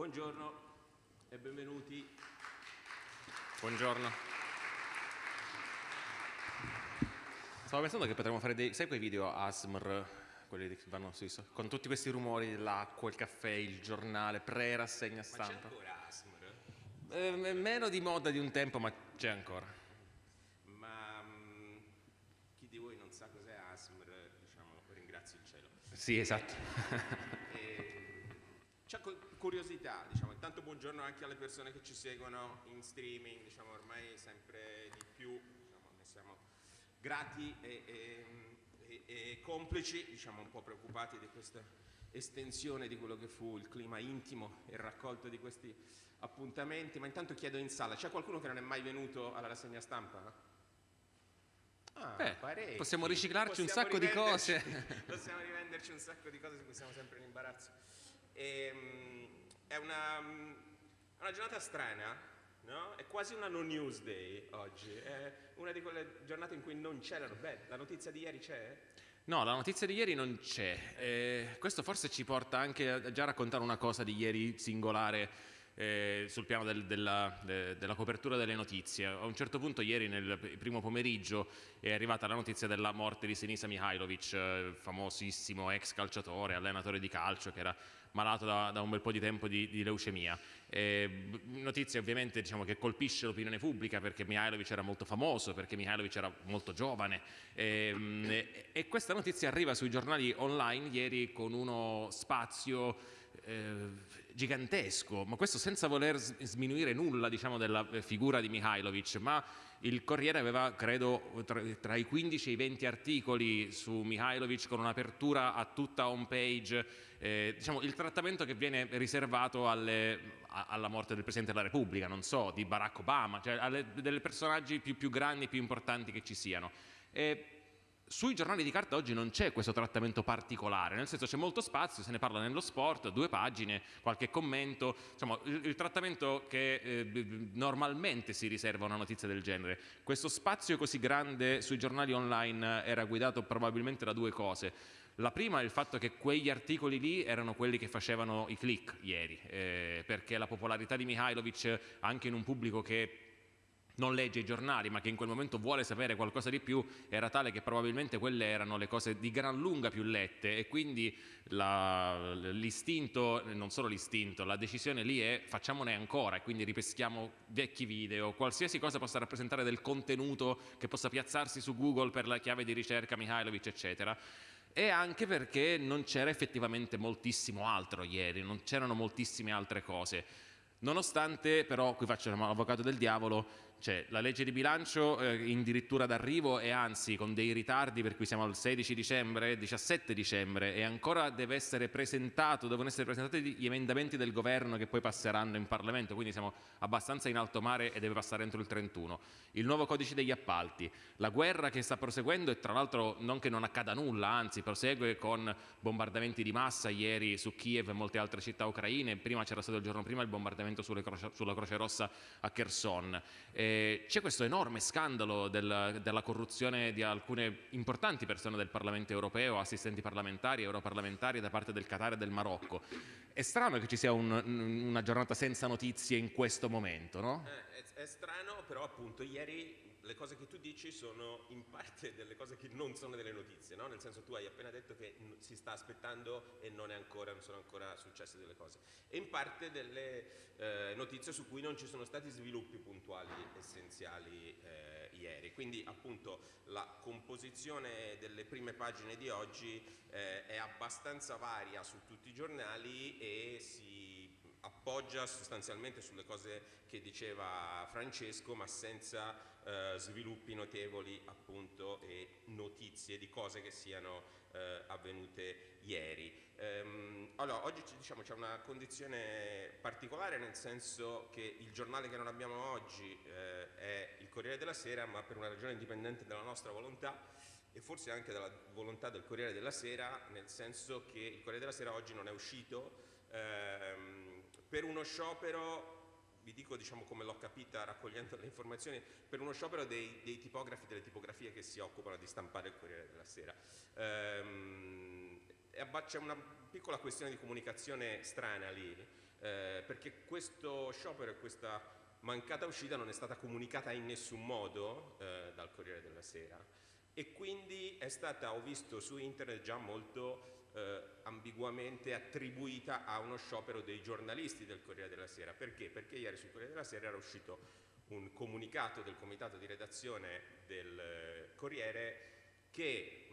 Buongiorno e benvenuti. Buongiorno. Stavo pensando che potremmo fare dei... Sai quei video ASMR, quelli che vanno sui... con tutti questi rumori, l'acqua, il caffè, il giornale, pre-rassegna Ma c'è stampa. ancora ASMR? Eh, meno di moda di un tempo, ma c'è ancora. Ma mm, chi di voi non sa cos'è ASMR, diciamo, ringrazio il cielo. Sì, esatto. E, c'è cu- curiosità, diciamo, intanto buongiorno anche alle persone che ci seguono in streaming, diciamo, ormai sempre di più, diciamo, ne siamo grati e, e- e- e complici, diciamo un po' preoccupati di questa estensione di quello che fu il clima intimo e raccolto di questi appuntamenti, ma intanto chiedo in sala, c'è qualcuno che non è mai venuto alla rassegna stampa? Ah, Beh, possiamo riciclarci un Possiamo sacco di cose. possiamo rivenderci un sacco di cose su cui siamo sempre in imbarazzo. Ehm, è una, mm, una giornata strana, no? È quasi una no news day oggi. È una di quelle giornate in cui non c'erano. Beh, la notizia di ieri c'è? No, la notizia di ieri non c'è. Eh, questo forse ci porta anche a già raccontare una cosa di ieri singolare eh, sul piano del- della, de- della copertura delle notizie. A un certo punto ieri nel primo pomeriggio è arrivata la notizia della morte di Sinisa Mihailovic, eh, famosissimo ex calciatore, allenatore di calcio che era malato da, da un bel po' di tempo di, di leucemia. Eh, notizia ovviamente diciamo, che colpisce l'opinione pubblica perché Mihailovic era molto famoso, perché Mihailovic era molto giovane Ehm, e, questa notizia arriva sui giornali online ieri con uno spazio eh, gigantesco, ma questo senza voler sminuire nulla diciamo, della eh, figura di Mihailovic, ma il Corriere aveva credo tra, tra i 15 e i 20 articoli su Mihailovic con un'apertura a tutta home page, eh, diciamo, il trattamento che viene riservato alle- a- alla morte del Presidente della Repubblica, non so, di Barack Obama, cioè alle, delle personaggi più, più grandi più importanti che ci siano. E sui giornali di carta oggi non c'è questo trattamento particolare, nel senso c'è molto spazio, se ne parla nello sport, due pagine, qualche commento, insomma il, il trattamento che eh, normalmente si riserva a una notizia del genere. Questo spazio così grande sui giornali online era guidato probabilmente da due cose. La prima è il fatto che quegli articoli lì erano quelli che facevano i click ieri, eh, perché la popolarità di Mihailovic anche in un pubblico che non legge i giornali ma che in quel momento vuole sapere qualcosa di più era tale che probabilmente quelle erano le cose di gran lunga più lette. E quindi l'istinto, non solo l'istinto, la decisione lì è facciamone ancora e quindi ripeschiamo vecchi video, qualsiasi cosa possa rappresentare del contenuto che possa piazzarsi su Google per la chiave di ricerca Mihailovic eccetera e anche perché non c'era effettivamente moltissimo altro ieri, non c'erano moltissime altre cose. Nonostante però, qui faccio l'avvocato del diavolo, c'è la legge di bilancio eh, in dirittura d'arrivo e anzi con dei ritardi per cui siamo al 16 dicembre, 17 dicembre e ancora deve essere presentato, devono essere presentati gli emendamenti del governo che poi passeranno in Parlamento, quindi siamo abbastanza in alto mare e deve passare entro il 31. Il nuovo codice degli appalti, la guerra che sta proseguendo e tra l'altro non che non accada nulla, anzi prosegue con bombardamenti di massa ieri su Kiev e molte altre città ucraine, prima c'era stato il giorno prima il bombardamento sulla Croce Rossa a Kherson. Eh, c'è questo enorme scandalo del- della corruzione di alcune importanti persone del Parlamento europeo, assistenti parlamentari, europarlamentari da parte del Qatar e del Marocco. È strano che ci sia un- una giornata senza notizie in questo momento, no? Eh, è, è strano, però appunto ieri le cose che tu dici sono in parte delle cose che non sono delle notizie, no? Nel senso tu hai appena detto che si sta aspettando e non, ancora, non sono ancora successe delle cose. E in parte delle eh, notizie su cui non ci sono stati sviluppi puntuali essenziali eh, ieri. Quindi appunto la composizione delle prime pagine di oggi eh, è abbastanza varia su tutti i giornali e si appoggia sostanzialmente sulle cose che diceva Francesco, ma senza eh, sviluppi notevoli appunto e notizie di cose che siano eh, avvenute ieri. Ehm, allora, oggi ci- diciamo, c'è una condizione particolare nel senso che il giornale che non abbiamo oggi eh, è il Corriere della Sera, ma per una ragione indipendente dalla nostra volontà e forse anche dalla volontà del Corriere della Sera, nel senso che il Corriere della Sera oggi non è uscito ehm, per uno sciopero, vi dico diciamo come l'ho capita raccogliendo le informazioni, per uno sciopero dei, dei tipografi delle tipografie che si occupano di stampare il Corriere della Sera. Ehm, c'è una piccola questione di comunicazione strana lì, eh, perché questo sciopero e questa mancata uscita non è stata comunicata in nessun modo eh, dal Corriere della Sera e quindi è stata, ho visto su internet già molto eh, ambiguamente attribuita a uno sciopero dei giornalisti del Corriere della Sera. Perché? Perché ieri sul Corriere della Sera era uscito un comunicato del comitato di redazione del eh, Corriere che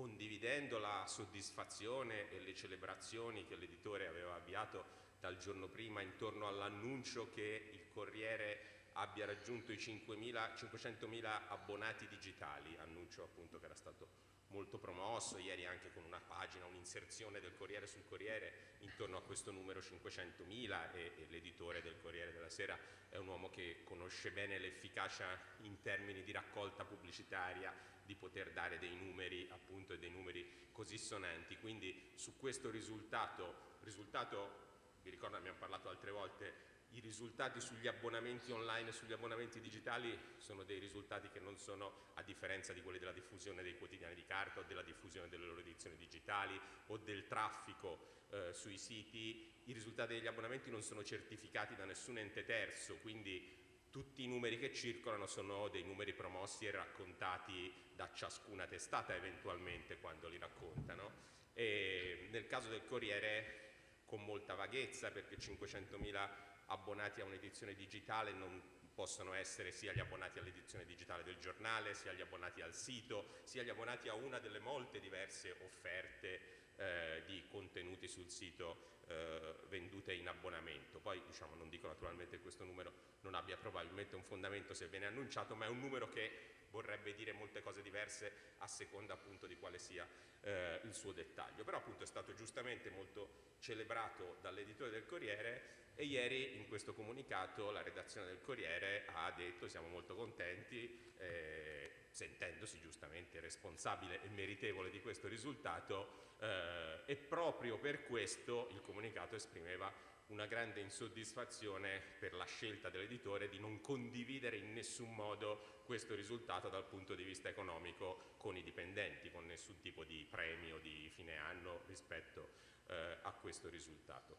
condividendo la soddisfazione e le celebrazioni che l'editore aveva avviato dal giorno prima intorno all'annuncio che il Corriere abbia raggiunto i 500.000 abbonati digitali, annuncio appunto che era stato molto promosso, ieri anche con una pagina, un'inserzione del Corriere sul Corriere intorno a questo numero 500.000 e, e l'editore del Corriere della Sera è un uomo che conosce bene l'efficacia in termini di raccolta pubblicitaria di poter dare dei numeri appunto e dei numeri così sonanti, quindi su questo risultato, risultato vi ricordo abbiamo parlato altre volte i risultati sugli abbonamenti online e sugli abbonamenti digitali sono dei risultati che non sono, a differenza di quelli della diffusione dei quotidiani di carta o della diffusione delle loro edizioni digitali o del traffico eh, sui siti, i risultati degli abbonamenti non sono certificati da nessun ente terzo, quindi tutti i numeri che circolano sono dei numeri promossi e raccontati da ciascuna testata eventualmente quando li raccontano. E nel caso del Corriere con molta vaghezza perché 500.000 abbonati a un'edizione digitale non possono essere sia gli abbonati all'edizione digitale del giornale, sia gli abbonati al sito, sia gli abbonati a una delle molte diverse offerte eh, di contenuti sul sito eh, vendute in abbonamento. Poi diciamo, non dico naturalmente che questo numero non abbia probabilmente un fondamento se viene annunciato, ma è un numero che vorrebbe dire molte cose diverse a seconda appunto di quale sia eh, il suo dettaglio. Però appunto è stato giustamente molto celebrato dall'editore del Corriere e ieri in questo comunicato la redazione del Corriere ha detto siamo molto contenti, eh, sentendosi giustamente responsabile e meritevole di questo risultato eh, e proprio per questo il comunicato esprimeva una grande insoddisfazione per la scelta dell'editore di non condividere in nessun modo questo risultato dal punto di vista economico con i dipendenti, con nessun tipo di premio di fine anno rispetto eh, a questo risultato.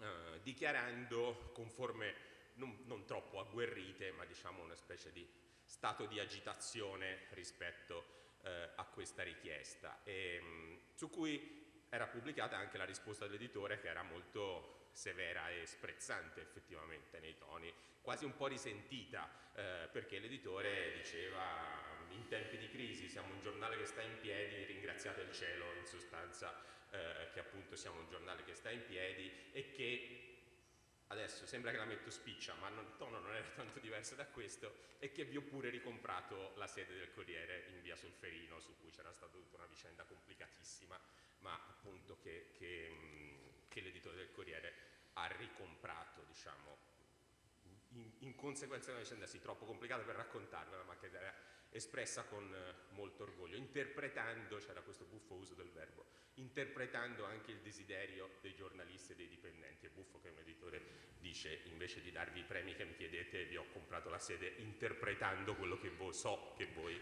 Eh, dichiarando con forme non, non, troppo agguerrite, ma diciamo una specie di stato di agitazione rispetto eh, a questa richiesta, e, mh, su cui era pubblicata anche la risposta dell'editore che era molto severa e sprezzante effettivamente nei toni, quasi un po' risentita, eh, perché l'editore diceva in tempi di crisi siamo un giornale che sta in piedi, ringraziate il cielo in sostanza eh, che appunto siamo un giornale che sta in piedi e che adesso sembra che la metto spiccia, ma non, il tono non era tanto diverso da questo, e che vi ho pure ricomprato la sede del Corriere in via Solferino, su cui c'era stata tutta una vicenda complicatissima, ma appunto che, che, che l'editore del Corriere ha ricomprato, diciamo, in, in conseguenza di una vicenda sì troppo complicata per raccontarvela, ma che era espressa con eh, molto orgoglio, interpretando, c'era questo buffo uso del verbo, interpretando anche il desiderio dei giornalisti e dei dipendenti. È buffo che un editore dice invece di darvi i premi che mi chiedete vi ho comprato la sede interpretando quello che voi so che voi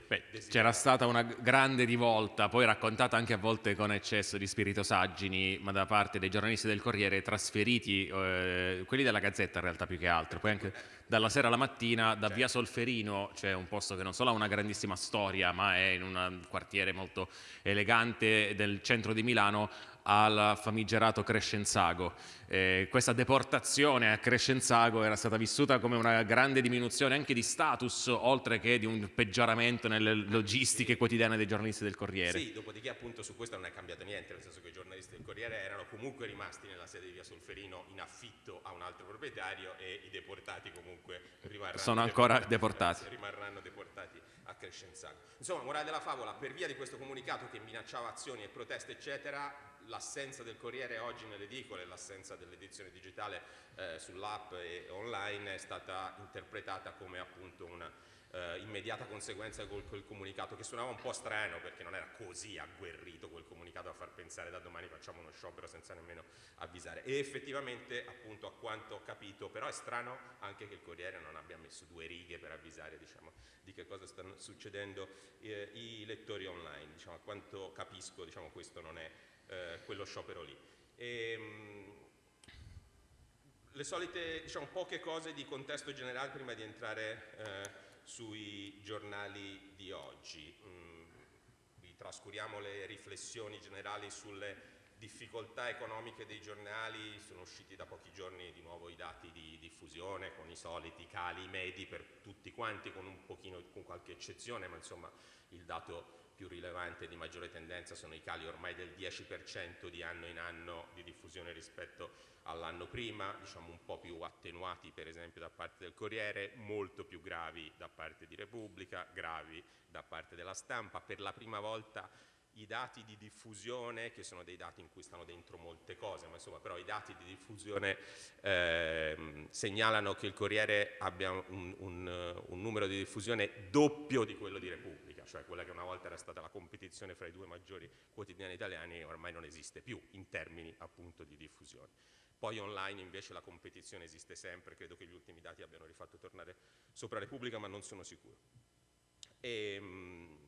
C'era stata una grande rivolta, poi raccontata anche a volte con eccesso di spirito saggini, ma da parte dei giornalisti del Corriere trasferiti, eh, quelli della Gazzetta in realtà più che altro, poi anche dalla sera alla mattina da via Solferino, c'è un posto che non solo ha una grandissima storia, ma è in un quartiere molto elegante del centro di Milano, al famigerato Crescenzago. Eh, questa deportazione a Crescenzago era stata vissuta come una grande diminuzione anche di status, oltre che di un peggioramento nelle logistiche quotidiane dei giornalisti del Corriere. Sì, dopodiché appunto su questo non è cambiato niente, nel senso che i giornalisti del Corriere erano comunque rimasti nella sede di via Solferino in affitto a un altro proprietario e i deportati comunque rimarranno Sono ancora deportati. Rimarranno deportati a Crescenzago. Insomma, morale della favola, per via di questo comunicato che minacciava azioni e proteste eccetera, l'assenza del Corriere oggi nelle edicole, l'assenza dell'edizione digitale eh, sull'app e online è stata interpretata come appunto una eh, immediata conseguenza di quel comunicato che suonava un po' strano perché non era così agguerrito quel comunicato a far pensare da domani facciamo uno sciopero senza nemmeno avvisare. E effettivamente appunto a quanto ho capito però è strano anche che il Corriere non abbia messo due righe per avvisare diciamo, di che cosa stanno succedendo eh, i lettori online. Diciamo, a quanto capisco diciamo, questo non è eh, quello sciopero lì. E, ehm, le solite, diciamo, poche cose di contesto generale prima di entrare eh, sui giornali di oggi. Mm, vi trascuriamo le riflessioni generali sulle difficoltà economiche dei giornali, sono usciti da pochi giorni di nuovo i dati di diffusione con i soliti cali medi per tutti quanti, con un pochino, con qualche eccezione, ma insomma il dato più rilevante di maggiore tendenza sono i cali ormai del 10% di anno in anno di diffusione rispetto all'anno prima, diciamo un po' più attenuati per esempio da parte del Corriere, molto più gravi da parte di Repubblica, gravi da parte della stampa. Per la prima volta i dati di diffusione, che sono dei dati in cui stanno dentro molte cose, ma insomma però i dati di diffusione eh, segnalano che il Corriere abbia un, un, un, numero di diffusione doppio di quello di Repubblica, cioè quella che una volta era stata la competizione fra i due maggiori quotidiani italiani ormai non esiste più in termini appunto di diffusione. Poi online invece la competizione esiste sempre, credo che gli ultimi dati abbiano rifatto tornare sopra Repubblica, ma non sono sicuro. E, mh,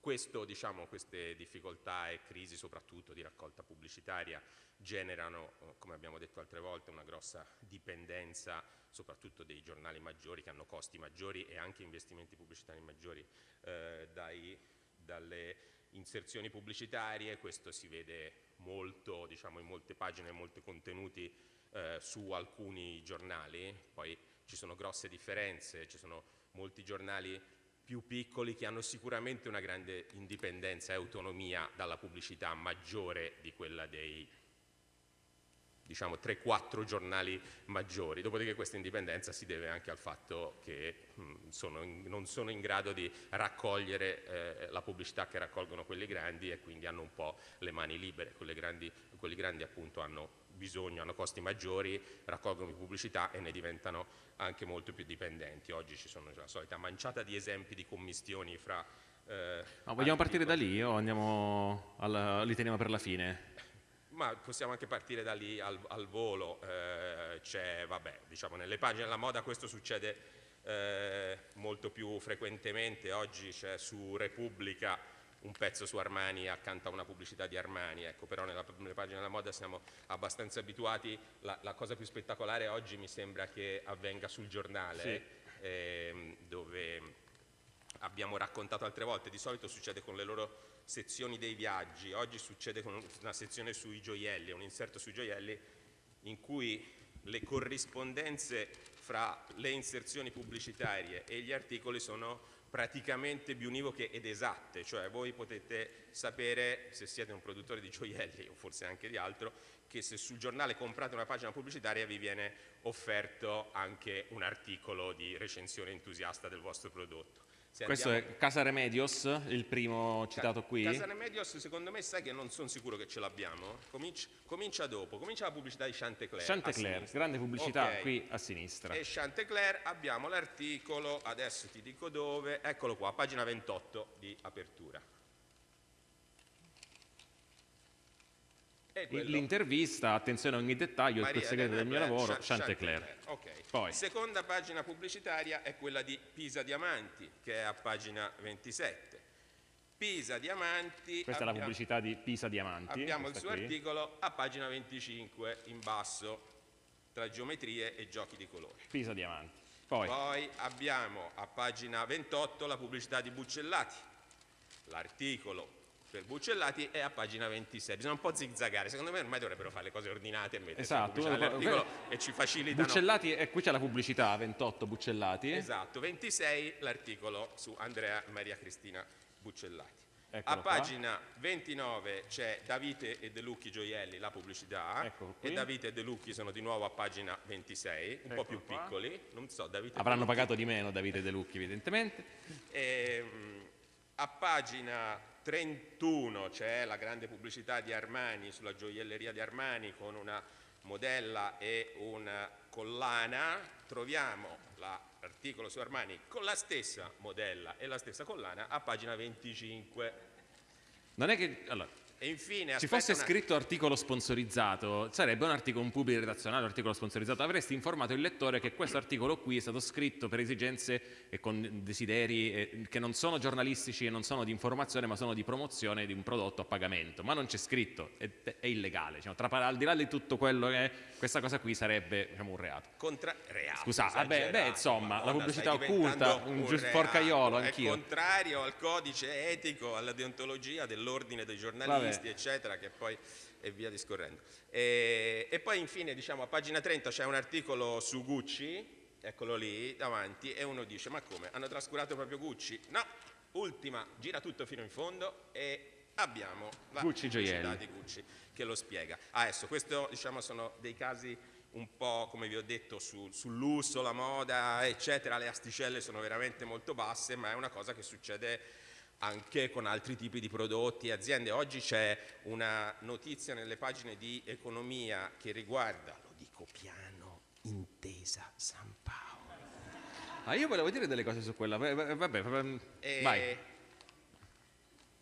questo, diciamo, queste difficoltà e crisi soprattutto di raccolta pubblicitaria generano, eh, come abbiamo detto altre volte, una grossa dipendenza soprattutto dei giornali maggiori che hanno costi maggiori e anche investimenti pubblicitari maggiori eh, dai, dalle inserzioni pubblicitarie, questo si vede molto diciamo, in molte pagine e molti contenuti eh, su alcuni giornali, poi ci sono grosse differenze, ci sono molti giornali più piccoli che hanno sicuramente una grande indipendenza e autonomia dalla pubblicità maggiore di quella dei diciamo 3-4 giornali maggiori, dopodiché questa indipendenza si deve anche al fatto che mh, sono in, non sono in grado di raccogliere eh, la pubblicità che raccolgono quelli grandi e quindi hanno un po' le mani libere, grandi, quelli grandi appunto hanno bisogno, hanno costi maggiori, raccolgono pubblicità e ne diventano anche molto più dipendenti. Oggi ci sono la solita manciata di esempi di commistioni fra... Eh, no, vogliamo partire da lì o andiamo alla, li teniamo per la fine? Ma possiamo anche partire da lì al, al volo, eh, c'è, vabbè, diciamo nelle pagine della moda questo succede eh, molto più frequentemente, oggi c'è su Repubblica un pezzo su Armani accanto a una pubblicità di Armani, ecco, però nella, nelle pagine della moda siamo abbastanza abituati, la, la, cosa più spettacolare oggi mi sembra che avvenga sul giornale, sì. eh, dove abbiamo raccontato altre volte, di solito succede con le loro sezioni dei viaggi, oggi succede con una sezione sui gioielli, un inserto sui gioielli in cui le corrispondenze fra le inserzioni pubblicitarie e gli articoli sono praticamente biunivoche ed esatte, cioè voi potete sapere se siete un produttore di gioielli o forse anche di altro che se sul giornale comprate una pagina pubblicitaria vi viene offerto anche un articolo di recensione entusiasta del vostro prodotto. Se Questo andiamo... è Casa Remedios, il primo citato qui. Casa Remedios, secondo me, sai che non sono sicuro che ce l'abbiamo. Comincia, comincia, dopo, comincia la pubblicità di Chantecler. Chantecler, grande pubblicità okay. qui a sinistra. E Chantecler abbiamo l'articolo, adesso ti dico dove, eccolo qua, pagina 28 di apertura. L'intervista, attenzione a ogni dettaglio, Maria, il segreto del mio lavoro, Chantecler. Okay. Poi. Seconda pagina pubblicitaria è quella di Pisa Diamanti, che è a pagina 27. Pisa Diamanti... Questa abbiamo, è la pubblicità di Pisa Diamanti. Abbiamo il suo qui. articolo a pagina 25, in basso, tra geometrie e giochi di colori. Pisa Diamanti. Poi. Poi abbiamo a pagina 28 la pubblicità di Buccellati. L'articolo per Buccellati è a pagina 26. Bisogna un po' zigzagare. Secondo me ormai dovrebbero fare le cose ordinate e mettere esatto, l'articolo e ci facilitano. Buccellati, e qui c'è la pubblicità, 28 Buccellati. Esatto, 26 l'articolo su Andrea Maria Cristina Buccellati. Eccolo a pagina qua. 29 c'è Davide e De Lucchi Gioielli, la pubblicità, e Davide e De Lucchi sono di nuovo a pagina 26, un Eccolo po' più qua. piccoli, so, Avranno pagato di meno Davide e De Lucchi evidentemente. E, ehm, a pagina 31 c'è la grande pubblicità di Armani sulla gioielleria di Armani con una modella e una collana, troviamo l'articolo su Armani con la stessa modella e la stessa collana a pagina 25. Non è che... Allora, infine, ci fosse una- scritto articolo sponsorizzato, sarebbe un articolo, un pubblico redazionale, un articolo sponsorizzato, avresti informato il lettore che questo articolo qui è stato scritto per esigenze e con desideri eh, che non sono giornalistici e non sono di informazione, ma sono di promozione di un prodotto a pagamento, ma non c'è scritto, è, è illegale, diciamo, tra, al di là di tutto quello che è, questa cosa qui sarebbe diciamo, un reato. Contra- reato, Scusate, vabbè, beh, insomma, la pubblicità occulta, un reato, porcaiolo, È anch'io. contrario al codice etico, alla deontologia dell'ordine dei giornalisti, Vabbè. Eccetera, che poi e via discorrendo. E, e poi infine, diciamo, a pagina 30 c'è un articolo su Gucci, eccolo lì davanti, e uno dice, ma come, hanno trascurato proprio Gucci? No, ultima, gira tutto fino in fondo e abbiamo la Gucci pubblicità di Gucci che lo spiega. Adesso, questo diciamo sono dei casi un po' come vi ho detto su- sul lusso, la moda, eccetera, le asticelle sono veramente molto basse, ma è una cosa che succede anche con altri tipi di prodotti e aziende. Oggi c'è una notizia nelle pagine di economia che riguarda, lo dico piano, Intesa San Paolo. Ah, io volevo dire delle cose su quella, va- va- vabbè, va- E, vai.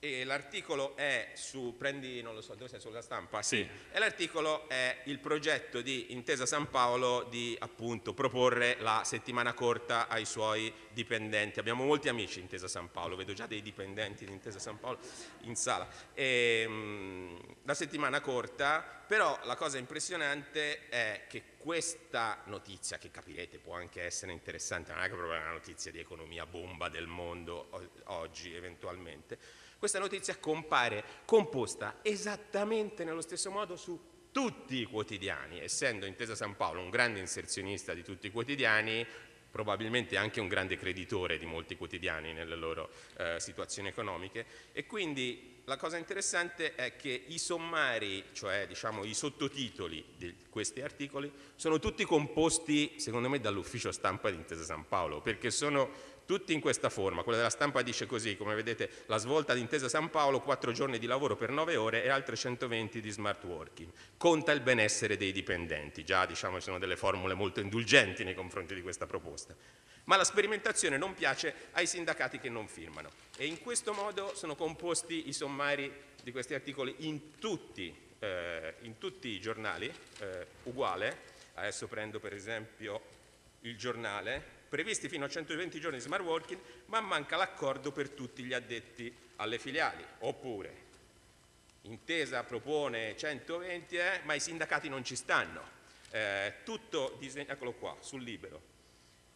E l'articolo è su, prendi, non lo so, dove sei sulla stampa? Sì. E l'articolo è il progetto di Intesa San Paolo di appunto proporre la settimana corta ai suoi dipendenti. Abbiamo molti amici in Intesa San Paolo, vedo già dei dipendenti di Intesa San Paolo in sala. E, mm, la settimana corta, però la cosa impressionante è che questa notizia, che capirete può anche essere interessante, non è che proprio una notizia di economia bomba del mondo oggi eventualmente, questa notizia compare composta esattamente nello stesso modo su tutti i quotidiani, essendo Intesa San Paolo un grande inserzionista di tutti i quotidiani, probabilmente anche un grande creditore di molti quotidiani nelle loro eh, situazioni economiche. E quindi la cosa interessante è che i sommari, cioè diciamo i sottotitoli di questi articoli, sono tutti composti secondo me dall'ufficio stampa di Intesa San Paolo, perché sono tutti in questa forma. Quella della stampa dice così, come vedete, la svolta di Intesa San Paolo, 4 giorni di lavoro per 9 ore e altre 120 di smart working. Conta il benessere dei dipendenti. Già, diciamo, ci sono delle formule molto indulgenti nei confronti di questa proposta. Ma la sperimentazione non piace ai sindacati che non firmano. E in questo modo sono composti i sommari di questi articoli in tutti, eh, in tutti i giornali, eh, uguale. Adesso prendo per esempio il giornale, previsti fino a 120 giorni di smart working, ma manca l'accordo per tutti gli addetti alle filiali. Oppure, intesa propone 120, eh, ma i sindacati non ci stanno. Eh, tutto disegnato, eccolo qua, sul libero.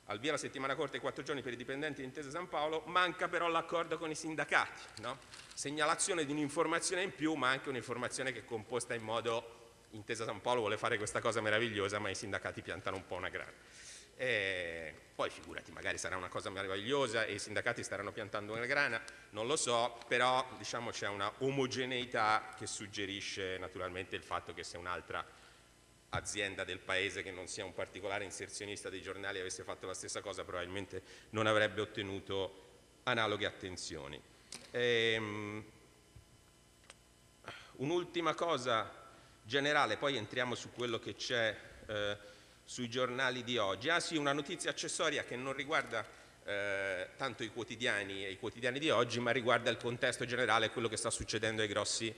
Al via la settimana corta e quattro giorni per i dipendenti di Intesa San Paolo, manca però l'accordo con i sindacati. no? Segnalazione di un'informazione in più, ma anche un'informazione che è composta in modo Intesa San Paolo vuole fare questa cosa meravigliosa, ma i sindacati piantano un po' una grana. E poi figurati, magari sarà una cosa meravigliosa e i sindacati staranno piantando una grana, non lo so, però diciamo c'è una omogeneità che suggerisce naturalmente il fatto che se un'altra azienda del paese che non sia un particolare inserzionista dei giornali avesse fatto la stessa cosa probabilmente non avrebbe ottenuto analoghe attenzioni. Ehm, un'ultima cosa generale, poi entriamo su quello che c'è eh, sui giornali di oggi. Ah sì, una notizia accessoria che non riguarda eh, tanto i quotidiani e i quotidiani di oggi, ma riguarda il contesto generale, quello che sta succedendo ai grossi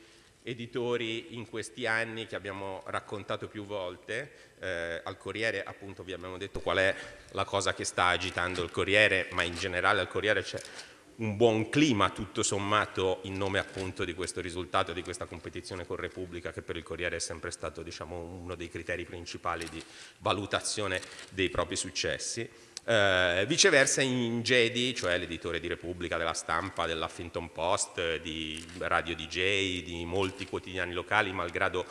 editori in questi anni che abbiamo raccontato più volte. Eh, al Corriere appunto vi abbiamo detto qual è la cosa che sta agitando il Corriere, ma in generale al Corriere c'è un buon clima tutto sommato in nome appunto di questo risultato, di questa competizione con Repubblica che per il Corriere è sempre stato diciamo, uno dei criteri principali di valutazione dei propri successi. Eh, viceversa in Jedi, cioè l'editore di Repubblica, della stampa, dell'Huffington Post, di Radio DJ, di molti quotidiani locali, malgrado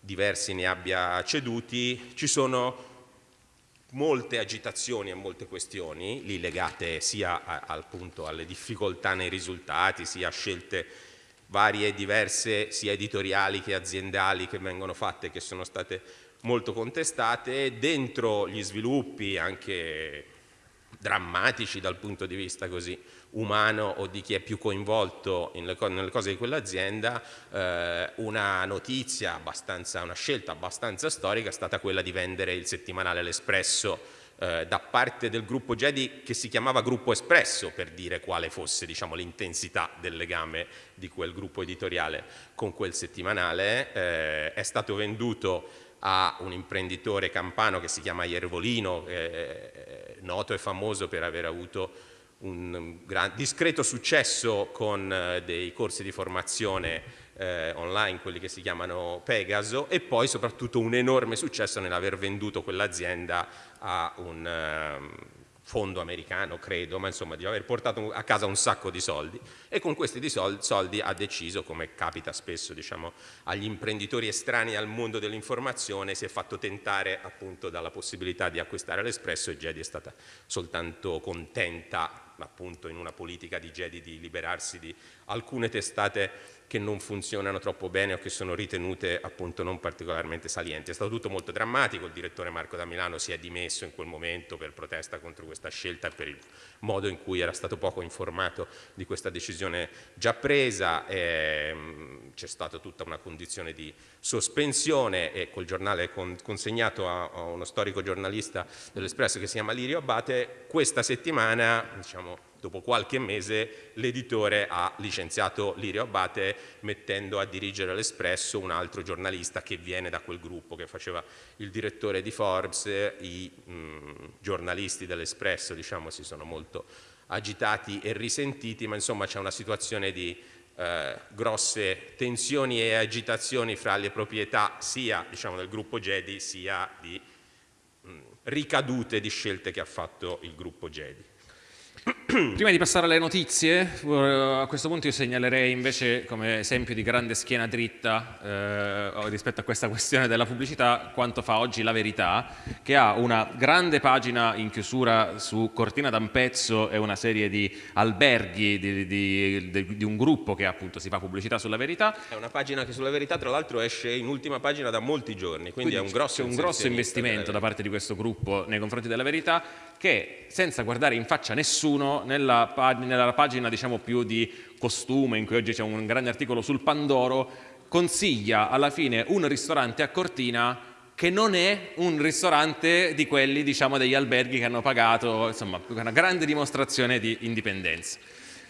diversi ne abbia ceduti, ci sono molte agitazioni e molte questioni, lì legate sia a, al punto alle difficoltà nei risultati, sia a scelte varie e diverse, sia editoriali che aziendali che vengono fatte, che sono state molto contestate, dentro gli sviluppi anche drammatici dal punto di vista così umano o di chi è più coinvolto nelle cose di quell'azienda, eh, una notizia abbastanza, una scelta abbastanza storica è stata quella di vendere il settimanale L'Espresso eh, da parte del gruppo Jedi che si chiamava Gruppo Espresso per dire quale fosse diciamo, l'intensità del legame di quel gruppo editoriale con quel settimanale, eh, è stato venduto a un imprenditore campano che si chiama Iervolino, eh, noto e famoso per aver avuto un gran, discreto successo con eh, dei corsi di formazione eh, online, quelli che si chiamano Pegaso, e poi soprattutto un enorme successo nell'aver venduto quell'azienda a un um, fondo americano, credo, ma insomma di aver portato a casa un sacco di soldi. E con questi soldi ha deciso, come capita spesso diciamo, agli imprenditori estranei al mondo dell'informazione, si è fatto tentare appunto dalla possibilità di acquistare l'Espresso e Jedi è stata soltanto contenta appunto in una politica di Jedi di liberarsi di alcune testate che non funzionano troppo bene o che sono ritenute appunto non particolarmente salienti. È stato tutto molto drammatico, il direttore Marco da Milano si è dimesso in quel momento per protesta contro questa scelta e per il modo in cui era stato poco informato di questa decisione già presa, ehm, c'è stata tutta una condizione di sospensione e col giornale con, consegnato a, uno storico giornalista dell'Espresso che si chiama Lirio Abate, questa settimana diciamo, dopo qualche mese l'editore ha licenziato Lirio Abate mettendo a dirigere l'Espresso un altro giornalista che viene da quel gruppo che faceva il direttore di Forbes, i mh, giornalisti dell'Espresso diciamo, si sono molto agitati e risentiti, ma insomma c'è una situazione di eh, grosse tensioni e agitazioni fra le proprietà sia diciamo, del gruppo Gedi sia di mh, ricadute di scelte che ha fatto il gruppo Gedi. Prima di passare alle notizie, a questo punto io segnalerei invece come esempio di grande schiena dritta eh, rispetto a questa questione della pubblicità quanto fa oggi La Verità, che ha una grande pagina in chiusura su Cortina d'Ampezzo e una serie di alberghi di, di, di, di, un gruppo che appunto si fa pubblicità sulla Verità. È una pagina che sulla Verità tra l'altro esce in ultima pagina da molti giorni, quindi, quindi è un grosso, un grosso investimento da parte di questo gruppo nei confronti della Verità che senza guardare in faccia nessuno nella, pag nella pagina diciamo più di costume in cui oggi c'è un grande articolo sul Pandoro consiglia alla fine un ristorante a Cortina che non è un ristorante di quelli diciamo degli alberghi che hanno pagato insomma una grande dimostrazione di indipendenza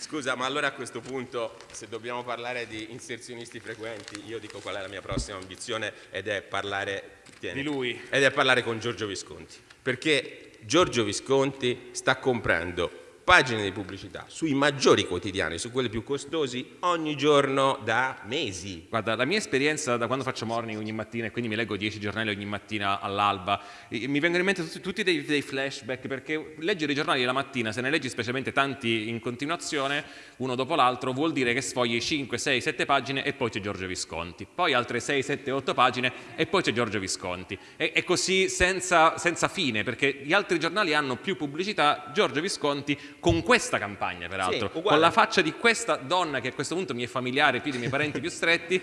Scusa, ma allora a questo punto, se dobbiamo parlare di inserzionisti frequenti, io dico qual è la mia prossima ambizione ed è parlare, tieni, di lui. Ed è parlare con Giorgio Visconti. Perché Giorgio Visconti sta comprando pagine di pubblicità sui maggiori quotidiani, su quelli più costosi, ogni giorno da mesi. Guarda, la mia esperienza da quando faccio morning ogni mattina e quindi mi leggo 10 giornali ogni mattina all'alba, mi vengono in mente tutti, tutti dei, dei, flashback perché leggere i giornali la mattina, se ne leggi specialmente tanti in continuazione, uno dopo l'altro, vuol dire che sfogli 5, 6, 7 pagine e poi c'è Giorgio Visconti, poi altre 6, 7, 8 pagine e poi c'è Giorgio Visconti. E, e così senza, senza fine perché gli altri giornali hanno più pubblicità, Giorgio Visconti con questa campagna peraltro, sì, con la faccia di questa donna che a questo punto mi è familiare più dei miei parenti più stretti,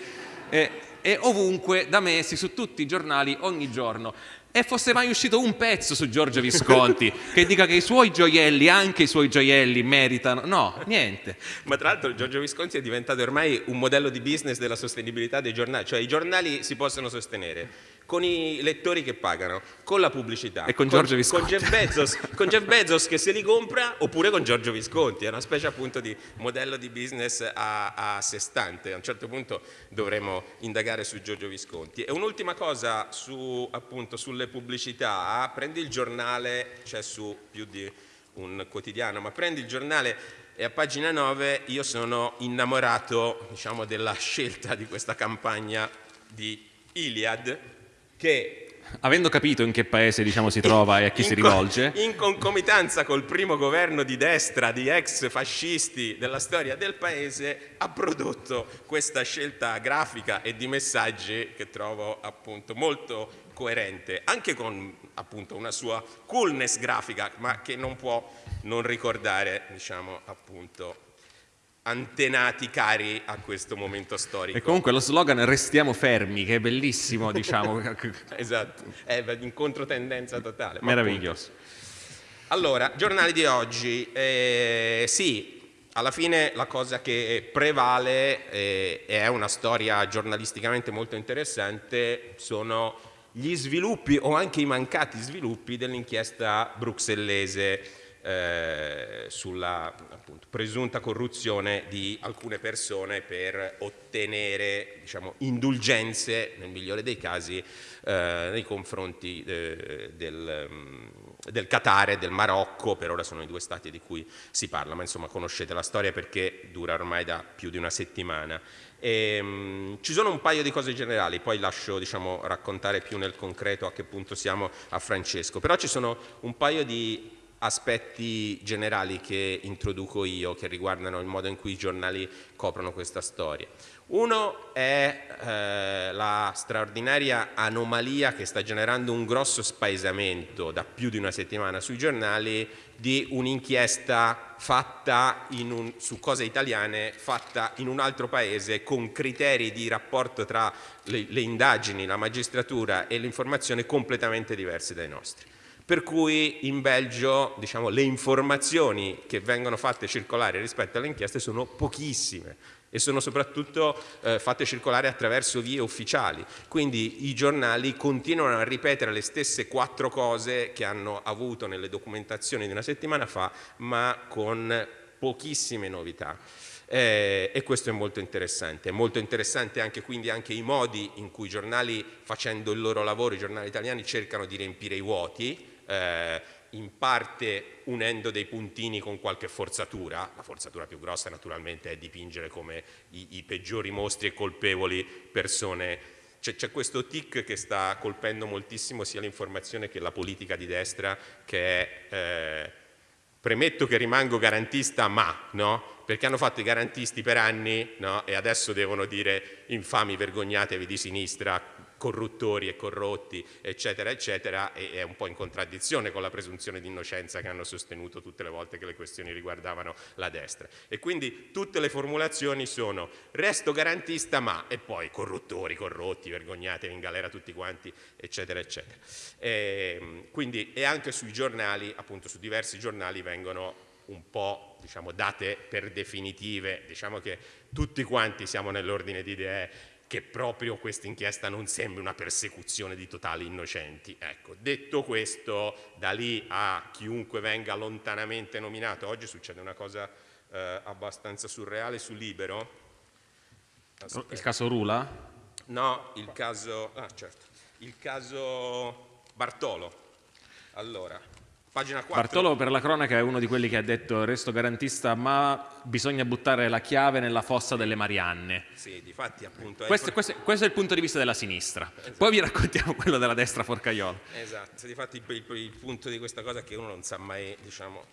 eh, è ovunque da mesi su tutti i giornali ogni giorno. E fosse mai uscito un pezzo su Giorgio Visconti che dica che i suoi gioielli, anche i suoi gioielli meritano, no, niente. Ma tra l'altro Giorgio Visconti è diventato ormai un modello di business della sostenibilità dei giornali, cioè i giornali si possono sostenere con i lettori che pagano, con la pubblicità. E con Giorgio Visconti. Con Jeff, Bezos, con Jeff Bezos che se li compra oppure con Giorgio Visconti, è una specie appunto di modello di business a, a sé stante. A un certo punto dovremo indagare su Giorgio Visconti. E un'ultima cosa su, appunto, sulle pubblicità, prendi il giornale, c'è su più di un quotidiano, ma prendi il giornale e a pagina 9 io sono innamorato diciamo, della scelta di questa campagna di Iliad che avendo capito in che paese diciamo, si trova e a chi si rivolge. In concomitanza col primo governo di destra di ex fascisti della storia del paese, ha prodotto questa scelta grafica e di messaggi che trovo appunto molto coerente, anche con appunto una sua coolness grafica, ma che non può non ricordare, diciamo appunto, antenati cari a questo momento storico. E comunque lo slogan restiamo fermi, che è bellissimo, diciamo. esatto, è in controtendenza totale. Meraviglioso. Allora, giornali di oggi, eh, sì, alla fine la cosa che prevale eh, è una storia giornalisticamente molto interessante, sono gli sviluppi o anche i mancati sviluppi dell'inchiesta bruxellese eh, sulla appunto, presunta corruzione di alcune persone per ottenere diciamo, indulgenze, nel migliore dei casi, eh, nei confronti eh, del, mm, del Qatar e del Marocco, per ora sono i due stati di cui si parla, ma insomma conoscete la storia perché dura ormai da più di una settimana. E, um, ci sono un paio di cose generali, poi lascio diciamo, raccontare più nel concreto a che punto siamo a Francesco, però ci sono un paio di aspetti generali che introduco io che riguardano il modo in cui i giornali coprono questa storia. Uno è eh, la straordinaria anomalia che sta generando un grosso spaesamento da più di una settimana sui giornali di un'inchiesta fatta un, su cose italiane fatta in un altro paese con criteri di rapporto tra le, le indagini, la magistratura e l'informazione completamente diversi dai nostri per cui in Belgio diciamo, le informazioni che vengono fatte circolare rispetto alle inchieste sono pochissime e sono soprattutto eh, fatte circolare attraverso vie ufficiali. Quindi i giornali continuano a ripetere le stesse quattro cose che hanno avuto nelle documentazioni di una settimana fa, ma con pochissime novità. Eh, e questo è molto interessante. È molto interessante anche quindi anche i modi in cui i giornali, facendo il loro lavoro, i giornali italiani cercano di riempire i vuoti, eh, in parte unendo dei puntini con qualche forzatura, la forzatura più grossa naturalmente è dipingere come i, i peggiori mostri e colpevoli persone c'è, questo tic che sta colpendo moltissimo sia l'informazione che la politica di destra che è eh, premetto che rimango garantista ma no? perché hanno fatto i garantisti per anni no? e adesso devono dire infami vergognatevi di sinistra corruttori e corrotti, eccetera, eccetera, e è un po' in contraddizione con la presunzione di innocenza che hanno sostenuto tutte le volte che le questioni riguardavano la destra. E quindi tutte le formulazioni sono resto garantista ma, e poi corruttori, corrotti, vergognatevi in galera tutti quanti, eccetera, eccetera. E, ehm, quindi, e anche sui giornali, appunto su diversi giornali vengono un po' diciamo, date per definitive, diciamo che tutti quanti siamo nell'ordine di idee che proprio questa inchiesta non sembri una persecuzione di totali innocenti. Ecco, detto questo, da lì a chiunque venga lontanamente nominato, oggi succede una cosa eh, abbastanza surreale su Libero. Aspetta. Il caso Rula? No, il caso, ah, certo, il caso Bartolo. Allora, Pagina 4. Bartolo per la cronaca è uno di quelli che ha detto resto garantista ma bisogna buttare la chiave nella fossa delle Marianne. Sì, difatti appunto... Questo, questo, questo, è il punto di vista della sinistra. Esatto. Poi vi raccontiamo quello della destra forcaiola. Esatto, difatti il, il, il punto di questa cosa è che uno non sa mai, diciamo,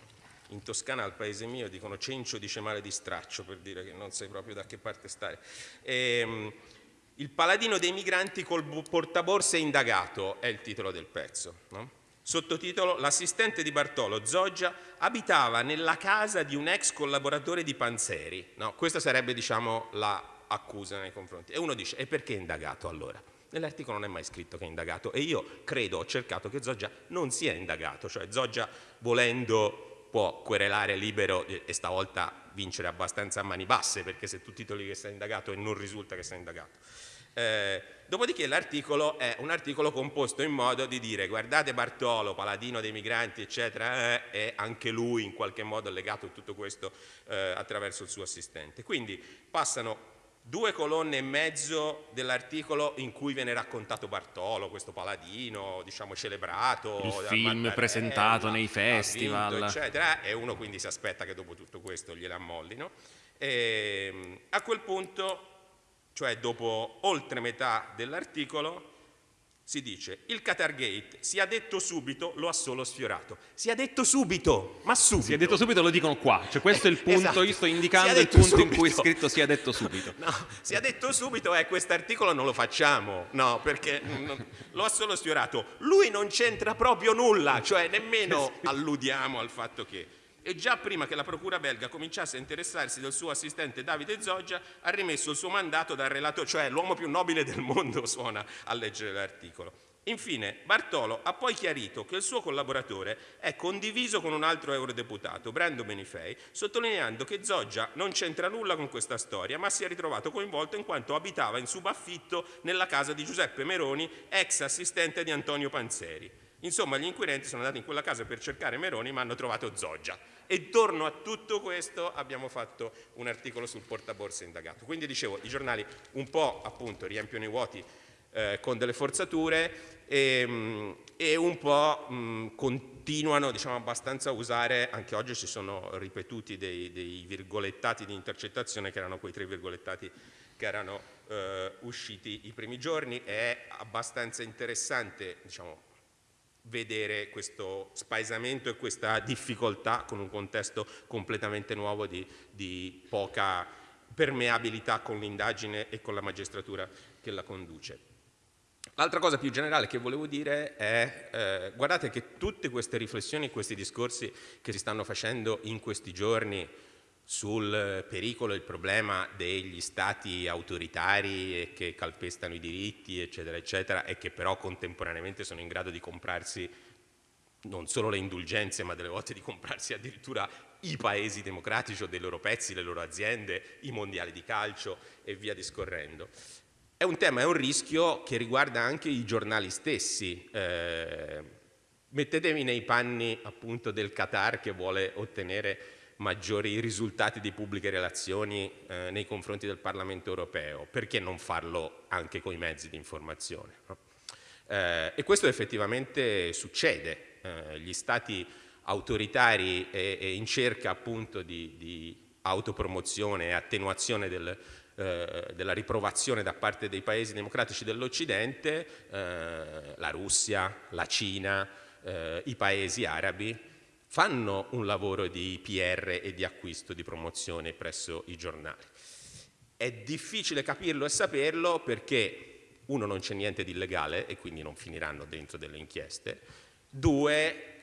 in Toscana al paese mio dicono cencio dice male di straccio per dire che non sai proprio da che parte stare. Ehm, il paladino dei migranti col portaborse indagato è il titolo del pezzo. No? Sottotitolo L'assistente di Bartolo, Zoggia, abitava nella casa di un ex collaboratore di Panzeri. No, questa sarebbe diciamo l'accusa nei confronti. E uno dice, e perché indagato allora? Nell'articolo non è mai scritto che è indagato e io credo, ho cercato che Zoggia non sia indagato, cioè Zoggia volendo può querelare libero e stavolta vincere abbastanza a mani basse perché se tu titoli che sia indagato e non risulta che sia indagato. Eh, dopodiché l'articolo è un articolo composto in modo di dire guardate Bartolo, paladino dei migranti eccetera, eh, è anche lui in qualche modo legato a tutto questo eh, attraverso il suo assistente. Quindi passano due colonne e mezzo dell'articolo in cui viene raccontato Bartolo, questo paladino, diciamo celebrato. Il film presentato nei festival. Vinto, eccetera, e uno quindi si aspetta che dopo tutto questo gliela ammollino. E, ehm, a quel punto cioè dopo oltre metà dell'articolo, si dice il Qatar Gate si è detto subito, lo ha solo sfiorato. Si è detto subito, ma subito. Si è detto subito, lo dicono qua. Cioè questo è il punto, esatto. io sto indicando il punto subito. in cui è scritto si è detto subito. No, si è detto subito eh, quest'articolo non lo facciamo, no, perché non, lo ha solo sfiorato. Lui non c'entra proprio nulla, cioè nemmeno alludiamo al fatto che e già prima che la procura belga cominciasse a interessarsi del suo assistente Davide Zoggia ha rimesso il suo mandato dal relatore, cioè l'uomo più nobile del mondo suona a leggere l'articolo. Infine, Bartolo ha poi chiarito che il suo collaboratore è condiviso con un altro eurodeputato, Brando Benifei, sottolineando che Zoggia non c'entra nulla con questa storia, ma si è ritrovato coinvolto in quanto abitava in subaffitto nella casa di Giuseppe Meroni, ex assistente di Antonio Panzeri. Insomma, gli inquirenti sono andati in quella casa per cercare Meroni, ma hanno trovato Zoggia. E intorno a tutto questo abbiamo fatto un articolo sul portaborse indagato. Quindi dicevo, i giornali un po' appunto riempiono i vuoti eh, con delle forzature e, mm, e un po' mh, mm, continuano diciamo, abbastanza a usare, anche oggi ci sono ripetuti dei, dei, virgolettati di intercettazione che erano quei tre virgolettati che erano eh, usciti i primi giorni, è abbastanza interessante diciamo, vedere questo spaesamento e questa difficoltà con un contesto completamente nuovo di, di poca permeabilità con l'indagine e con la magistratura che la conduce. L'altra cosa più generale che volevo dire è, eh, guardate che tutte queste riflessioni, questi discorsi che si stanno facendo in questi giorni sul pericolo e il problema degli stati autoritari che calpestano i diritti, eccetera, eccetera, e che però contemporaneamente sono in grado di comprarsi non solo le indulgenze, ma delle volte di comprarsi addirittura i paesi democratici o dei loro pezzi, le loro aziende, i mondiali di calcio e via discorrendo. È un tema, è un rischio che riguarda anche i giornali stessi. Eh, mettetevi nei panni appunto del Qatar che vuole ottenere maggiori risultati di pubbliche relazioni eh, nei confronti del Parlamento europeo, perché non farlo anche con i mezzi di informazione? No? Eh, e questo effettivamente succede. Eh, gli stati autoritari e, e in cerca appunto di, di autopromozione e attenuazione del, eh, della riprovazione da parte dei paesi democratici dell'Occidente, eh, la Russia, la Cina, eh, i paesi arabi, fanno un lavoro di PR e di acquisto, di promozione presso i giornali. È difficile capirlo e saperlo perché uno non c'è niente di illegale e quindi non finiranno dentro delle inchieste, due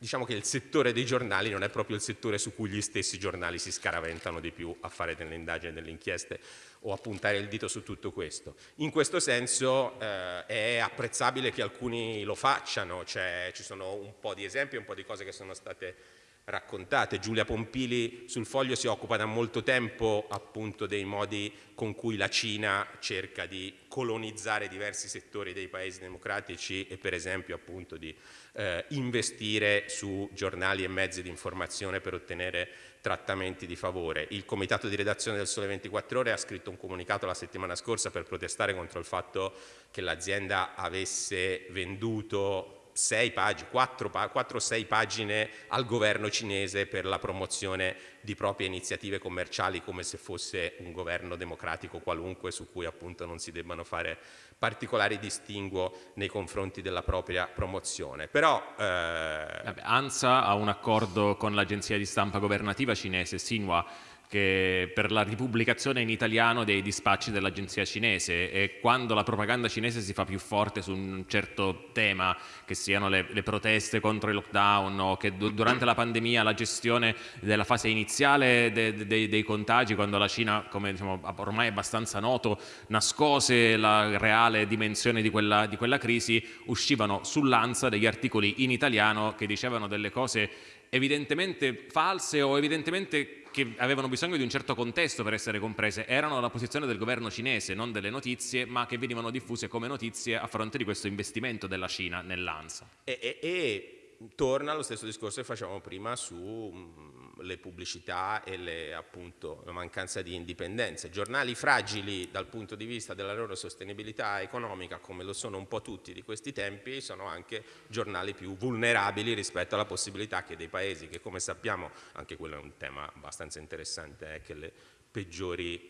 diciamo che il settore dei giornali non è proprio il settore su cui gli stessi giornali si scaraventano di più a fare delle indagini, delle inchieste o a puntare il dito su tutto questo. In questo senso eh, è apprezzabile che alcuni lo facciano, cioè, ci sono un po' di esempi, un po' di cose che sono state raccontate. Giulia Pompili sul foglio si occupa da molto tempo appunto dei modi con cui la Cina cerca di colonizzare diversi settori dei paesi democratici e per esempio appunto di eh, investire su giornali e mezzi di informazione per ottenere trattamenti di favore. Il comitato di redazione del Sole 24 Ore ha scritto un comunicato la settimana scorsa per protestare contro il fatto che l'azienda avesse venduto 6 pagine, 4 o 6 pagine al governo cinese per la promozione di proprie iniziative commerciali come se fosse un governo democratico qualunque su cui appunto non si debbano fare particolari distinguo nei confronti della propria promozione. Però, eh... Vabbè, ANSA ha un accordo con l'agenzia di stampa governativa cinese Xinhua che per la ripubblicazione in italiano dei dispacci dell'agenzia cinese e quando la propaganda cinese si fa più forte su un certo tema, che siano le, le proteste contro i lockdown o che durante la pandemia la gestione della fase iniziale de, de, de, dei contagi, quando la Cina, come diciamo, ormai è abbastanza noto, nascose la reale dimensione di quella, di quella crisi, uscivano sull'ANSA degli articoli in italiano che dicevano delle cose evidentemente false o evidentemente che avevano bisogno di un certo contesto per essere comprese erano la posizione del governo cinese, non delle notizie, ma che venivano diffuse come notizie a fronte di questo investimento della Cina nell'ANSA. E, e, e torna allo stesso discorso che facevamo prima su mm, le pubblicità e le, appunto, la mancanza di indipendenza. Giornali fragili dal punto di vista della loro sostenibilità economica, come lo sono un po' tutti di questi tempi, sono anche giornali più vulnerabili rispetto alla possibilità che dei paesi che come sappiamo, anche quello è un tema abbastanza interessante, è che le peggiori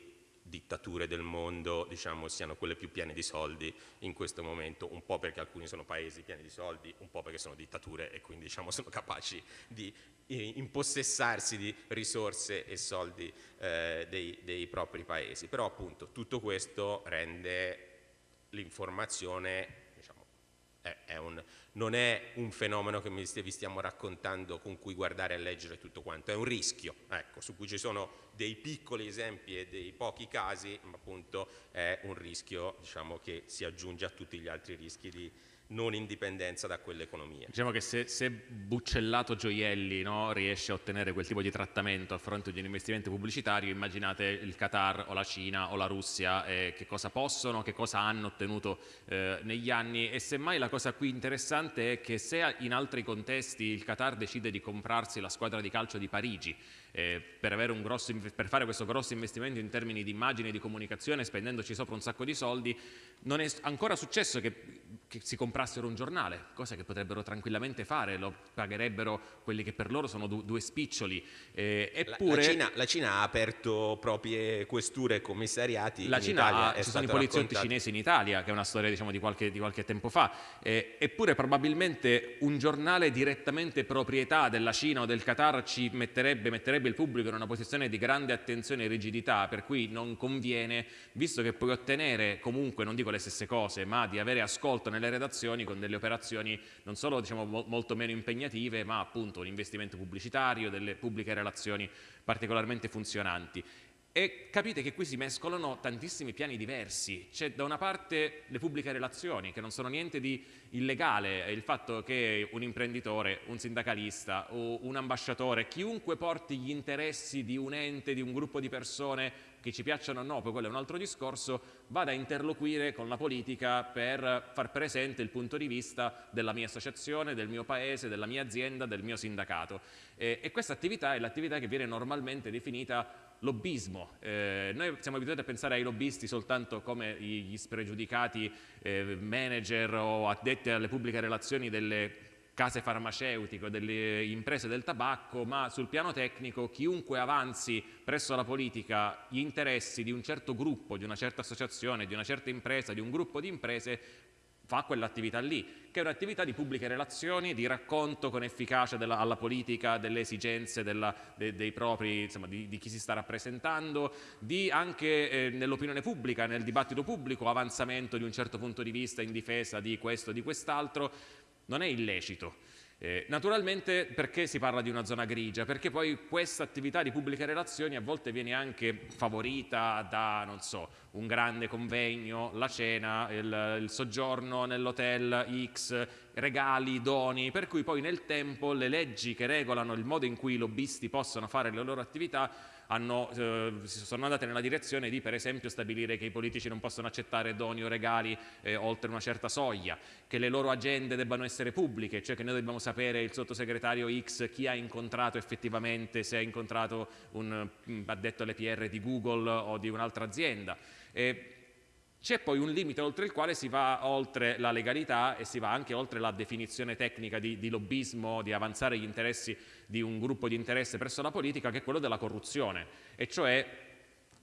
dittature del mondo diciamo, siano quelle più piene di soldi in questo momento, un po' perché alcuni sono paesi pieni di soldi, un po' perché sono dittature e quindi diciamo, sono capaci di eh, impossessarsi di risorse e soldi eh, dei, dei propri paesi. Però appunto tutto questo rende l'informazione diciamo, è, è un, non è un fenomeno che vi stiamo raccontando con cui guardare e leggere tutto quanto, è un rischio, ecco, su cui ci sono dei piccoli esempi e dei pochi casi, ma appunto è un rischio diciamo, che si aggiunge a tutti gli altri rischi di, non indipendenza da quell'economia. Diciamo che se, se Buccellato Gioielli no, riesce a ottenere quel tipo di trattamento a fronte di un investimento pubblicitario, immaginate il Qatar o la Cina o la Russia eh, che cosa possono, che cosa hanno ottenuto eh, negli anni e semmai la cosa qui interessante è che se in altri contesti il Qatar decide di comprarsi la squadra di calcio di Parigi eh, per, grosso, per, fare questo grosso investimento in termini di immagine e di comunicazione spendendoci sopra un sacco di soldi, non è ancora successo che, che si comprassero un giornale, cosa che potrebbero tranquillamente fare, lo pagherebbero quelli che per loro sono du due spiccioli. Eh, eppure, la, la, Cina, la, Cina, ha aperto proprie questure e commissariati la Cina ha, ci sono i poliziotti cinesi in Italia, che è una storia diciamo, di, qualche, di, qualche, tempo fa, eh, eppure probabilmente un giornale direttamente proprietà della Cina o del Qatar ci metterebbe, metterebbe metterebbe il pubblico in una posizione di grande attenzione e rigidità, per cui non conviene, visto che puoi ottenere comunque, non dico le stesse cose, ma di avere ascolto nelle redazioni con delle operazioni non solo diciamo, mo molto meno impegnative, ma appunto un investimento pubblicitario, delle pubbliche relazioni particolarmente funzionanti. E capite che qui si mescolano tantissimi piani diversi. C'è da una parte le pubbliche relazioni, che non sono niente di illegale, il fatto che un imprenditore, un sindacalista o un ambasciatore, chiunque porti gli interessi di un ente, di un gruppo di persone, che ci piacciono o no, poi quello è un altro discorso, vada a interloquire con la politica per far presente il punto di vista della mia associazione, del mio paese, della mia azienda, del mio sindacato. E, e questa attività è l'attività che viene normalmente definita lobbismo. Eh, noi siamo abituati a pensare ai lobbisti soltanto come gli spregiudicati eh, manager o addetti alle pubbliche relazioni delle case farmaceutiche, delle imprese del tabacco, ma sul piano tecnico chiunque avanzi presso la politica gli interessi di un certo gruppo, di una certa associazione, di una certa impresa, di un gruppo di imprese fa quell'attività lì, che è un'attività di pubbliche relazioni, di racconto con efficacia della, alla politica delle esigenze della, de, dei propri, insomma, di, di, chi si sta rappresentando, di anche eh, nell'opinione pubblica, nel dibattito pubblico, avanzamento di un certo punto di vista in difesa di questo o di quest'altro, non è illecito. Eh, naturalmente perché si parla di una zona grigia? Perché poi questa attività di pubbliche relazioni a volte viene anche favorita da, non so, un grande convegno, la cena, il, il soggiorno nell'hotel X, regali, doni, per cui poi nel tempo le leggi che regolano il modo in cui i lobbisti possono fare le loro attività hanno, eh, sono andate nella direzione di per esempio stabilire che i politici non possono accettare doni o regali eh, oltre una certa soglia, che le loro agende debbano essere pubbliche, cioè che noi dobbiamo sapere il sottosegretario X chi ha incontrato effettivamente, se ha incontrato un mm, addetto alle PR di Google o di un'altra azienda. E c'è poi un limite oltre il quale si va oltre la legalità e si va anche oltre la definizione tecnica di, di lobbismo, di avanzare gli interessi di un gruppo di interesse presso la politica, che è quello della corruzione, e cioè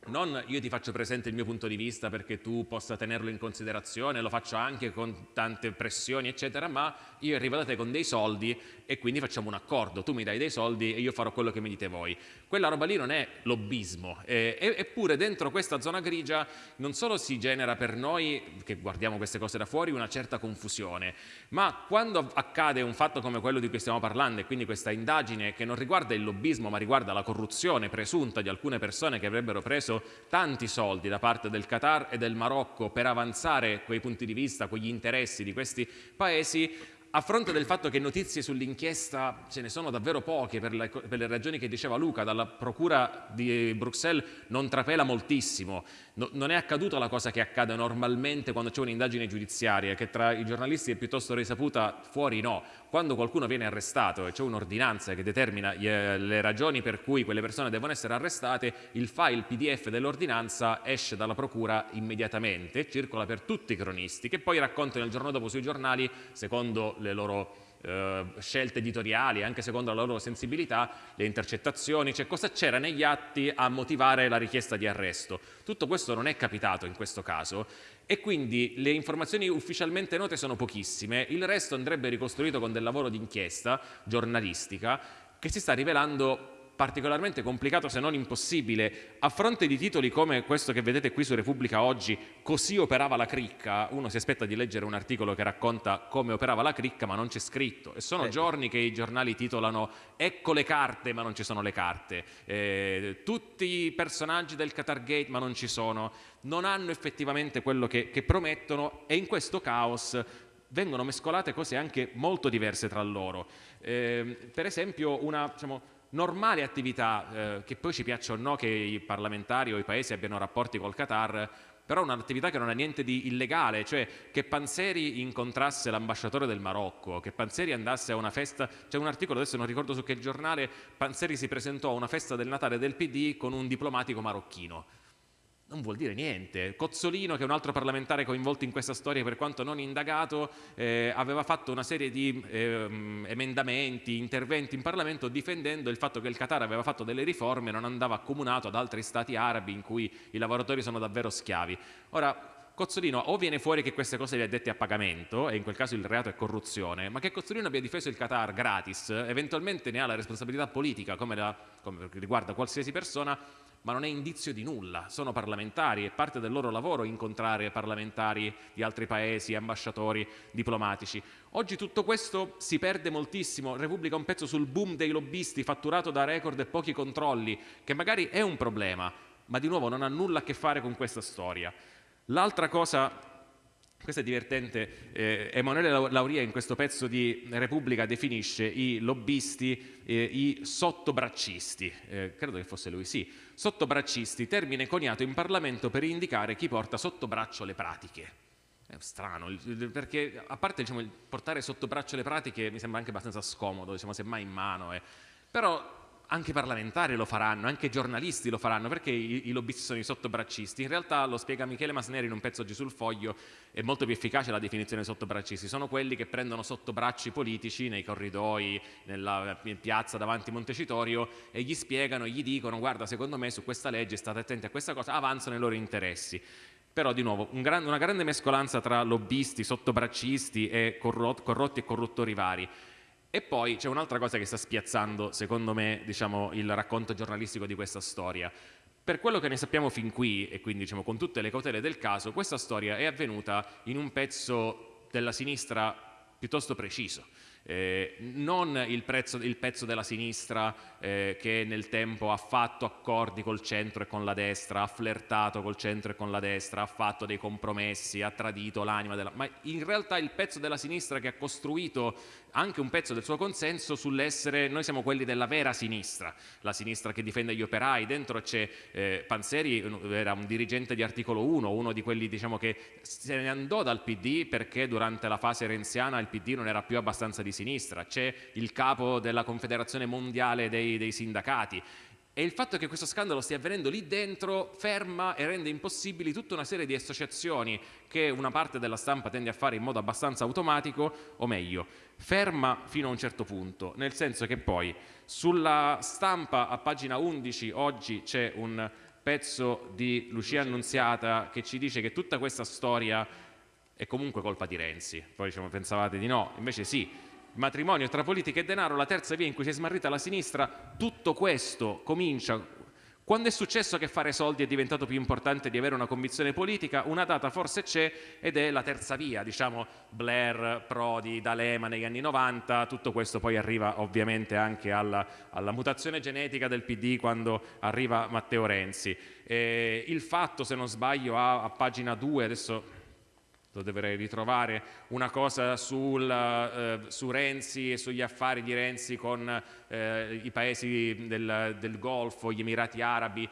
non io ti faccio presente il mio punto di vista perché tu possa tenerlo in considerazione, lo faccio anche con tante pressioni eccetera, ma io arrivo da te con dei soldi e quindi facciamo un accordo, tu mi dai dei soldi e io farò quello che mi dite voi. Quella roba lì non è lobbismo, eh, eppure dentro questa zona grigia non solo si genera per noi, che guardiamo queste cose da fuori, una certa confusione, ma quando accade un fatto come quello di cui stiamo parlando e quindi questa indagine che non riguarda il lobbismo ma riguarda la corruzione presunta di alcune persone che avrebbero preso tanti soldi da parte del Qatar e del Marocco per avanzare quei punti di vista, quegli interessi di questi paesi, a fronte del fatto che notizie sull'inchiesta ce ne sono davvero poche per le, per le, ragioni che diceva Luca, dalla procura di Bruxelles non trapela moltissimo, no, non è accaduta la cosa che accade normalmente quando c'è un'indagine giudiziaria, che tra i giornalisti è piuttosto risaputa, fuori no. Quando qualcuno viene arrestato e c'è un'ordinanza che determina eh, le ragioni per cui quelle persone devono essere arrestate, il file PDF dell'ordinanza esce dalla procura immediatamente, circola per tutti i cronisti, che poi raccontano il giorno dopo sui giornali, secondo le loro eh, scelte editoriali, anche secondo la loro sensibilità, le intercettazioni, cioè cosa c'era negli atti a motivare la richiesta di arresto. Tutto questo non è capitato in questo caso e quindi le informazioni ufficialmente note sono pochissime, il resto andrebbe ricostruito con del lavoro di inchiesta giornalistica che si sta rivelando particolarmente complicato se non impossibile. A fronte di titoli come questo che vedete qui su Repubblica oggi, così operava la cricca, uno si aspetta di leggere un articolo che racconta come operava la cricca ma non c'è scritto e sono ecco. giorni che i giornali titolano ecco le carte ma non ci sono le carte, eh, tutti i personaggi del Qatar Gate ma non ci sono, non hanno effettivamente quello che, che promettono e in questo caos vengono mescolate cose anche molto diverse tra loro. Eh, per esempio una... Diciamo, normale attività, eh, che poi ci piaccia o no che i parlamentari o i paesi abbiano rapporti col Qatar, però un'attività che non ha niente di illegale, cioè che Panzeri incontrasse l'ambasciatore del Marocco, che Panzeri andasse a una festa, c'è un articolo, adesso non ricordo su che giornale, Panzeri si presentò a una festa del Natale del PD con un diplomatico marocchino non vuol dire niente. Cozzolino, che è un altro parlamentare coinvolto in questa storia per quanto non indagato, eh, aveva fatto una serie di eh, emendamenti, interventi in Parlamento difendendo il fatto che il Qatar aveva fatto delle riforme e non andava accomunato ad altri stati arabi in cui i lavoratori sono davvero schiavi. Ora, Cozzolino o viene fuori che queste cose le ha dette a pagamento e in quel caso il reato è corruzione, ma che Cozzolino abbia difeso il Qatar gratis, eventualmente ne ha la responsabilità politica come, la, come riguarda qualsiasi persona, ma non è indizio di nulla, sono parlamentari, è parte del loro lavoro incontrare parlamentari di altri paesi, ambasciatori, diplomatici. Oggi tutto questo si perde moltissimo, Repubblica un pezzo sul boom dei lobbisti fatturato da record e pochi controlli, che magari è un problema, ma di nuovo non ha nulla a che fare con questa storia. L'altra cosa questo è divertente, eh, Emanuele Lauria in questo pezzo di Repubblica definisce i lobbisti eh, i sottobraccisti, eh, credo che fosse lui, sì, sottobraccisti, termine coniato in Parlamento per indicare chi porta sotto braccio le pratiche. È strano, perché a parte diciamo, portare sotto braccio le pratiche mi sembra anche abbastanza scomodo, diciamo, semmai in mano, eh. però anche parlamentari lo faranno, anche giornalisti lo faranno, perché i, i lobbisti sono i sottobraccisti? In realtà, lo spiega Michele Masneri in un pezzo oggi sul foglio, è molto più efficace la definizione di sottobraccisti, sono quelli che prendono sottobracci politici nei corridoi, nella piazza davanti Montecitorio e gli spiegano, gli dicono guarda secondo me su questa legge state attenti a questa cosa, avanzano i loro interessi. Però di nuovo un gran, una grande mescolanza tra lobbisti, sottobraccisti e corrotti e corruttori vari. E poi c'è un'altra cosa che sta spiazzando, secondo me, diciamo, il racconto giornalistico di questa storia. Per quello che ne sappiamo fin qui, e quindi diciamo, con tutte le cautele del caso, questa storia è avvenuta in un pezzo della sinistra piuttosto preciso. Eh, non il, prezzo, il, pezzo della sinistra eh, che nel tempo ha fatto accordi col centro e con la destra, ha flirtato col centro e con la destra, ha fatto dei compromessi, ha tradito l'anima della... ma in realtà il pezzo della sinistra che ha costruito anche un pezzo del suo consenso sull'essere, noi siamo quelli della vera sinistra, la sinistra che difende gli operai, dentro c'è eh, Panzeri, era un dirigente di articolo 1, uno di quelli diciamo, che se ne andò dal PD perché durante la fase renziana il PD non era più abbastanza di sinistra, c'è il capo della Confederazione Mondiale dei, dei Sindacati, e il fatto che questo scandalo stia avvenendo lì dentro ferma e rende impossibili tutta una serie di associazioni che una parte della stampa tende a fare in modo abbastanza automatico, o meglio, ferma fino a un certo punto, nel senso che poi sulla stampa a pagina 11 oggi c'è un pezzo di Lucia Annunziata che ci dice che tutta questa storia è comunque colpa di Renzi, poi diciamo, pensavate di no, invece sì, matrimonio tra politica e denaro, la terza via in cui si è smarrita la sinistra, tutto questo comincia. Quando è successo che fare soldi è diventato più importante di avere una convinzione politica, una data forse c'è ed è la terza via, diciamo Blair, Prodi, D'Alema negli anni 90, tutto questo poi arriva ovviamente anche alla, alla mutazione genetica del PD quando arriva Matteo Renzi. Eh, il fatto, se non sbaglio, a, a pagina 2, adesso lo dovrei ritrovare, una cosa sul, eh, su Renzi e sugli affari di Renzi con eh, i paesi del, del Golfo, gli Emirati Arabi,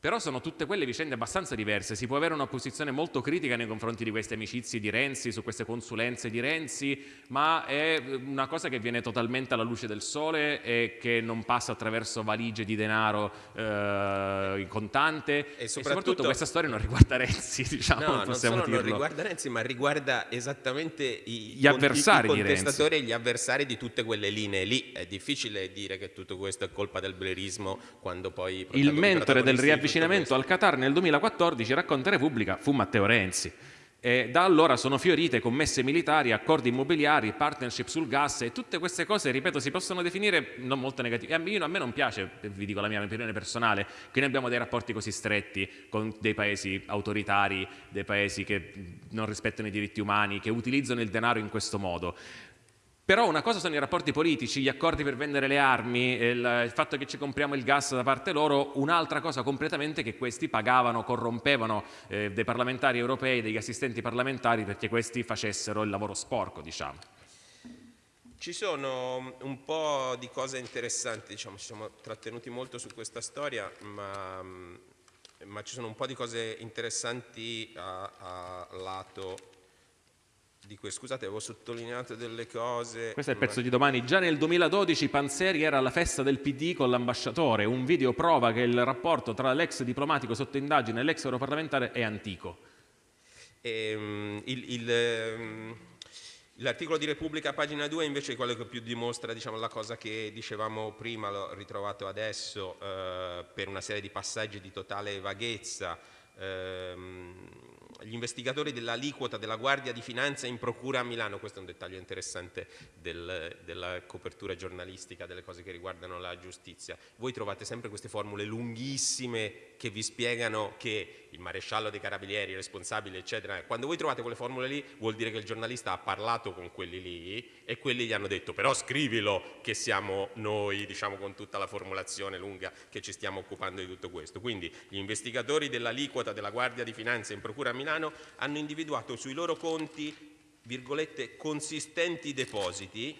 però sono tutte quelle vicende abbastanza diverse, si può avere una posizione molto critica nei confronti di queste amicizie di Renzi, su queste consulenze di Renzi, ma è una cosa che viene totalmente alla luce del sole e che non passa attraverso valigie di denaro eh, in contante e soprattutto, e soprattutto, questa storia non riguarda Renzi, diciamo, no, non solo dirlo. non riguarda Renzi, ma riguarda esattamente i, gli avversari i contestatori e gli avversari di tutte quelle linee lì. È difficile dire che tutto questo è colpa del blerismo quando poi... Il mentore del riavvicinamento avvicinamento al Qatar nel 2014, racconta Repubblica, fu Matteo Renzi. E da allora sono fiorite commesse militari, accordi immobiliari, partnership sul gas e tutte queste cose, ripeto, si possono definire non molto negative. A me non piace, vi dico la mia opinione personale, che noi abbiamo dei rapporti così stretti con dei paesi autoritari, dei paesi che non rispettano i diritti umani, che utilizzano il denaro in questo modo. Però una cosa sono i rapporti politici, gli accordi per vendere le armi, il, il, fatto che ci compriamo il gas da parte loro, un'altra cosa completamente che questi pagavano, corrompevano eh, dei parlamentari europei, degli assistenti parlamentari perché questi facessero il lavoro sporco, diciamo. Ci sono un po' di cose interessanti, diciamo, ci siamo trattenuti molto su questa storia, ma, ma ci sono un po' di cose interessanti a, a lato di cui scusate avevo sottolineato delle cose. Questo è il pezzo di domani. Già nel 2012 Panzeri era alla festa del PD con l'ambasciatore. Un video prova che il rapporto tra l'ex diplomatico sotto indagine e l'ex europarlamentare è antico. E, um, um, L'articolo di Repubblica, pagina 2, invece è quello che più dimostra diciamo, la cosa che dicevamo prima, l'ho ritrovato adesso, eh, per una serie di passaggi di totale vaghezza. Ehm, gli investigatori dell'aliquota della Guardia di Finanza in procura a Milano, questo è un dettaglio interessante del, della copertura giornalistica delle cose che riguardano la giustizia. Voi trovate sempre queste formule lunghissime che vi spiegano che il maresciallo dei carabinieri, il responsabile, eccetera. Quando voi trovate quelle formule lì vuol dire che il giornalista ha parlato con quelli lì e quelli gli hanno detto però scrivilo che siamo noi, diciamo con tutta la formulazione lunga che ci stiamo occupando di tutto questo. Quindi gli investigatori dell'aliquota della Guardia di Finanza in Procura a Milano hanno individuato sui loro conti virgolette consistenti depositi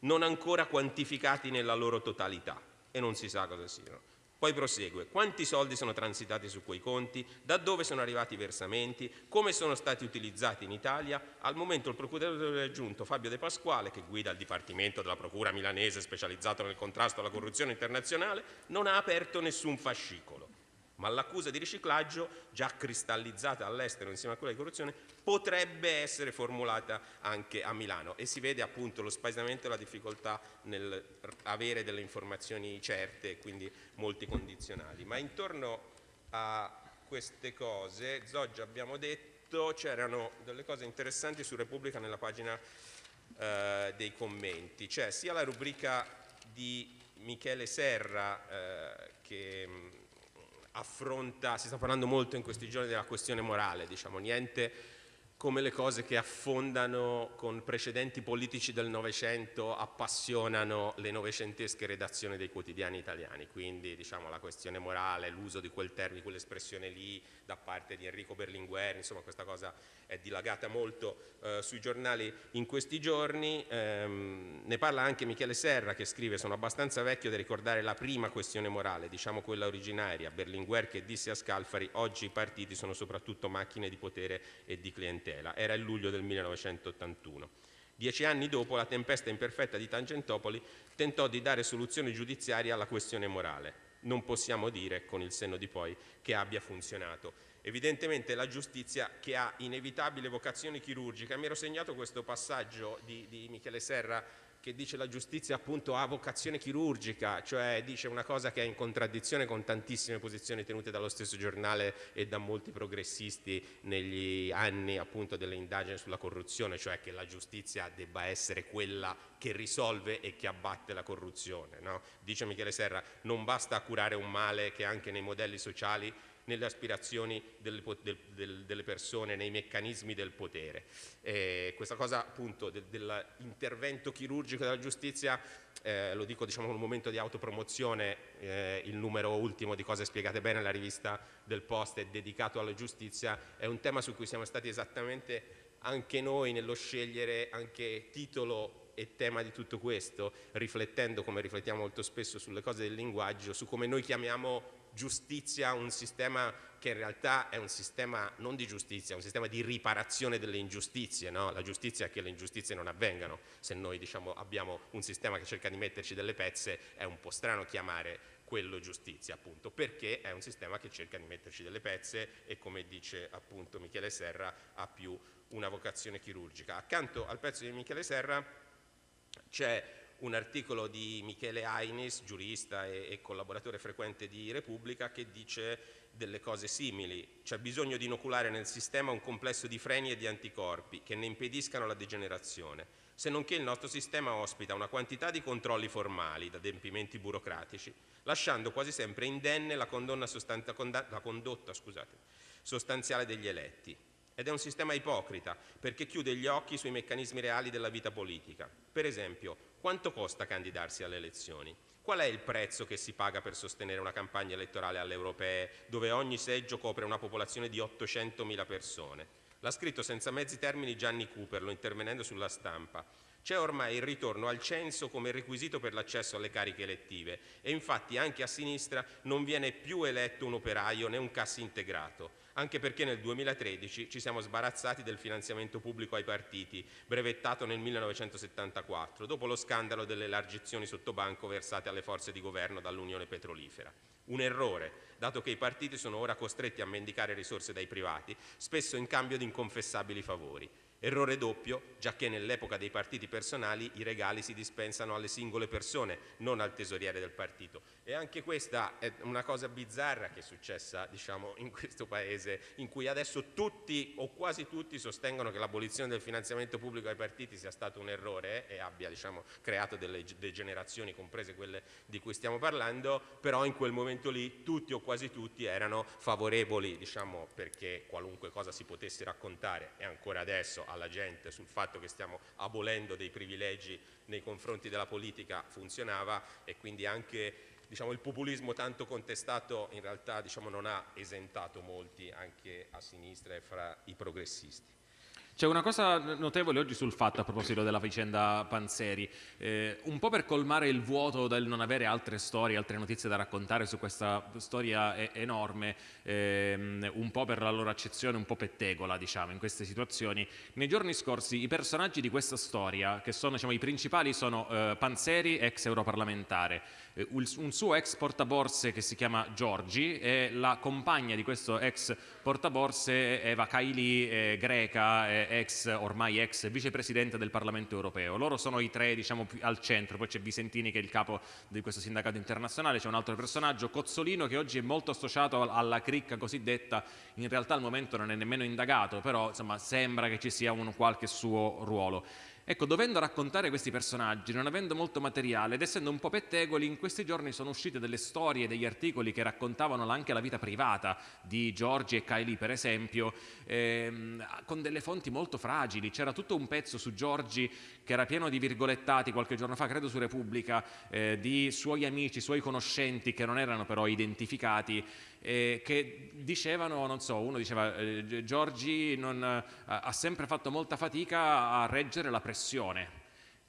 non ancora quantificati nella loro totalità e non si sa cosa siano. Poi prosegue, quanti soldi sono transitati su quei conti, da dove sono arrivati i versamenti, come sono stati utilizzati in Italia. Al momento il procuratore aggiunto Fabio De Pasquale, che guida il Dipartimento della Procura milanese specializzato nel contrasto alla corruzione internazionale, non ha aperto nessun fascicolo ma l'accusa di riciclaggio, già cristallizzata all'estero insieme a quella di corruzione, potrebbe essere formulata anche a Milano e si vede appunto lo spaesamento e la difficoltà nel avere delle informazioni certe e quindi molti condizionali. Ma intorno a queste cose, Zoggia abbiamo detto, c'erano delle cose interessanti su Repubblica nella pagina eh, dei commenti, cioè sia la rubrica di Michele Serra eh, che affronta, si sta parlando molto in questi giorni della questione morale, diciamo, niente come le cose che affondano con precedenti politici del Novecento appassionano le novecentesche redazioni dei quotidiani italiani, quindi diciamo, la questione morale, l'uso di quel termine, quell'espressione lì da parte di Enrico Berlinguer, insomma questa cosa è dilagata molto eh, sui giornali in questi giorni, ehm, ne parla anche Michele Serra che scrive sono abbastanza vecchio da ricordare la prima questione morale, diciamo quella originaria, Berlinguer che disse a Scalfari oggi i partiti sono soprattutto macchine di potere e di clientela, era il luglio del 1981. Dieci anni dopo la tempesta imperfetta di Tangentopoli tentò di dare soluzione giudiziaria alla questione morale non possiamo dire con il senno di poi che abbia funzionato. Evidentemente la giustizia che ha inevitabile vocazione chirurgica, mi ero segnato questo passaggio di, di Michele Serra che dice la giustizia appunto ha vocazione chirurgica, cioè dice una cosa che è in contraddizione con tantissime posizioni tenute dallo stesso giornale e da molti progressisti negli anni appunto delle indagini sulla corruzione, cioè che la giustizia debba essere quella che risolve e che abbatte la corruzione. No? Dice Michele Serra, non basta curare un male che anche nei modelli sociali nelle aspirazioni delle, del, delle persone, nei meccanismi del potere. Eh, questa cosa appunto de, dell'intervento chirurgico della giustizia, eh, lo dico diciamo con un momento di autopromozione, eh, il numero ultimo di cose spiegate bene, la rivista del Post è dedicato alla giustizia, è un tema su cui siamo stati esattamente anche noi nello scegliere anche titolo e tema di tutto questo, riflettendo come riflettiamo molto spesso sulle cose del linguaggio, su come noi chiamiamo giustizia un sistema che in realtà è un sistema non di giustizia, è un sistema di riparazione delle ingiustizie, no? la giustizia è che le ingiustizie non avvengano, se noi diciamo, abbiamo un sistema che cerca di metterci delle pezze è un po' strano chiamare quello giustizia appunto, perché è un sistema che cerca di metterci delle pezze e come dice appunto Michele Serra ha più una vocazione chirurgica. Accanto al pezzo di Michele Serra c'è un articolo di Michele Ainis, giurista e, e collaboratore frequente di Repubblica, che dice delle cose simili. C'è bisogno di inoculare nel sistema un complesso di freni e di anticorpi che ne impediscano la degenerazione se non che il nostro sistema ospita una quantità di controlli formali, da adempimenti burocratici, lasciando quasi sempre indenne la, la condotta scusate, sostanziale degli eletti. Ed è un sistema ipocrita, perché chiude gli occhi sui meccanismi reali della vita politica. Per esempio, quanto costa candidarsi alle elezioni? Qual è il prezzo che si paga per sostenere una campagna elettorale alle europee, dove ogni seggio copre una popolazione di 800.000 persone? L'ha scritto senza mezzi termini Gianni Cooperlo, intervenendo sulla stampa. C'è ormai il ritorno al censo come requisito per l'accesso alle cariche elettive e infatti anche a sinistra non viene più eletto un operaio né un cassi integrato anche perché nel 2013 ci siamo sbarazzati del finanziamento pubblico ai partiti, brevettato nel 1974, dopo lo scandalo delle elargizioni sotto banco versate alle forze di governo dall'Unione Petrolifera. Un errore, dato che i partiti sono ora costretti a mendicare risorse dai privati, spesso in cambio di inconfessabili favori. Errore doppio, già che nell'epoca dei partiti personali i regali si dispensano alle singole persone, non al tesoriere del partito. E anche questa è una cosa bizzarra che è successa diciamo, in questo Paese, in cui adesso tutti o quasi tutti sostengono che l'abolizione del finanziamento pubblico ai partiti sia stato un errore e abbia diciamo, creato delle degenerazioni, comprese quelle di cui stiamo parlando, però in quel momento lì tutti o quasi tutti erano favorevoli diciamo, perché qualunque cosa si potesse raccontare e ancora adesso alla gente sul fatto che stiamo abolendo dei privilegi nei confronti della politica funzionava e quindi anche diciamo, il populismo tanto contestato in realtà diciamo, non ha esentato molti anche a sinistra e fra i progressisti. C'è una cosa notevole oggi sul fatto a proposito della vicenda Panzeri, eh, un po' per colmare il vuoto del non avere altre storie, altre notizie da raccontare su questa storia enorme, ehm, un po' per la loro accezione un po' pettegola diciamo in queste situazioni. Nei giorni scorsi i personaggi di questa storia, che sono diciamo, i principali, sono eh, Panzeri, ex europarlamentare, un suo ex portaborse che si chiama Giorgi e la compagna di questo ex portaborse Eva Kaili, eh, greca, eh, ex, ormai ex vicepresidente del Parlamento europeo. Loro sono i tre diciamo, al centro, poi c'è Visentini che è il capo di questo sindacato internazionale, c'è un altro personaggio, Cozzolino che oggi è molto associato alla cricca cosiddetta, in realtà al momento non è nemmeno indagato, però insomma, sembra che ci sia un qualche suo ruolo. Ecco, dovendo raccontare questi personaggi, non avendo molto materiale ed essendo un po' pettegoli, in questi giorni sono uscite delle storie, degli articoli che raccontavano anche la vita privata di Giorgi e Kylie, per esempio, ehm, con delle fonti molto fragili. C'era tutto un pezzo su Giorgi che era pieno di virgolettati qualche giorno fa, credo su Repubblica, eh, di suoi amici, suoi conoscenti che non erano però identificati eh, che dicevano, non so, uno diceva eh, Giorgi non, eh, ha sempre fatto molta fatica a reggere la pressione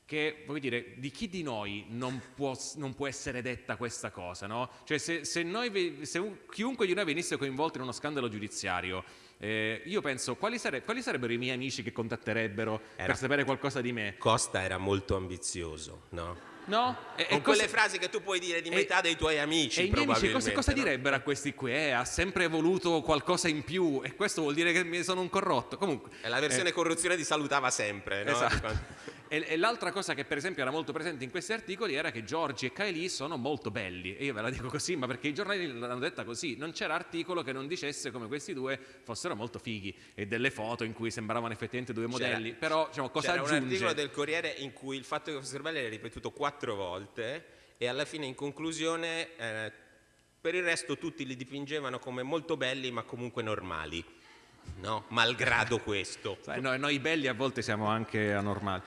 che voglio dire, di chi di noi non può, non può essere detta questa cosa, no? Cioè se, se, noi, se, chiunque di noi venisse coinvolto in uno scandalo giudiziario, eh, io penso quali, sare, quali, sarebbero i miei amici che contatterebbero era, per sapere qualcosa di me? Costa era molto ambizioso, no? No? E, Con e quelle frasi che tu puoi dire di metà e, dei tuoi amici. E i miei amici cosa, cosa no? direbbero a questi qui? Eh, ha sempre voluto qualcosa in più e questo vuol dire che sono un corrotto. Comunque, è la versione eh, corruzione di salutava sempre. No? Esatto. E, e l'altra cosa che per esempio era molto presente in questi articoli era che Giorgi e Kylie sono molto belli. E io ve la dico così, ma perché i giornali l'hanno detta così. Non c'era articolo che non dicesse come questi due fossero molto fighi e delle foto in cui sembravano effettivamente due modelli. C'era, Però diciamo, cosa c'era aggiunge? un articolo del Corriere in cui il fatto che fossero belli era ripetuto quattro volte e alla fine in conclusione eh, per il resto tutti li dipingevano come molto belli ma comunque normali. No? Malgrado questo. Sai, noi, noi belli a volte siamo anche anormali.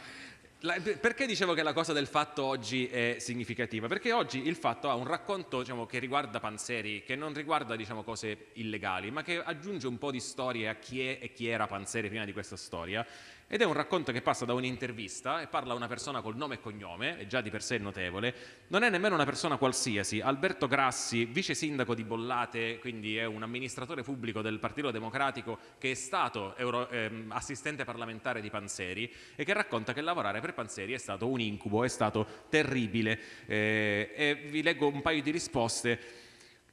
La, perché dicevo che la cosa del fatto oggi è significativa? Perché oggi il fatto ha un racconto diciamo, che riguarda Panzeri, che non riguarda diciamo, cose illegali, ma che aggiunge un po' di storie a chi è e chi era Panzeri prima di questa storia ed è un racconto che passa da un'intervista e parla una persona col nome e cognome, è già di per sé notevole, non è nemmeno una persona qualsiasi, Alberto Grassi, vice sindaco di Bollate, quindi è un amministratore pubblico del Partito Democratico che è stato euro, eh, assistente parlamentare di Panzeri e che racconta che lavorare per Panzeri è stato un incubo, è stato terribile eh, e vi leggo un paio di risposte.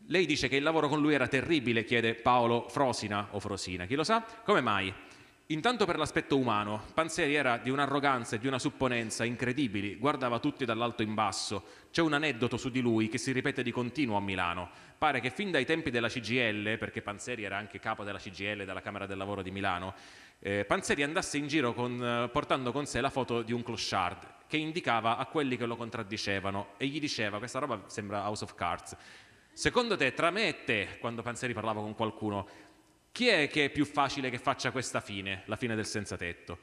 Lei dice che il lavoro con lui era terribile, chiede Paolo Frosina o Frosina, chi lo sa? Come mai? Intanto per l'aspetto umano, Panzeri era di un'arroganza e di una supponenza incredibili, guardava tutti dall'alto in basso. C'è un aneddoto su di lui che si ripete di continuo a Milano. Pare che fin dai tempi della CGL, perché Panzeri era anche capo della CGL della Camera del Lavoro di Milano, eh, Panzeri andasse in giro con, eh, portando con sé la foto di un clochard che indicava a quelli che lo contraddicevano e gli diceva questa roba sembra House of Cards. Secondo te, tra me e te, quando Panzeri parlava con qualcuno, chi è che è più facile che faccia questa fine, la fine del senza tetto?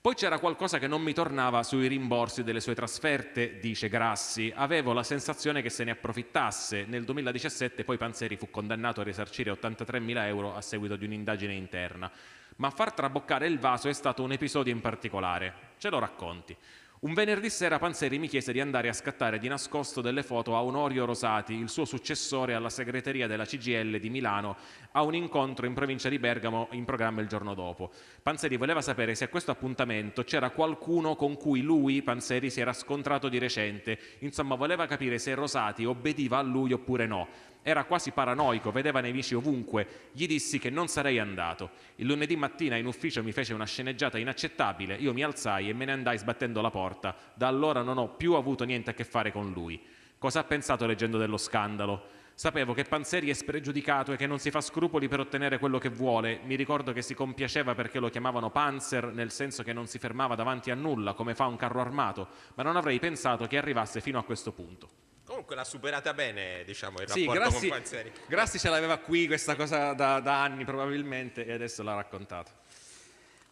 Poi c'era qualcosa che non mi tornava sui rimborsi delle sue trasferte, dice Grassi. Avevo la sensazione che se ne approfittasse. Nel 2017 poi Panzeri fu condannato a risarcire 83.000 euro a seguito di un'indagine interna. Ma far traboccare il vaso è stato un episodio in particolare. Ce lo racconti. Un venerdì sera Panzeri mi chiese di andare a scattare di nascosto delle foto a Onorio Rosati, il suo successore alla segreteria della CGL di Milano, a un incontro in provincia di Bergamo in programma il giorno dopo. Panzeri voleva sapere se a questo appuntamento c'era qualcuno con cui lui, Panzeri, si era scontrato di recente. Insomma, voleva capire se Rosati obbediva a lui oppure no. Era quasi paranoico, vedeva nemici ovunque. Gli dissi che non sarei andato. Il lunedì mattina in ufficio mi fece una sceneggiata inaccettabile, io mi alzai e me ne andai sbattendo la porta. Da allora non ho più avuto niente a che fare con lui. Cosa ha pensato leggendo dello scandalo? Sapevo che Panzeri è spregiudicato e che non si fa scrupoli per ottenere quello che vuole. Mi ricordo che si compiaceva perché lo chiamavano Panzer, nel senso che non si fermava davanti a nulla, come fa un carro armato, ma non avrei pensato che arrivasse fino a questo punto. L'ha superata bene, diciamo, il Sì, rapporto Grassi, con Panzeri. Grassi ce l'aveva qui questa cosa da, da anni probabilmente e adesso l'ha raccontata.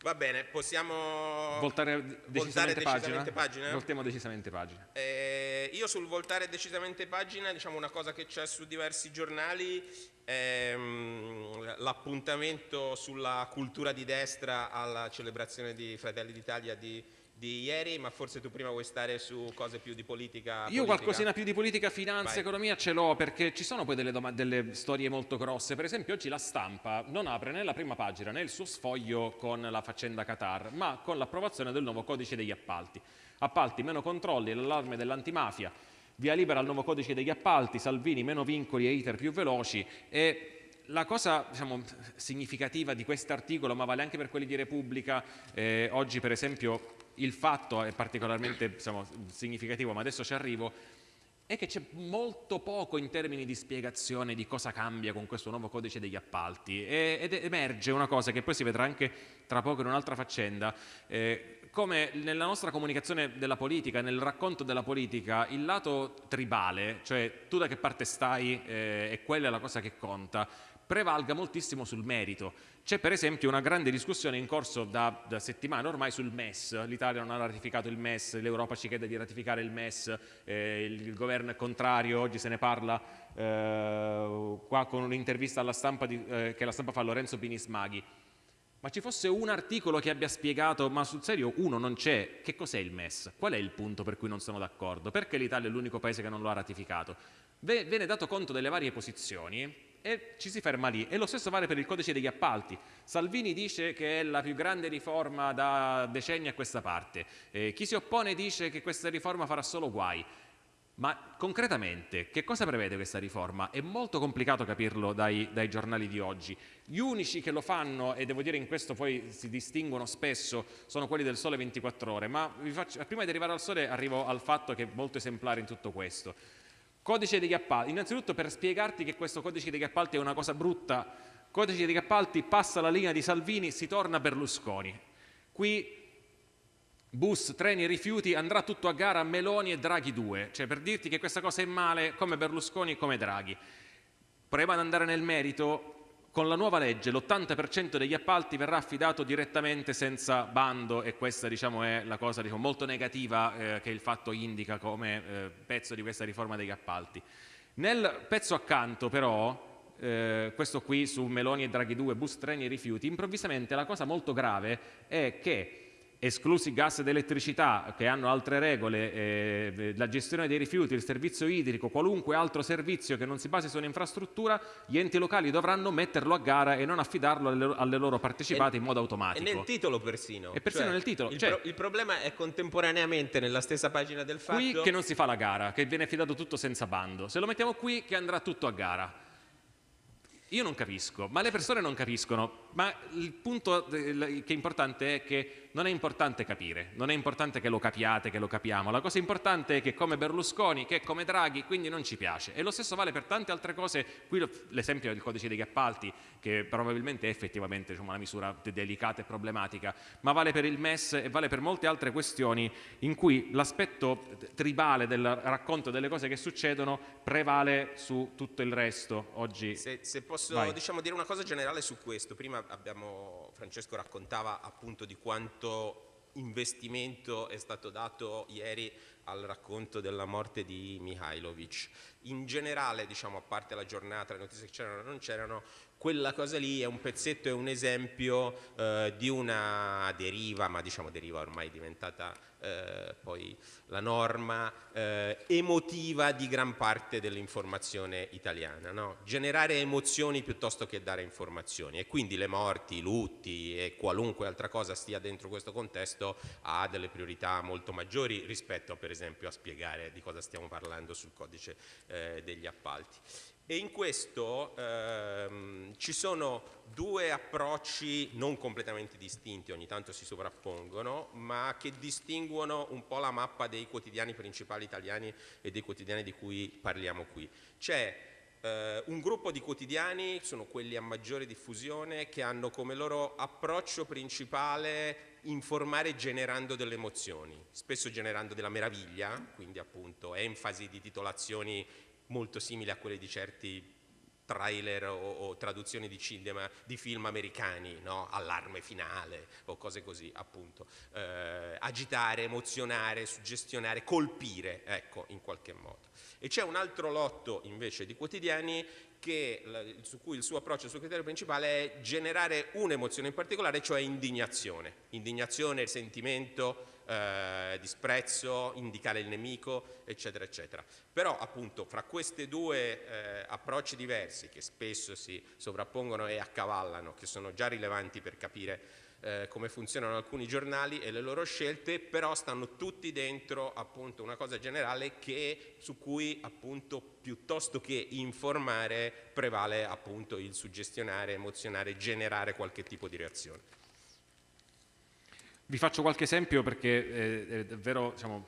Va bene, possiamo Voltare decisamente decisamente pagina? pagina? Voltiamo decisamente pagina. Eh, io sul voltare decisamente pagina, diciamo una cosa che c'è su diversi giornali, ehm, l'appuntamento sulla cultura di destra alla celebrazione di Fratelli d'Italia di, di ieri, ma forse tu prima vuoi stare su cose più di politica. Io politica. qualcosina più di politica, finanza, Vai. economia ce l'ho perché ci sono poi delle, delle storie molto grosse. Per esempio oggi la stampa non apre né la prima pagina né il suo sfoglio con la faccenda Qatar, ma con l'approvazione del nuovo codice degli appalti. Appalti, meno controlli, l'allarme dell'antimafia, via libera al nuovo codice degli appalti, Salvini, meno vincoli e iter più veloci e la cosa diciamo, significativa di quest'articolo, ma vale anche per quelli di Repubblica, eh, oggi per esempio il fatto è particolarmente diciamo, significativo, ma adesso ci arrivo, è che c'è molto poco in termini di spiegazione di cosa cambia con questo nuovo codice degli appalti. E- ed emerge una cosa che poi si vedrà anche tra poco in un'altra faccenda, eh, come nella nostra comunicazione della politica, nel racconto della politica, il lato tribale, cioè tu da che parte stai eh, e quella è la cosa che conta, prevalga moltissimo sul merito. C'è per esempio una grande discussione in corso da, da settimane ormai sul MES, l'Italia non ha ratificato il MES, l'Europa ci chiede di ratificare il MES, eh, il, il governo è contrario, oggi se ne parla eh, qua con un'intervista alla stampa di- eh, che la stampa fa a Lorenzo Pinismaghi. Ma ci fosse un articolo che abbia spiegato, ma sul serio uno non c'è, che cos'è il MES? Qual è il punto per cui non sono d'accordo? Perché l'Italia è l'unico paese che non lo ha ratificato? Ve- Viene dato conto delle varie posizioni e ci si ferma lì. E lo stesso vale per il codice degli appalti. Salvini dice che è la più grande riforma da decenni a questa parte. Eh, chi si oppone dice che questa riforma farà solo guai. Ma concretamente, che cosa prevede questa riforma? È molto complicato capirlo dai, dai giornali di oggi. Gli unici che lo fanno, e devo dire in questo poi si distinguono spesso, sono quelli del Sole 24 Ore. Ma faccio- prima di arrivare al Sole arrivo al fatto che è molto esemplare in tutto questo. Codice degli appalti. Innanzitutto per spiegarti che questo codice degli appalti è una cosa brutta, codice degli appalti passa la linea di Salvini, si torna Berlusconi. Qui bus, treni, rifiuti, andrà tutto a gara Meloni e Draghi 2, cioè per dirti che questa cosa è male come Berlusconi e come Draghi. Proviamo ad andare nel merito, con la nuova legge l'80% degli appalti verrà affidato direttamente senza bando e questa diciamo, è la cosa diciamo, molto negativa eh, che il fatto indica come eh, pezzo di questa riforma degli appalti. Nel pezzo accanto però, eh, questo qui su Meloni e Draghi 2, bus, treni e rifiuti, improvvisamente la cosa molto grave è che esclusi gas ed elettricità che hanno altre regole, eh, la gestione dei rifiuti, il servizio idrico, qualunque altro servizio che non si basi su un'infrastruttura, gli enti locali dovranno metterlo a gara e non affidarlo alle, alle loro partecipate E- in modo E automatico. nel titolo persino. Cioè, E persino nel titolo, Il, cioè- pro- il problema è contemporaneamente nella stessa pagina del fatto. Qui che non si fa la gara, che viene affidato tutto senza bando. Se lo mettiamo qui che andrà tutto a gara. Io non capisco, ma le persone non capiscono, ma il punto che è importante è che non è importante capire, non è importante che lo capiate, che lo capiamo, la cosa importante è che come Berlusconi, che come Draghi, quindi non ci piace. E lo stesso vale per tante altre cose, qui l'esempio del codice degli appalti, che probabilmente è effettivamente diciamo, una misura delicata e problematica, ma vale per il MES e vale per molte altre questioni in cui l'aspetto tribale del racconto delle cose che succedono prevale su tutto il resto. Oggi... Se, se posso diciamo, dire una cosa generale su questo, prima abbiamo, Francesco raccontava appunto di quanto investimento è stato dato ieri al racconto della morte di Mihailovic. In generale, diciamo, a parte la giornata, le notizie che c'erano o non c'erano, quella cosa lì è un pezzetto, è un esempio eh, di una deriva, ma diciamo deriva ormai diventata eh, poi la norma eh, emotiva di gran parte dell'informazione italiana, no? generare emozioni piuttosto che dare informazioni e quindi le morti, i lutti e qualunque altra cosa stia dentro questo contesto ha delle priorità molto maggiori rispetto per esempio a spiegare di cosa stiamo parlando sul codice eh, degli appalti. E in questo ehm, ci sono due approcci non completamente distinti, ogni tanto si sovrappongono, ma che distinguono un po' la mappa dei quotidiani principali italiani e dei quotidiani di cui parliamo qui. C'è eh, un gruppo di quotidiani, sono quelli a maggiore diffusione, che hanno come loro approccio principale informare generando delle emozioni, spesso generando della meraviglia, quindi appunto enfasi di titolazioni molto simili a quelle di certi trailer o, o traduzioni di cinema di film americani, no? allarme finale o cose così appunto, eh, agitare, emozionare, suggestionare, colpire, ecco, in qualche modo. E c'è un altro lotto invece di quotidiani che, su cui il suo approccio, il suo criterio principale è generare un'emozione in particolare, cioè indignazione. Indignazione, sentimento, eh, disprezzo, indicare il nemico, eccetera, eccetera. Però appunto fra questi due eh, approcci diversi che spesso si sovrappongono e accavallano, che sono già rilevanti per capire eh, come funzionano alcuni giornali e le loro scelte, però stanno tutti dentro appunto una cosa generale che, su cui appunto piuttosto che informare prevale appunto il suggestionare, emozionare, generare qualche tipo di reazione. Vi faccio qualche esempio perché è davvero, diciamo,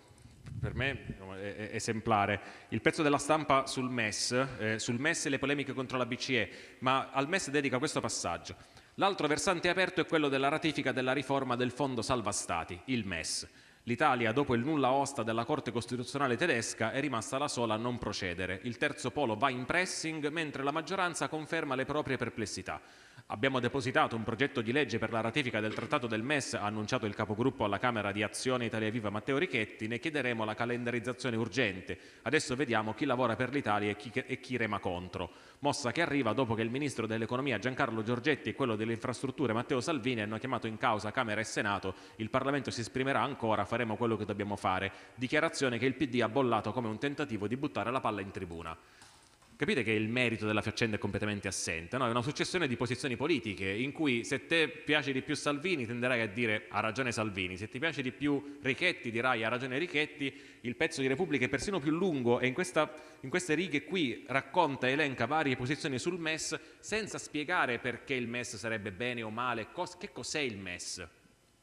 per me è esemplare. Il pezzo della stampa sul MES, eh, sul MES e le polemiche contro la BCE, ma al MES dedica questo passaggio. L'altro versante aperto è quello della ratifica della riforma del Fondo Salva Stati, il MES. L'Italia, dopo il nulla osta della Corte Costituzionale tedesca, è rimasta la sola a non procedere. Il terzo polo va in pressing, mentre la maggioranza conferma le proprie perplessità. Abbiamo depositato un progetto di legge per la ratifica del trattato del MES, ha annunciato il capogruppo alla Camera di Azione Italia Viva Matteo Richetti, ne chiederemo la calendarizzazione urgente. Adesso vediamo chi lavora per l'Italia e chi, e chi rema contro. Mossa che arriva dopo che il Ministro dell'Economia Giancarlo Giorgetti e quello delle Infrastrutture Matteo Salvini hanno chiamato in causa Camera e Senato, il Parlamento si esprimerà ancora, faremo quello che dobbiamo fare. Dichiarazione che il PD ha bollato come un tentativo di buttare la palla in tribuna. Capite che il merito della faccenda è completamente assente, no? è una successione di posizioni politiche in cui se te piace di più Salvini tenderai a dire ha ragione Salvini, se ti piace di più Richetti dirai ha ragione Richetti, il pezzo di Repubblica è persino più lungo e in, questa, in queste righe qui racconta e elenca varie posizioni sul MES senza spiegare perché il MES sarebbe bene o male, cos che cos'è il MES,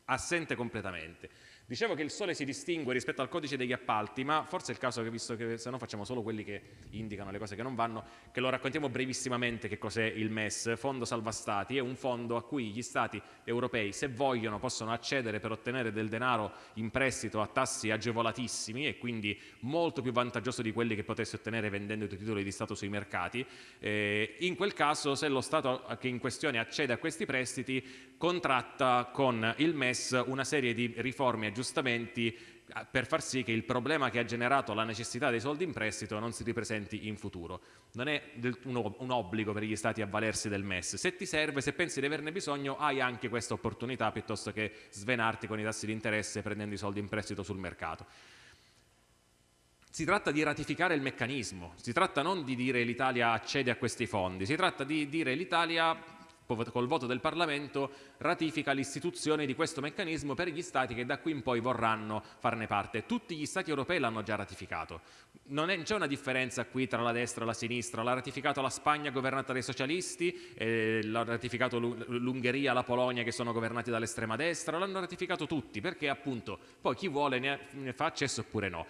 assente completamente. Dicevo che il sole si distingue rispetto al codice degli appalti, ma forse è il caso che, visto che se no facciamo solo quelli che indicano le cose che non vanno, che lo raccontiamo brevissimamente che cos'è il MES, Fondo Salva Stati, è un fondo a cui gli Stati europei, se vogliono, possono accedere per ottenere del denaro in prestito a tassi agevolatissimi e quindi molto più vantaggioso di quelli che potessi ottenere vendendo i tuoi titoli di Stato sui mercati. Eh, in quel caso, se lo Stato che in questione accede a questi prestiti, contratta con il MES una serie di riforme aggiustamenti eh, per far sì che il problema che ha generato la necessità dei soldi in prestito non si ripresenti in futuro. Non è un obbligo per gli Stati avvalersi del MES. Se ti serve, se pensi di averne bisogno, hai anche questa opportunità piuttosto che svenarti con i tassi di interesse prendendo i soldi in prestito sul mercato. Si tratta di ratificare il meccanismo, si tratta non di dire l'Italia accede a questi fondi, si tratta di dire l'Italia col voto del Parlamento ratifica l'istituzione di questo meccanismo per gli Stati che da qui in poi vorranno farne parte. Tutti gli Stati europei l'hanno già ratificato. Non c'è una differenza qui tra la destra e la sinistra. L'ha ratificato la Spagna governata dai socialisti, eh, l'ha ratificato l'Ungheria, la Polonia che sono governati dall'estrema destra, l'hanno ratificato tutti perché appunto poi chi vuole ne, ne fa accesso oppure no.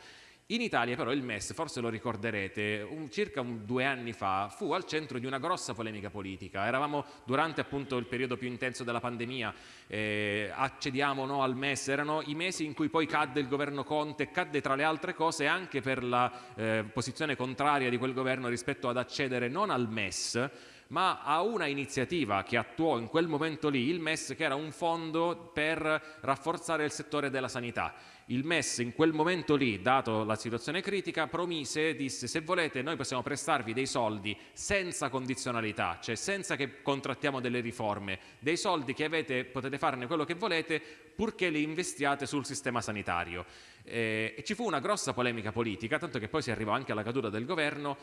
In Italia però il MES, forse lo ricorderete, un, circa un, due anni fa fu al centro di una grossa polemica politica. Eravamo durante appunto il periodo più intenso della pandemia, eh, accediamo o no al MES, erano i mesi in cui poi cadde il governo Conte, cadde tra le altre cose anche per la eh, posizione contraria di quel governo rispetto ad accedere non al MES, ma a una iniziativa che attuò in quel momento lì il MES, che era un fondo per rafforzare il settore della sanità il MES in quel momento lì, dato la situazione critica, promise, disse se volete noi possiamo prestarvi dei soldi senza condizionalità, cioè senza che contrattiamo delle riforme, dei soldi che avete, potete farne quello che volete purché li investiate sul sistema sanitario. Eh, ci fu una grossa polemica politica, tanto che poi si arrivò anche alla caduta del governo,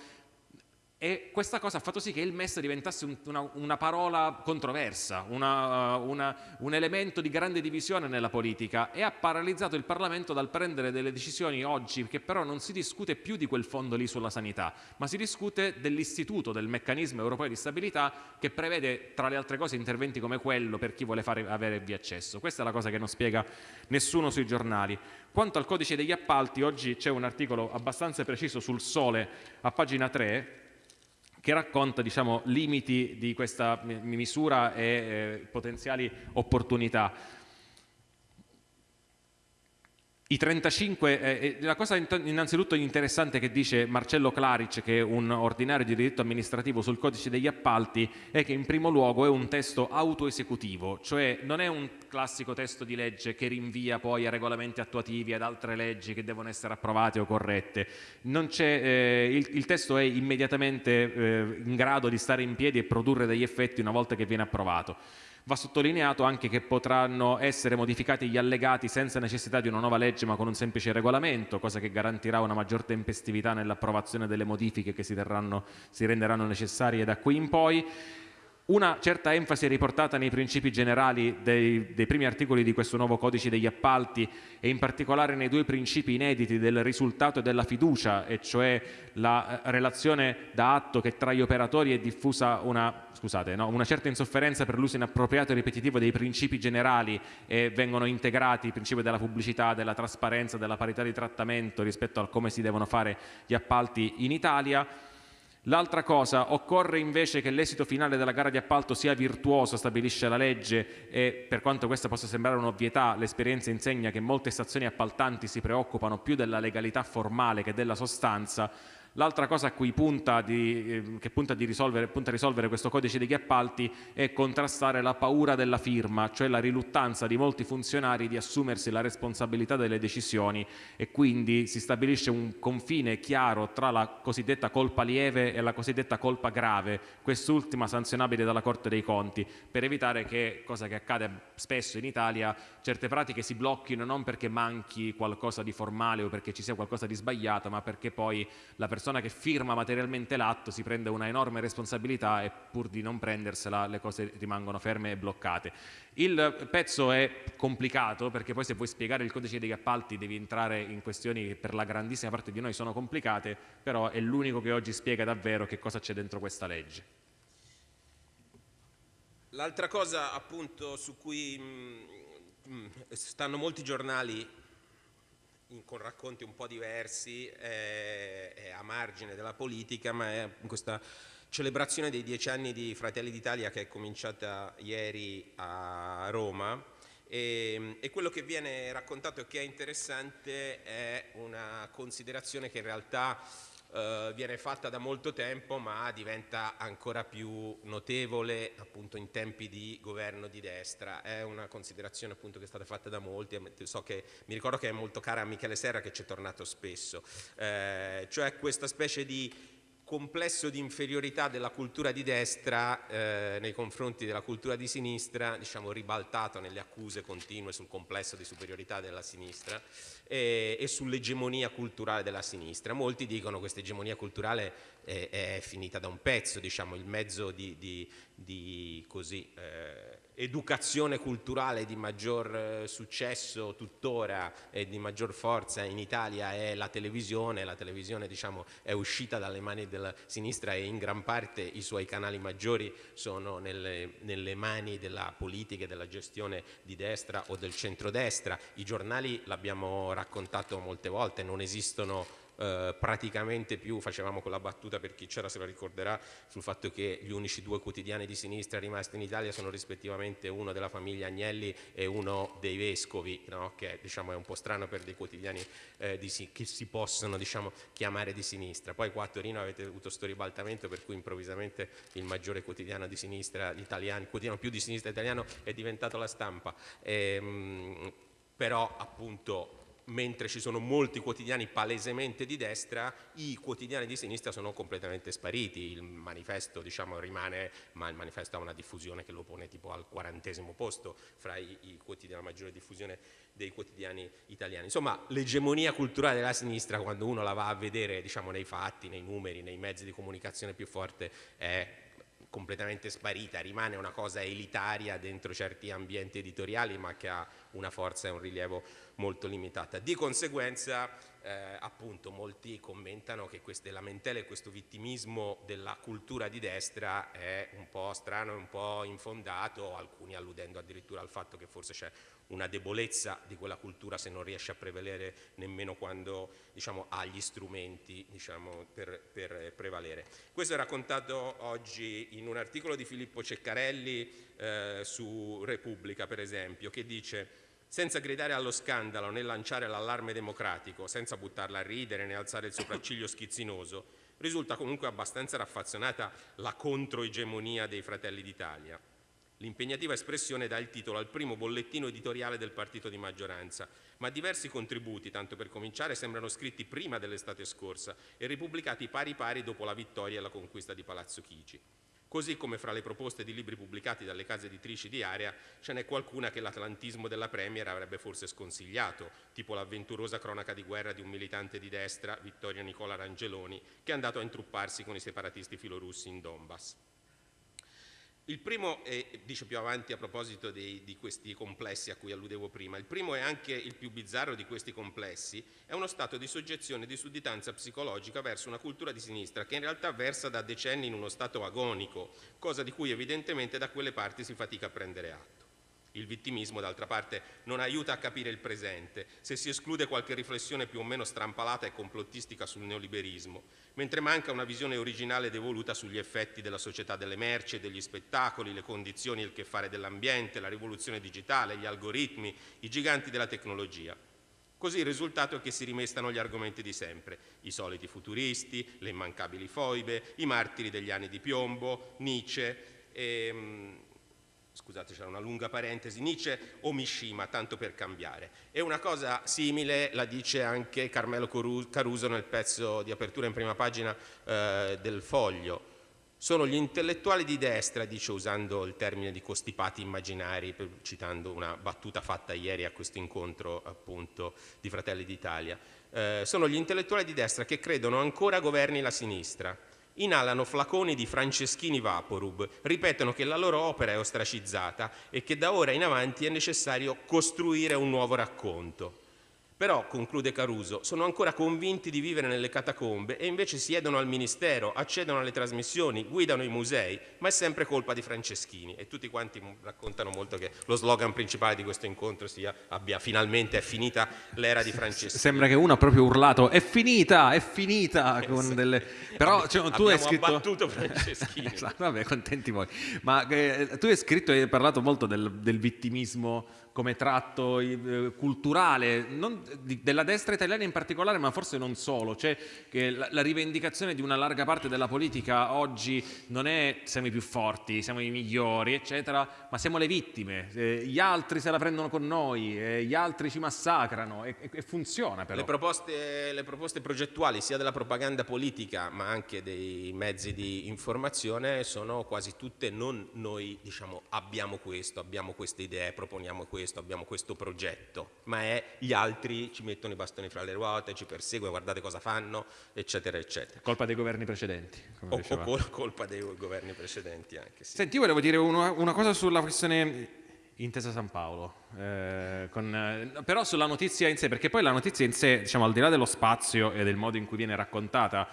e questa cosa ha fatto sì che il MES diventasse un, una, una, parola controversa, una, una, un elemento di grande divisione nella politica e ha paralizzato il Parlamento dal prendere delle decisioni oggi che però non si discute più di quel fondo lì sulla sanità, ma si discute dell'istituto, del meccanismo europeo di stabilità che prevede tra le altre cose interventi come quello per chi vuole fare, avere via accesso. Questa è la cosa che non spiega nessuno sui giornali. Quanto al codice degli appalti, oggi c'è un articolo abbastanza preciso sul Sole a pagina 3 che racconta diciamo, limiti di questa misura e eh, potenziali opportunità. I 35, eh, eh, la cosa innanzitutto interessante che dice Marcello Claric, che è un ordinario di diritto amministrativo sul codice degli appalti, è che in primo luogo è un testo autoesecutivo, cioè non è un classico testo di legge che rinvia poi a regolamenti attuativi, ad altre leggi che devono essere approvate o corrette. Eh, il, il, testo è immediatamente eh, in grado di stare in piedi e produrre degli effetti una volta che viene approvato. Va sottolineato anche che potranno essere modificati gli allegati senza necessità di una nuova legge ma con un semplice regolamento, cosa che garantirà una maggior tempestività nell'approvazione delle modifiche che si, terranno, si renderanno necessarie da qui in poi. Una certa enfasi riportata nei principi generali dei, dei, primi articoli di questo nuovo codice degli appalti e in particolare nei due principi inediti del risultato e della fiducia, e cioè la eh, relazione da atto che tra gli operatori è diffusa una, scusate, no, una certa insofferenza per l'uso inappropriato e ripetitivo dei principi generali e vengono integrati i principi della pubblicità, della trasparenza, della parità di trattamento rispetto a come si devono fare gli appalti in Italia L'altra cosa, occorre invece che l'esito finale della gara di appalto sia virtuoso, stabilisce la legge e per quanto questa possa sembrare un'ovvietà, l'esperienza insegna che molte stazioni appaltanti si preoccupano più della legalità formale che della sostanza L'altra cosa punta, di, eh, che punta, risolvere, punta, a risolvere questo codice degli appalti è contrastare la paura della firma, cioè la riluttanza di molti funzionari di assumersi la responsabilità delle decisioni e quindi si stabilisce un confine chiaro tra la cosiddetta colpa lieve e la cosiddetta colpa grave, quest'ultima sanzionabile dalla Corte dei Conti, per evitare che, cosa che accade spesso in Italia, certe pratiche si blocchino non perché manchi qualcosa di formale o perché ci sia qualcosa di sbagliato, ma perché poi la persona persona che firma materialmente l'atto si prende una enorme responsabilità e pur di non prendersela le cose rimangono ferme e bloccate. Il pezzo è complicato perché poi se vuoi spiegare il codice degli appalti devi entrare in questioni che per la grandissima parte di noi sono complicate, però è l'unico che oggi spiega davvero che cosa c'è dentro questa legge. L'altra cosa appunto su cui mh, mm, mh, mm, stanno molti giornali in, con racconti un po' diversi, è, è, a margine della politica, ma è questa celebrazione dei dieci anni di Fratelli d'Italia che è cominciata ieri a Roma. E, e, quello che viene raccontato e che è interessante è una considerazione che in realtà eh, viene fatta da molto tempo ma diventa ancora più notevole appunto in tempi di governo di destra. È una considerazione appunto che è stata fatta da molti, so che, mi ricordo che è molto cara a Michele Serra che ci è tornato spesso, eh, cioè questa specie di complesso di inferiorità della cultura di destra eh, nei confronti della cultura di sinistra, diciamo ribaltato nelle accuse continue sul complesso di superiorità della sinistra e, e sull'egemonia culturale della sinistra. Molti dicono che questa egemonia culturale è, è, finita da un pezzo, diciamo, il mezzo di, di, di così, eh, educazione culturale di maggior eh, successo tuttora e di maggior forza in Italia è la televisione, la televisione diciamo, è uscita dalle mani della sinistra e in gran parte i suoi canali maggiori sono nelle, nelle mani della politica e della gestione di destra o del centrodestra, i giornali l'abbiamo raccontato molte volte, non esistono eh, praticamente più, facevamo quella battuta per chi c'era se la ricorderà, sul fatto che gli unici due quotidiani di sinistra rimasti in Italia sono rispettivamente uno della famiglia Agnelli e uno dei vescovi, no? che diciamo, è un po' strano per dei quotidiani eh, di, che si possono diciamo, chiamare di sinistra. Poi qua a Torino avete avuto questo ribaltamento per cui improvvisamente il maggiore quotidiano di sinistra italiano, il quotidiano più di sinistra italiano è diventato la stampa. E, ehm, però appunto mentre ci sono molti quotidiani palesemente di destra, i quotidiani di sinistra sono completamente spariti, il manifesto diciamo, rimane, ma il manifesto ha una diffusione che lo pone tipo al quarantesimo posto fra i, i la maggiore diffusione dei quotidiani italiani. Insomma, l'egemonia culturale della sinistra, quando uno la va a vedere diciamo, nei fatti, nei numeri, nei mezzi di comunicazione più forte, è completamente sparita, rimane una cosa elitaria dentro certi ambienti editoriali ma che ha una forza e un rilievo molto limitata. Di conseguenza eh, appunto molti commentano che queste lamentele e questo vittimismo della cultura di destra è un po' strano un po' infondato, alcuni alludendo addirittura al fatto che forse c'è una debolezza di quella cultura se non riesce a prevalere nemmeno quando diciamo, ha gli strumenti diciamo, per, per, prevalere. Questo è raccontato oggi in un articolo di Filippo Ceccarelli eh, su Repubblica per esempio che dice senza gridare allo scandalo né lanciare l'allarme democratico, senza buttarla a ridere né alzare il sopracciglio schizzinoso, risulta comunque abbastanza raffazzonata la controegemonia dei Fratelli d'Italia. L'impegnativa espressione dà il titolo al primo bollettino editoriale del partito di maggioranza, ma diversi contributi, tanto per cominciare, sembrano scritti prima dell'estate scorsa e ripubblicati pari pari dopo la vittoria e la conquista di Palazzo Chigi. Così come fra le proposte di libri pubblicati dalle case editrici di area ce n'è qualcuna che l'atlantismo della Premier avrebbe forse sconsigliato, tipo l'avventurosa cronaca di guerra di un militante di destra, Vittorio Nicola Rangeloni, che è andato a intrupparsi con i separatisti filorussi in Donbass. Il primo, è, dice più avanti a proposito dei, di questi complessi a cui alludevo prima, il primo è anche il più bizzarro di questi complessi, è uno stato di soggezione e di sudditanza psicologica verso una cultura di sinistra che in realtà versa da decenni in uno stato agonico, cosa di cui evidentemente da quelle parti si fatica a prendere atto. Il vittimismo, d'altra parte, non aiuta a capire il presente, se si esclude qualche riflessione più o meno strampalata e complottistica sul neoliberismo, mentre manca una visione originale ed evoluta sugli effetti della società delle merci e degli spettacoli, le condizioni e il che fare dell'ambiente, la rivoluzione digitale, gli algoritmi, i giganti della tecnologia. Così il risultato è che si rimestano gli argomenti di sempre, i soliti futuristi, le immancabili foibe, i martiri degli anni di piombo, Nietzsche, ehm, scusate c'era una lunga parentesi, Nietzsche o Mishima, tanto per cambiare. E una cosa simile la dice anche Carmelo Caruso nel pezzo di apertura in prima pagina eh, del Foglio. Sono gli intellettuali di destra, dice usando il termine di costipati immaginari, citando una battuta fatta ieri a questo incontro appunto di Fratelli d'Italia, eh, sono gli intellettuali di destra che credono ancora governi la sinistra, inalano flaconi di Franceschini Vaporub, ripetono che la loro opera è ostracizzata e che da ora in avanti è necessario costruire un nuovo racconto. Però, conclude Caruso, sono ancora convinti di vivere nelle catacombe e invece siedono al ministero, accedono alle trasmissioni, guidano i musei, ma è sempre colpa di Franceschini. E tutti quanti raccontano molto che lo slogan principale di questo incontro sia abbia finalmente è finita l'era di Franceschini. Sembra che uno ha proprio urlato è finita, è finita. Con delle... Però cioè, tu hai scritto... abbattuto Franceschini. esatto, vabbè, contenti voi. Ma eh, tu hai scritto e hai parlato molto del, del vittimismo come tratto eh, culturale non, di, della destra italiana in particolare, ma forse non solo, cioè che la, la, rivendicazione di una larga parte della politica oggi non è siamo i più forti, siamo i migliori, eccetera, ma siamo le vittime, eh, gli altri se la prendono con noi, eh, gli altri ci massacrano e, e, funziona però. Le proposte, le proposte progettuali sia della propaganda politica ma anche dei mezzi di informazione sono quasi tutte non noi diciamo abbiamo questo, abbiamo queste idee, proponiamo questo, questo, abbiamo questo progetto, ma è gli altri ci mettono i bastoni fra le ruote, ci perseguono, guardate cosa fanno, eccetera, eccetera. Colpa dei governi precedenti. O, o colpa dei governi precedenti anche. Sì. Senti, io volevo dire una, una cosa sulla questione Intesa San Paolo, eh, con, eh, però sulla notizia in sé, perché poi la notizia in sé, diciamo al di là dello spazio e del modo in cui viene raccontata,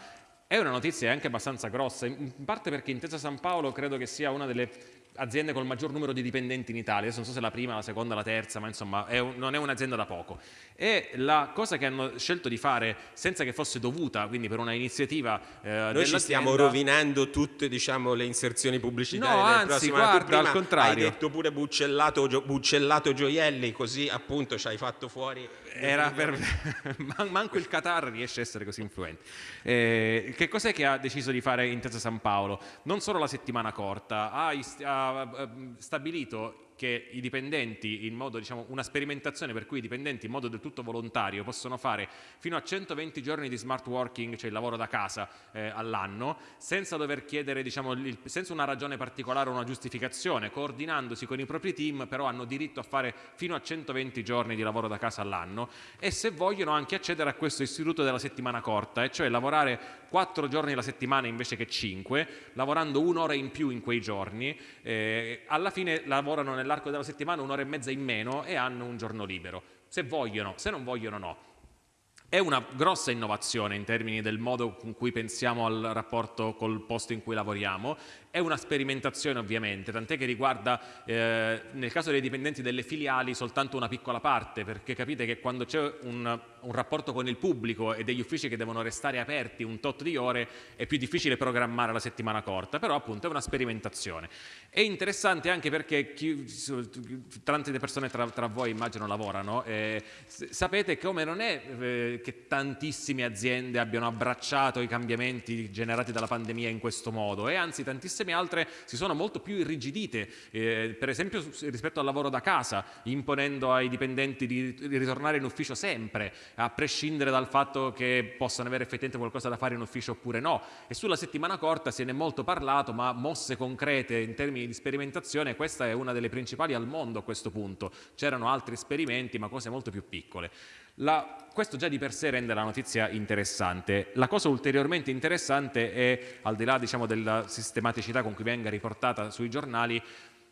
è una notizia anche abbastanza grossa, in parte perché Intesa San Paolo credo che sia una delle aziende col maggior numero di dipendenti in Italia, adesso non so se la prima, la seconda, la terza, ma insomma è un, non è un'azienda da poco. E la cosa che hanno scelto di fare senza che fosse dovuta, quindi per una iniziativa eh, Noi ci stiamo rovinando tutte diciamo, le inserzioni pubblicitarie no, anzi, guarda, al contrario. Hai detto pure buccellato, buccellato gioielli, così appunto ci hai fatto fuori era per... manco il Qatar riesce a essere così influente. Eh, che cos'è che ha deciso di fare Intesa San Paolo? Non solo la settimana corta, ha, ha stabilito che i dipendenti, in modo, diciamo, una sperimentazione per cui i dipendenti in modo del tutto volontario possono fare fino a 120 giorni di smart working, cioè il lavoro da casa eh, all'anno, senza dover chiedere, diciamo, il, senza una ragione particolare o una giustificazione, coordinandosi con i propri team, però hanno diritto a fare fino a 120 giorni di lavoro da casa all'anno e se vogliono anche accedere a questo istituto della settimana corta, e cioè lavorare 4 giorni alla settimana invece che 5, lavorando un'ora in più in quei giorni, eh, alla fine lavorano nel nell'arco della settimana un'ora e mezza in meno e hanno un giorno libero. Se vogliono, se non vogliono no. È una grossa innovazione in termini del modo con cui pensiamo al rapporto col posto in cui lavoriamo è una sperimentazione ovviamente, tant'è che riguarda eh, nel caso dei dipendenti delle filiali soltanto una piccola parte, perché capite che quando c'è un, un, rapporto con il pubblico e degli uffici che devono restare aperti un tot di ore è più difficile programmare la settimana corta, però appunto è una sperimentazione. È interessante anche perché chi, tante persone tra, tra, voi immagino lavorano, eh, sapete come non è eh, che tantissime aziende abbiano abbracciato i cambiamenti generati dalla pandemia in questo modo e anzi tantissime tantissime altre si sono molto più irrigidite, eh, per esempio rispetto al lavoro da casa, imponendo ai dipendenti di ritornare in ufficio sempre, a prescindere dal fatto che possano avere effettivamente qualcosa da fare in ufficio oppure no. E sulla settimana corta se ne è molto parlato, ma mosse concrete in termini di sperimentazione, questa è una delle principali al mondo a questo punto. C'erano altri esperimenti, ma cose molto più piccole. La, questo già di per sé rende la notizia interessante. La cosa ulteriormente interessante è, al di là diciamo, della sistematicità con cui venga riportata sui giornali,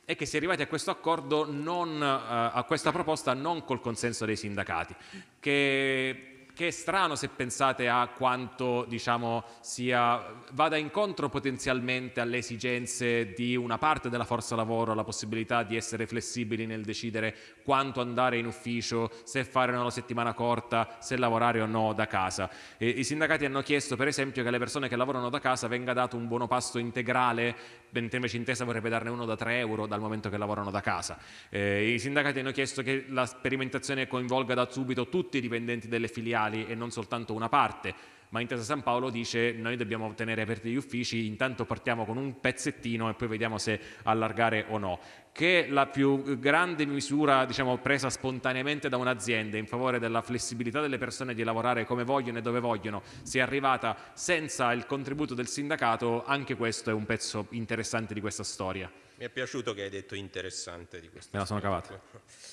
è che si è arrivati a questo accordo, non, uh, a questa proposta non col consenso dei sindacati, che che è strano se pensate a quanto diciamo, sia, vada incontro potenzialmente alle esigenze di una parte della forza lavoro, la possibilità di essere flessibili nel decidere quanto andare in ufficio, se fare una settimana corta, se lavorare o no da casa. E I sindacati hanno chiesto per esempio che alle persone che lavorano da casa venga dato un buono pasto integrale, mentre invece Intesa vorrebbe darne uno da 3 euro dal momento che lavorano da casa. Eh, I sindacati hanno chiesto che la sperimentazione coinvolga da subito tutti i dipendenti delle filiali locali e non soltanto una parte, ma Intesa San Paolo dice noi dobbiamo tenere aperti gli uffici, intanto partiamo con un pezzettino e poi vediamo se allargare o no, che la più grande misura diciamo, presa spontaneamente da un'azienda in favore della flessibilità delle persone di lavorare come vogliono e dove vogliono, sia arrivata senza il contributo del sindacato, anche questo è un pezzo interessante di questa storia. Mi è piaciuto che hai detto interessante di questa Me la sono cavata.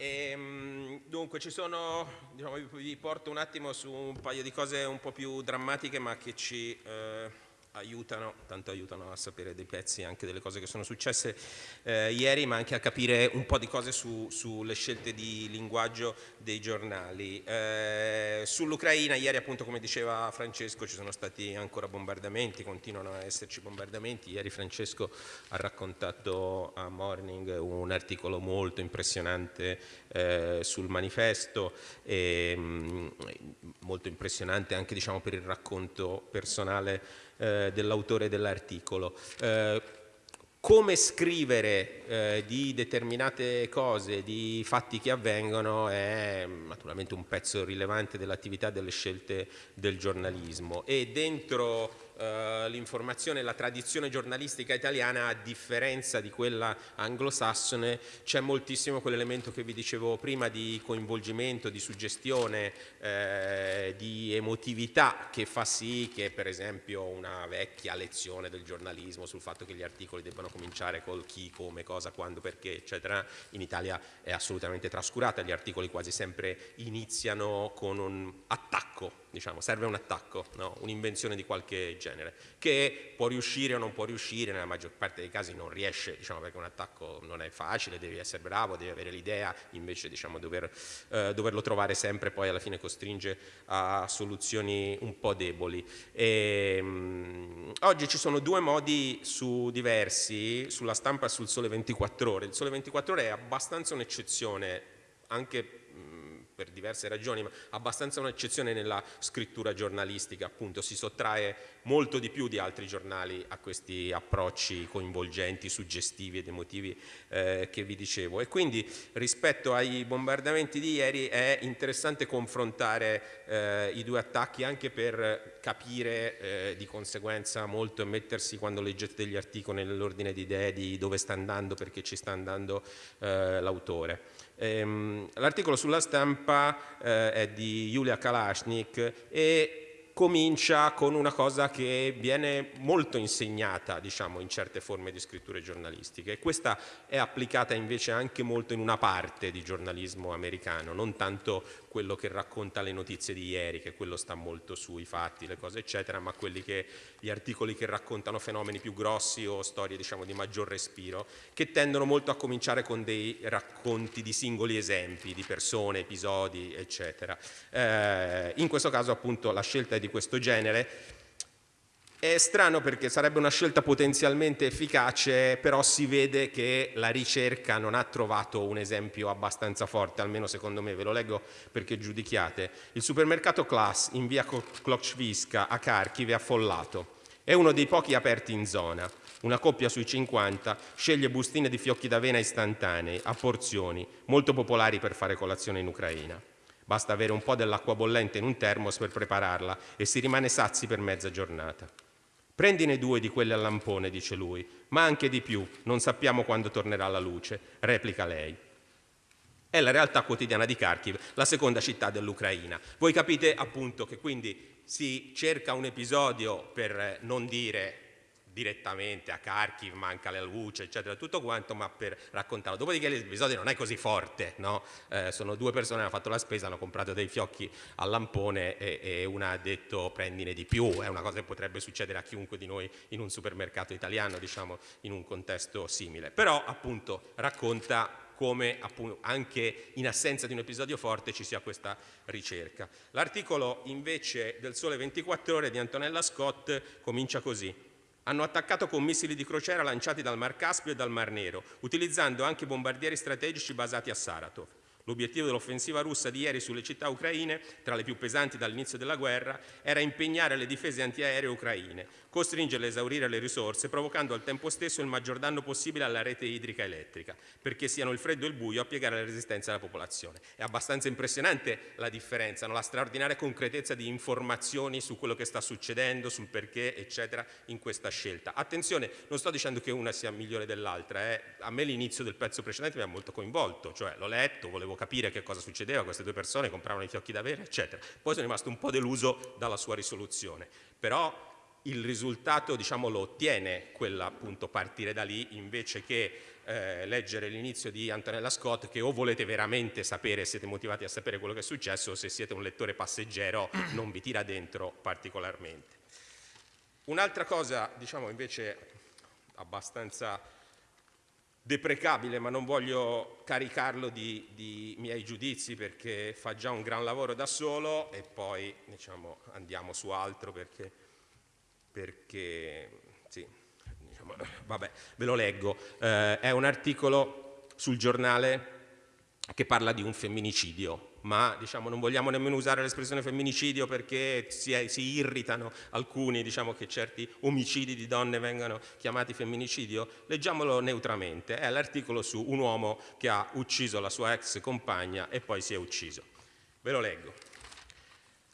E, ehm, dunque ci sono, diciamo, vi porto un attimo su un paio di cose un po' più drammatiche ma che ci eh, aiutano, tanto aiutano a sapere dei pezzi anche delle cose che sono successe eh, ieri, ma anche a capire un po' di cose su, sulle scelte di linguaggio dei giornali. Eh, Sull'Ucraina, ieri appunto come diceva Francesco, ci sono stati ancora bombardamenti, continuano a esserci bombardamenti. Ieri Francesco ha raccontato a Morning un articolo molto impressionante eh, sul manifesto, e, mh, mm, molto impressionante anche diciamo, per il racconto personale eh, dell'autore dell'articolo. Eh, come scrivere eh, di determinate cose, di fatti che avvengono è naturalmente un pezzo rilevante dell'attività delle scelte del giornalismo e dentro uh, l'informazione, la tradizione giornalistica italiana, a differenza di quella anglosassone, c'è moltissimo quell'elemento che vi dicevo prima di coinvolgimento, di suggestione, eh, di emotività che fa sì che per esempio una vecchia lezione del giornalismo sul fatto che gli articoli debbano cominciare col chi, come, cosa, quando, perché, eccetera, in Italia è assolutamente trascurata, gli articoli quasi sempre iniziano con un attacco diciamo, serve un attacco, no? un'invenzione di qualche genere, che può riuscire o non può riuscire, nella maggior parte dei casi non riesce, diciamo, perché un attacco non è facile, devi essere bravo, devi avere l'idea, invece diciamo, dover, eh, doverlo trovare sempre poi alla fine costringe a soluzioni un po' deboli. E, mh, mm, oggi ci sono due modi su diversi, sulla stampa e sul Sole 24 Ore. Il Sole 24 Ore è abbastanza un'eccezione, anche per diverse ragioni, ma abbastanza un'eccezione nella scrittura giornalistica, appunto si sottrae molto di più di altri giornali a questi approcci coinvolgenti, suggestivi ed emotivi eh, che vi dicevo. E quindi rispetto ai bombardamenti di ieri è interessante confrontare eh, i due attacchi anche per capire eh, di conseguenza molto e mettersi quando leggete degli articoli nell'ordine di idee di dove sta andando, perché ci sta andando eh, l'autore. Ehm, l'articolo sulla stampa eh, è di Julia Kalashnik e comincia con una cosa che viene molto insegnata diciamo, in certe forme di scritture giornalistiche. E questa è applicata invece anche molto in una parte di giornalismo americano, non tanto quello che racconta le notizie di ieri, che quello sta molto sui fatti, le cose eccetera, ma che, gli articoli che raccontano fenomeni più grossi o storie diciamo, di maggior respiro, che tendono molto a cominciare con dei racconti di singoli esempi, di persone, episodi, eccetera. Eh, in questo caso appunto la scelta è di questo genere, è strano perché sarebbe una scelta potenzialmente efficace, però si vede che la ricerca non ha trovato un esempio abbastanza forte, almeno secondo me, ve lo leggo perché giudichiate. Il supermercato Class in via Klokshviska a Kharkiv è affollato. È uno dei pochi aperti in zona. Una coppia sui 50 sceglie bustine di fiocchi d'avena istantanei, a porzioni, molto popolari per fare colazione in Ucraina. Basta avere un po' dell'acqua bollente in un termos per prepararla e si rimane sazi per mezza giornata. Prendine due di quelle al lampone, dice lui, ma anche di più, non sappiamo quando tornerà la luce, replica lei. È la realtà quotidiana di Kharkiv, la seconda città dell'Ucraina. Voi capite appunto che quindi si cerca un episodio per non dire direttamente a Kharkiv, manca la luce, eccetera, tutto quanto, ma per raccontarlo. Dopodiché l'episodio non è così forte, no? eh, sono due persone che hanno fatto la spesa, hanno comprato dei fiocchi al lampone e, e, una ha detto prendine di più, è una cosa che potrebbe succedere a chiunque di noi in un supermercato italiano, diciamo, in un contesto simile. Però appunto racconta come appunto, anche in assenza di un episodio forte ci sia questa ricerca. L'articolo invece del Sole 24 ore di Antonella Scott comincia così hanno attaccato con missili di crociera lanciati dal Mar Caspio e dal Mar Nero, utilizzando anche bombardieri strategici basati a Saratov. L'obiettivo dell'offensiva russa di ieri sulle città ucraine, tra le più pesanti dall'inizio della guerra, era impegnare le difese antiaeree ucraine, costringerle a esaurire le risorse, provocando al tempo stesso il maggior danno possibile alla rete idrica elettrica, perché siano il freddo e il buio a piegare la resistenza della popolazione. È abbastanza impressionante la differenza, no? la straordinaria concretezza di informazioni su quello che sta succedendo, sul perché, eccetera, in questa scelta. Attenzione, non sto dicendo che una sia migliore dell'altra, eh? a me l'inizio del pezzo precedente mi ha molto coinvolto, cioè l'ho letto, volevo capire che cosa succedeva, queste due persone compravano i fiocchi da avere, eccetera. Poi sono rimasto un po' deluso dalla sua risoluzione, però il risultato diciamo, lo ottiene quella appunto partire da lì invece che eh, leggere l'inizio di Antonella Scott che o volete veramente sapere, siete motivati a sapere quello che è successo o se siete un lettore passeggero non vi tira dentro particolarmente. Un'altra cosa diciamo invece abbastanza deprecabile ma non voglio caricarlo di, di, miei giudizi perché fa già un gran lavoro da solo e poi diciamo, andiamo su altro perché perché, sì, diciamo, vabbè, ve lo leggo, eh, è un articolo sul giornale che parla di un femminicidio, ma diciamo, non vogliamo nemmeno usare l'espressione femminicidio perché si, si irritano alcuni diciamo, che certi omicidi di donne vengano chiamati femminicidio, leggiamolo neutramente, è l'articolo su un uomo che ha ucciso la sua ex compagna e poi si è ucciso. Ve lo leggo.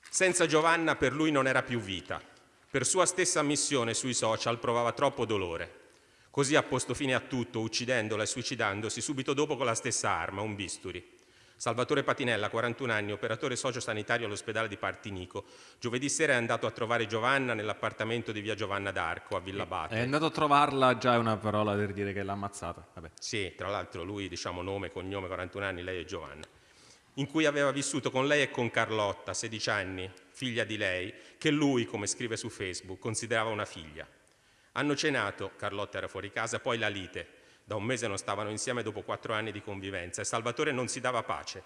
Senza Giovanna per lui non era più vita. Per sua stessa ammissione sui social provava troppo dolore. Così ha posto fine a tutto, uccidendola e suicidandosi subito dopo con la stessa arma, un bisturi. Salvatore Patinella, 41 anni, operatore sociosanitario all'ospedale di Partinico. Giovedì sera è andato a trovare Giovanna nell'appartamento di via Giovanna d'Arco a Villa Bate. È andato a trovarla, già è una parola per dire che l'ha ammazzata. Vabbè. Sì, tra l'altro lui, diciamo nome, cognome, 41 anni, lei è Giovanna. In cui aveva vissuto con lei e con Carlotta, 16 anni, figlia di lei, che lui, come scrive su Facebook, considerava una figlia. Hanno cenato, Carlotta era fuori casa, poi la lite. Da un mese non stavano insieme dopo quattro anni di convivenza e Salvatore non si dava pace.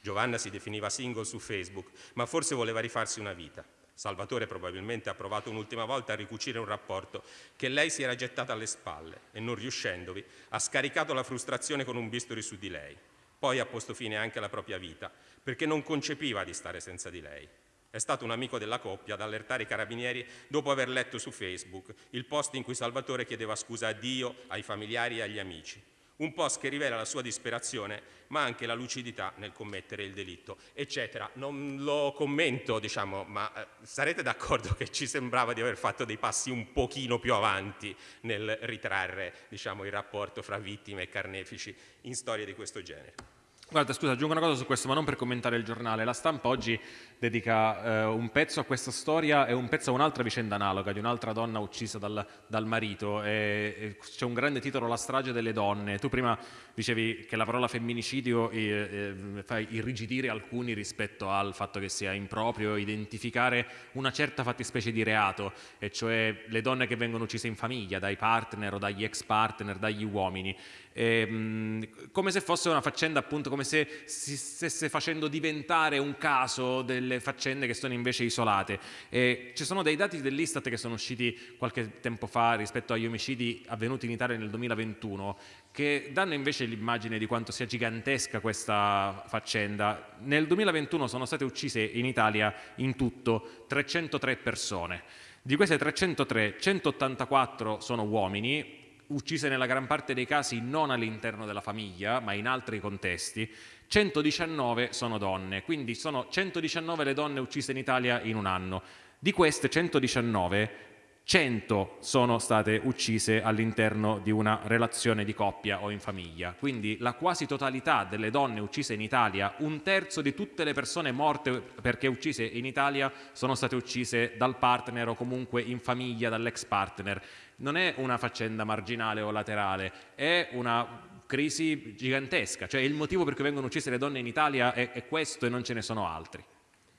Giovanna si definiva single su Facebook, ma forse voleva rifarsi una vita. Salvatore probabilmente ha provato un'ultima volta a ricucire un rapporto che lei si era gettata alle spalle e non riuscendovi ha scaricato la frustrazione con un bisturi su di lei. Poi ha posto fine anche alla propria vita perché non concepiva di stare senza di lei. È stato un amico della coppia ad allertare i carabinieri dopo aver letto su Facebook il post in cui Salvatore chiedeva scusa a Dio, ai familiari e agli amici. Un post che rivela la sua disperazione, ma anche la lucidità nel commettere il delitto, eccetera. Non lo commento, diciamo, ma eh, sarete d'accordo che ci sembrava di aver fatto dei passi un pochino più avanti nel ritrarre, diciamo, il rapporto fra vittime e carnefici in storie di questo genere. Guarda, scusa, aggiungo una cosa su questo, ma non per commentare il giornale. La stampa oggi dedica eh, un pezzo a questa storia e un pezzo a un'altra vicenda analoga di un'altra donna uccisa dal, dal marito. C'è un grande titolo, La strage delle donne. Tu prima dicevi che la parola femminicidio eh, eh, fa irrigidire alcuni rispetto al fatto che sia improprio identificare una certa fattispecie di reato, e cioè le donne che vengono uccise in famiglia dai partner o dagli ex partner, dagli uomini. E, mh, come se fosse una faccenda appunto come se si stesse facendo diventare un caso delle faccende che sono invece isolate. E ci sono dei dati dell'Istat che sono usciti qualche tempo fa rispetto agli omicidi avvenuti in Italia nel 2021 che danno invece l'immagine di quanto sia gigantesca questa faccenda. Nel 2021 sono state uccise in Italia in tutto 303 persone. Di queste 303, 184 sono uomini, uccise nella gran parte dei casi non all'interno della famiglia, ma in altri contesti, 119 sono donne, quindi sono 119 le donne uccise in Italia in un anno. Di queste 119, 100 sono state uccise all'interno di una relazione di coppia o in famiglia. Quindi la quasi totalità delle donne uccise in Italia, un terzo di tutte le persone morte perché uccise in Italia sono state uccise dal partner o comunque in famiglia dall'ex partner non è una faccenda marginale o laterale, è una crisi gigantesca, cioè il motivo per cui vengono uccise le donne in Italia è, è questo e non ce ne sono altri.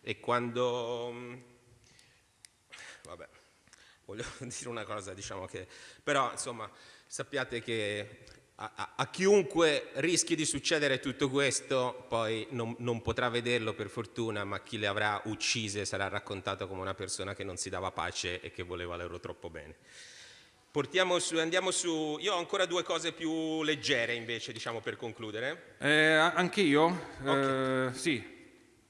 E quando... Voglio dire una cosa, diciamo che... Però, insomma, sappiate che a, a, a, chiunque rischi di succedere tutto questo, poi non, non, potrà vederlo per fortuna, ma chi le avrà uccise sarà raccontato come una persona che non si dava pace e che voleva loro troppo bene. Su, andiamo su, io ho ancora due cose più leggere invece, diciamo per concludere. Eh, anche io, okay. eh, sì.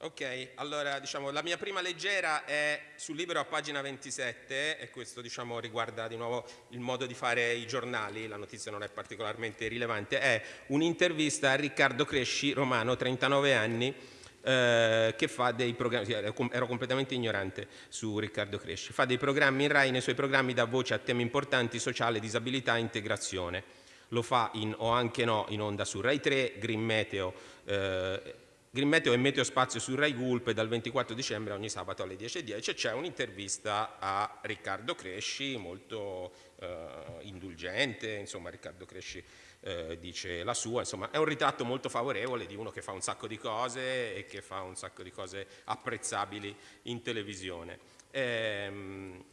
Ok, allora diciamo la mia prima leggera è sul libro a pagina 27 e questo diciamo riguarda di nuovo il modo di fare i giornali, la notizia non è particolarmente rilevante, è un'intervista a Riccardo Cresci, romano, 39 anni, eh, che fa dei programmi, ero completamente ignorante su Riccardo Cresci, fa dei programmi in RAI, nei suoi programmi dà voce a temi importanti, sociale, disabilità e integrazione. Lo fa in O anche no in onda su RAI 3, Green Meteo, eh, Green Meteo e Meteo Spazio su Rai Gulp dal 24 dicembre ogni sabato alle 10.10 c'è un'intervista a Riccardo Cresci molto eh, indulgente, insomma Riccardo Cresci eh, dice la sua, insomma è un ritratto molto favorevole di uno che fa un sacco di cose e che fa un sacco di cose apprezzabili in televisione. Ehm,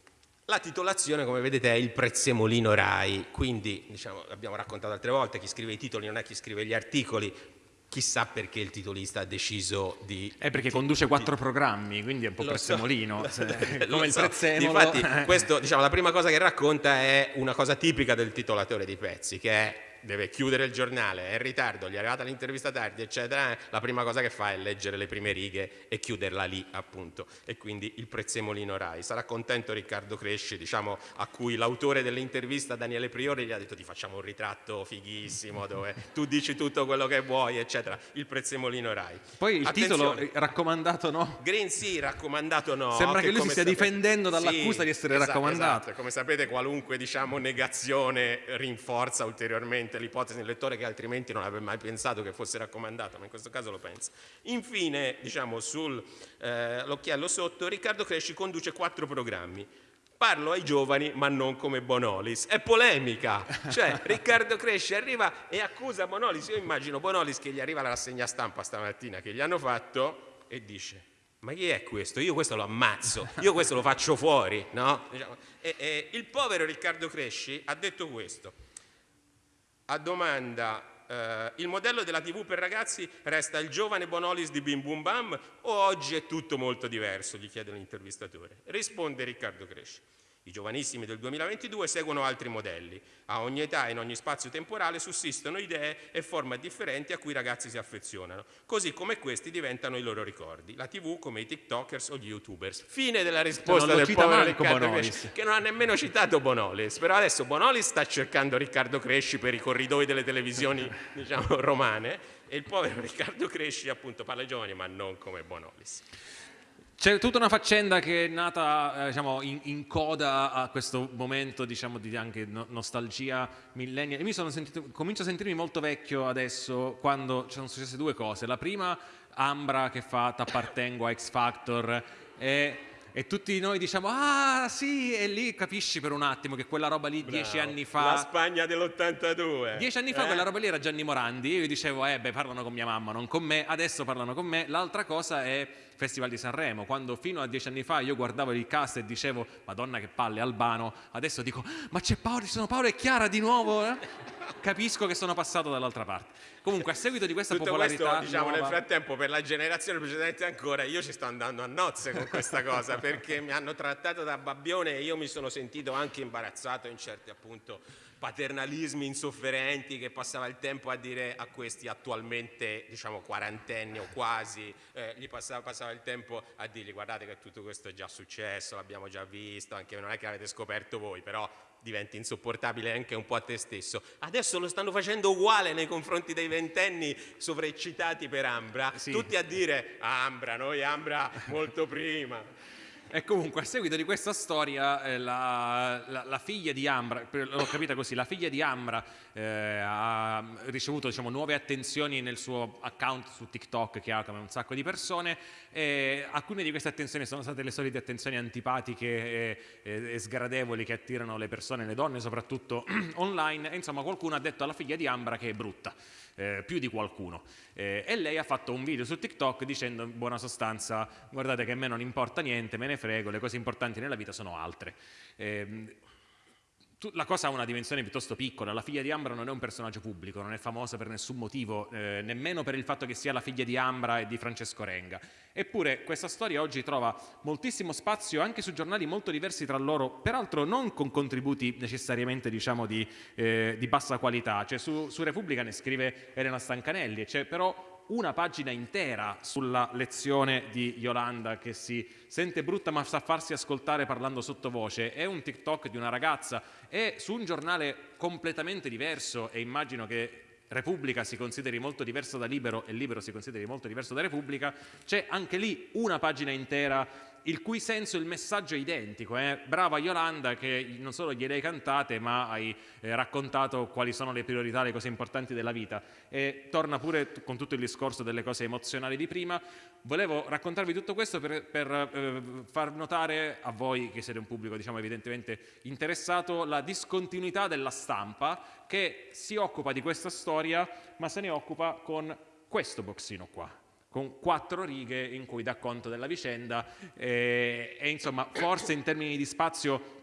la titolazione, come vedete, è il prezzemolino RAI, quindi diciamo, abbiamo raccontato altre volte, chi scrive i titoli non è chi scrive gli articoli, Chissà perché il titolista ha deciso di... È perché conduce quattro programmi, quindi è un po' lo prezzemolino, so, come il so. prezzemolo. Infatti, questo, diciamo, la prima cosa che racconta è una cosa tipica del titolatore di pezzi, che è deve chiudere il giornale, è in ritardo, gli è arrivata l'intervista tardi, eccetera, eh, la prima cosa che fa è leggere le prime righe e chiuderla lì, appunto. E quindi il prezzemolino Rai. Sarà contento Riccardo Cresci, diciamo, a cui l'autore dell'intervista, Daniele Priori, gli ha detto ti facciamo un ritratto fighissimo dove tu dici tutto quello che vuoi, eccetera. Il prezzemolino Rai. Poi il Attenzione. titolo raccomandato no? Green sì, raccomandato no. Sembra che, che lui si stia sapete... difendendo dall'accusa sì, di essere esatto, raccomandato. Esatto. Come sapete qualunque diciamo, negazione rinforza ulteriormente l'ipotesi del lettore che altrimenti non avrebbe mai pensato che fosse raccomandato, ma in questo caso lo pensa. Infine, diciamo, sull'occhiello eh, sotto, Riccardo Cresci conduce quattro programmi. Parlo ai giovani, ma non come Bonolis. È polemica. Cioè, Riccardo Cresci arriva e accusa Bonolis. Io immagino Bonolis che gli arriva la rassegna stampa stamattina che gli hanno fatto e dice ma chi è questo? Io questo lo ammazzo, io questo lo faccio fuori, no? Diciamo, e, e, il povero Riccardo Cresci ha detto questo. A domanda, eh, il modello della TV per ragazzi resta il giovane Bonolis di Bim Bum Bam o oggi è tutto molto diverso? Gli chiede l'intervistatore. Risponde Riccardo Cresci. I giovanissimi del 2022 seguono altri modelli. A ogni età e in ogni spazio temporale sussistono idee e forme differenti a cui i ragazzi si affezionano, così come questi diventano i loro ricordi. La TV come i TikTokers o gli YouTubers. Fine della risposta del povero Riccardo Cresci, che non ha nemmeno citato Bonolis. Però adesso Bonolis sta cercando Riccardo Cresci per i corridoi delle televisioni diciamo, romane e il povero Riccardo Cresci appunto parla ai giovani ma non come Bonolis. C'è tutta una faccenda che è nata eh, diciamo, in, in, coda a questo momento diciamo, di anche no, nostalgia millennial. E mi sono sentito, comincio a sentirmi molto vecchio adesso quando ci sono successe due cose. La prima, Ambra che fa T'appartengo a X Factor e e tutti noi diciamo ah sì e lì capisci per un attimo che quella roba lì Bravo. dieci anni fa la Spagna dell'82 dieci anni fa eh? quella roba lì era Gianni Morandi io dicevo eh beh parlano con mia mamma non con me adesso parlano con me l'altra cosa è Festival di Sanremo quando fino a dieci anni fa io guardavo il cast e dicevo madonna che palle Albano adesso dico ma c'è Paolo, ci sono Paolo e Chiara di nuovo eh? capisco che sono passato dall'altra parte. Comunque, a seguito di questa Tutto popolarità. Questo, diciamo, nuova... nel frattempo, per la generazione precedente ancora, io ci sto andando a nozze con questa cosa perché mi hanno trattato da babbione e io mi sono sentito anche imbarazzato in certi appunto paternalismi insofferenti che passava il tempo a dire a questi attualmente diciamo quarantenni o quasi eh, gli passava, passava, il tempo a dirgli guardate che tutto questo è già successo l'abbiamo già visto anche non è che l'avete scoperto voi però diventi insopportabile anche un po' a te stesso. Adesso lo stanno facendo uguale nei confronti dei ventenni sovraeccitati per Ambra, sì. tutti a dire Ambra, noi Ambra molto prima. E comunque, a seguito di questa storia, eh, la, la, la, figlia di Ambra, l'ho capita così, la figlia di Ambra eh, ha ricevuto diciamo, nuove attenzioni nel suo account su TikTok che ha come un sacco di persone e alcune di queste attenzioni sono state le solite attenzioni antipatiche e, e, e sgradevoli che attirano le persone, le donne soprattutto online. E insomma qualcuno ha detto alla figlia di Ambra che è brutta eh, più di qualcuno. Eh, e lei ha fatto un video su TikTok dicendo in buona sostanza guardate che a me non importa niente, me ne frego, le cose importanti nella vita sono altre. Eh, la cosa ha una dimensione piuttosto piccola, la figlia di Ambra non è un personaggio pubblico, non è famosa per nessun motivo, eh, nemmeno per il fatto che sia la figlia di Ambra e di Francesco Renga. Eppure questa storia oggi trova moltissimo spazio anche su giornali molto diversi tra loro, peraltro non con contributi necessariamente diciamo, di, eh, di, bassa qualità, cioè su, su Repubblica ne scrive Elena Stancanelli, c'è però una pagina intera sulla lezione di Yolanda che si sente brutta ma sa farsi ascoltare parlando sottovoce, è un TikTok di una ragazza, è su un giornale completamente diverso e immagino che Repubblica si consideri molto diverso da Libero e Libero si consideri molto diverso da Repubblica, c'è anche lì una pagina intera il cui senso, il messaggio è identico. Eh? Brava Yolanda che non solo gliele cantate ma hai eh, raccontato quali sono le priorità, le cose importanti della vita. E torna pure con tutto il discorso delle cose emozionali di prima. Volevo raccontarvi tutto questo per, per eh, far notare a voi che siete un pubblico diciamo evidentemente interessato la discontinuità della stampa che si occupa di questa storia ma se ne occupa con questo boxino qua con quattro righe in cui dà conto della vicenda e, e insomma forse in termini di spazio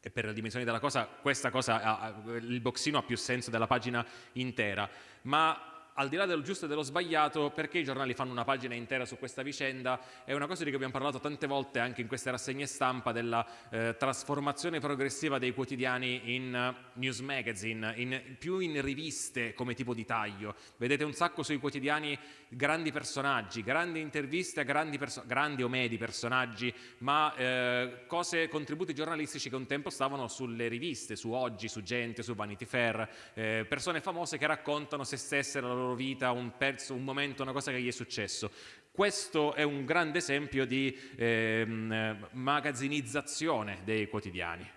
e per le dimensioni della cosa questa cosa ha, il boxino ha più senso della pagina intera ma al di là dello giusto e dello sbagliato, perché i giornali fanno una pagina intera su questa vicenda? È una cosa di cui abbiamo parlato tante volte anche in queste rassegne stampa della eh, trasformazione progressiva dei quotidiani in uh, news magazine, in, più in riviste come tipo di taglio. Vedete un sacco sui quotidiani grandi personaggi, grandi interviste a grandi, grandi o medi personaggi, ma eh, cose, contributi giornalistici che un tempo stavano sulle riviste, su Oggi, su Gente, su Vanity Fair, eh, persone famose che raccontano se stesse la loro loro vita, un pezzo, un momento, una cosa che gli è successo. Questo è un grande esempio di ehm, magazzinizzazione dei quotidiani.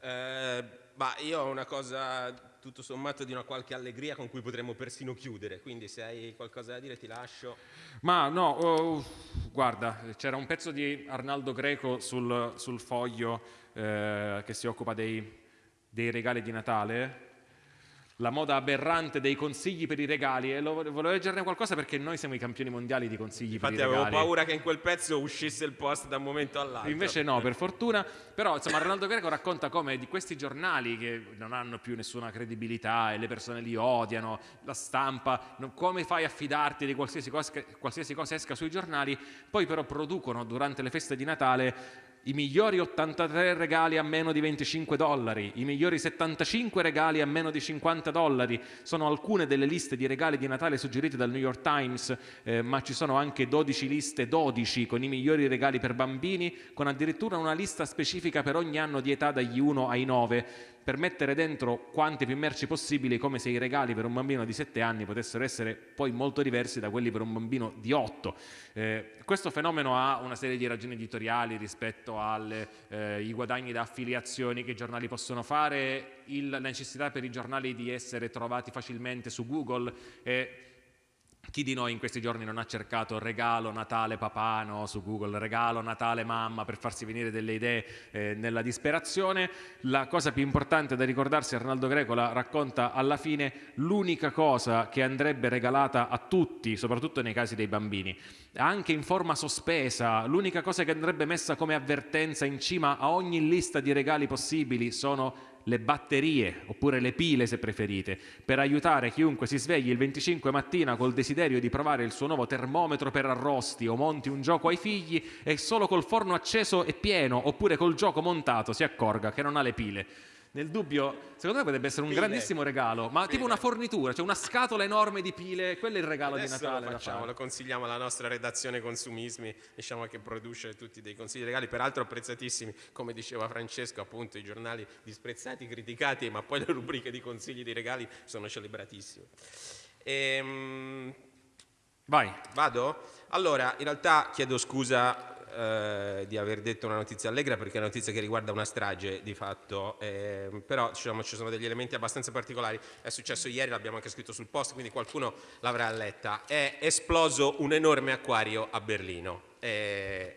Eh, bah, io ho una cosa tutto sommato di una qualche allegria con cui potremmo persino chiudere, quindi se hai qualcosa da dire ti lascio. Ma no, oh, guarda, c'era un pezzo di Arnaldo Greco sul, sul foglio eh, che si occupa dei, dei regali di Natale la moda aberrante dei consigli per i regali e volevo leggerne qualcosa perché noi siamo i campioni mondiali di consigli Infatti per i regali. Infatti avevo paura che in quel pezzo uscisse il post da un momento all'altro. Invece no, per fortuna. Però insomma Ronaldo Greco racconta come di questi giornali che non hanno più nessuna credibilità e le persone li odiano, la stampa, come fai a fidarti di qualsiasi cosa, qualsiasi cosa esca sui giornali, poi però producono durante le feste di Natale i migliori 83 regali a meno di 25 dollari, i migliori 75 regali a meno di 50 dollari, sono alcune delle liste di regali di Natale suggerite dal New York Times, eh, ma ci sono anche 12 liste 12 con i migliori regali per bambini, con addirittura una lista specifica per ogni anno di età dagli 1 ai 9 per mettere dentro quante più merci possibili, come se i regali per un bambino di 7 anni potessero essere poi molto diversi da quelli per un bambino di 8. Eh, questo fenomeno ha una serie di ragioni editoriali rispetto ai eh, guadagni da affiliazioni che i giornali possono fare, la necessità per i giornali di essere trovati facilmente su Google. Eh, chi di noi in questi giorni non ha cercato regalo Natale papà no, su Google, regalo Natale mamma per farsi venire delle idee eh, nella disperazione? La cosa più importante da ricordarsi, Arnaldo Greco la racconta alla fine, l'unica cosa che andrebbe regalata a tutti, soprattutto nei casi dei bambini, anche in forma sospesa, l'unica cosa che andrebbe messa come avvertenza in cima a ogni lista di regali possibili sono le batterie, oppure le pile se preferite, per aiutare chiunque si svegli il 25 mattina col desiderio di provare il suo nuovo termometro per arrosti o monti un gioco ai figli e solo col forno acceso e pieno, oppure col gioco montato si accorga che non ha le pile. Nel dubbio, secondo me potrebbe essere un pile. grandissimo regalo, ma pile. tipo una fornitura, cioè una scatola enorme di pile, quello è il regalo Adesso di Natale. Lo facciamo, lo consigliamo alla nostra redazione consumismi, diciamo che produce tutti dei consigli regali, peraltro apprezzatissimi, come diceva Francesco, appunto i giornali disprezzati, criticati, ma poi le rubriche di consigli di regali sono celebratissime. Ehm... Vai. Vado? Allora, in realtà chiedo scusa eh, di aver detto una notizia allegra perché è una notizia che riguarda una strage di fatto, eh, però diciamo, ci sono degli elementi abbastanza particolari, è successo ieri, l'abbiamo anche scritto sul post, quindi qualcuno l'avrà letta, è esploso un enorme acquario a Berlino. Eh,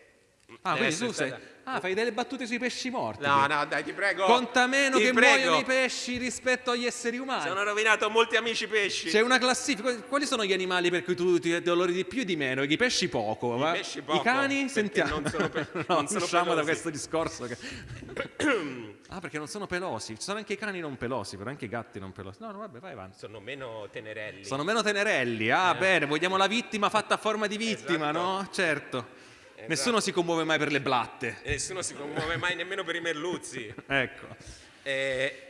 ah, quindi tu sei, Ah, fai delle battute sui pesci morti. No, no, dai, ti prego. Conta meno ti che prego. muoiono i pesci rispetto agli esseri umani. Sono rovinato molti amici pesci. C'è una classifica. Quali sono gli animali per cui tu ti dolori di più e di meno? I pesci poco. I ma... pesci poco. I cani? Sentiamo. Non sono, pe- no, non sono usciamo pelosi. da questo discorso. Che... ah, perché non sono pelosi. Ci sono anche i cani non pelosi, però anche i gatti non pelosi. No, no, vabbè, vai avanti. Sono meno tenerelli. Sono meno tenerelli. Ah, eh. bene, vogliamo la vittima fatta a forma di vittima, esatto. no? Certo. Esatto. Nessuno si commuove mai per le blatte. E nessuno si commuove mai nemmeno per i merluzzi. ecco. Eh,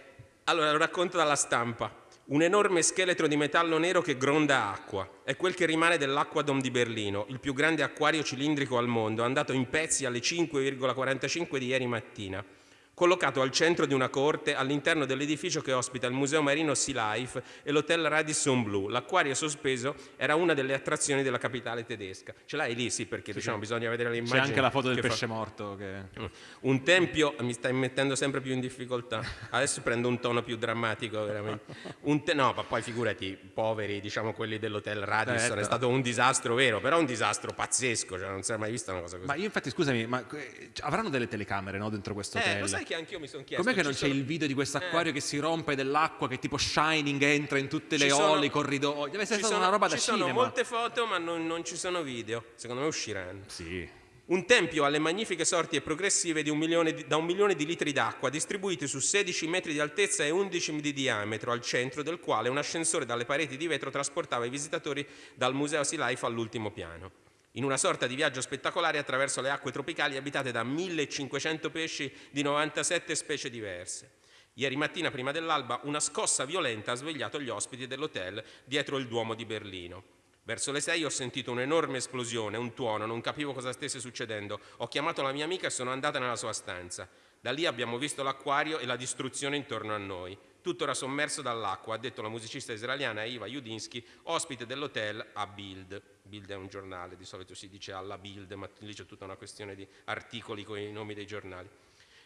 allora, lo racconto dalla stampa. Un enorme scheletro di metallo nero che gronda acqua. È quel che rimane dell'Aquadom di Berlino, il più grande acquario cilindrico al mondo, andato in pezzi alle 5,45 di ieri mattina collocato al centro di una corte all'interno dell'edificio che ospita il Museo Marino Sea Life e l'Hotel Radisson Blue. L'acquario sospeso era una delle attrazioni della capitale tedesca. Ce l'hai lì? Sì, perché sì, diciamo, bisogna vedere le immagini. C'è anche la foto del pesce fa... morto. Che... Un tempio, mi stai mettendo sempre più in difficoltà. Adesso prendo un tono più drammatico, veramente. Te... no, ma poi figurati, poveri, diciamo quelli dell'Hotel Radisson, certo. è stato un disastro vero, però un disastro pazzesco, cioè non si è mai vista una cosa così. Ma io infatti, scusami, ma eh, avranno delle telecamere no, dentro questo eh, hotel? Sai che anch'io mi sono chiesto. Com'è che non c'è sono... il video di questo acquario eh. che si rompe dell'acqua, che tipo Shining entra in tutte le sono... olle, i corridoi? Deve essere ci sono, una roba da ci cinema. Ci sono molte foto, ma non, non, ci sono video. Secondo me usciranno. Sì. Un tempio alle magnifiche sorti e progressive un di, da un milione di litri d'acqua, distribuiti su 16 metri di altezza e 11 di diametro, al centro del quale un ascensore dalle pareti di vetro trasportava i visitatori dal Museo Sea Life all'ultimo piano. In una sorta di viaggio spettacolare attraverso le acque tropicali abitate da 1500 pesci di 97 specie diverse. Ieri mattina, prima dell'alba, una scossa violenta ha svegliato gli ospiti dell'hotel dietro il Duomo di Berlino. Verso le sei ho sentito un'enorme esplosione, un tuono, non capivo cosa stesse succedendo. Ho chiamato la mia amica e sono andata nella sua stanza. Da lì abbiamo visto l'acquario e la distruzione intorno a noi. Tutto era sommerso dall'acqua, ha detto la musicista israeliana Eva Judinsky, ospite dell'hotel a Bild. Bild è un giornale, di solito si dice alla Bild, ma lì c'è tutta una questione di articoli con i nomi dei giornali.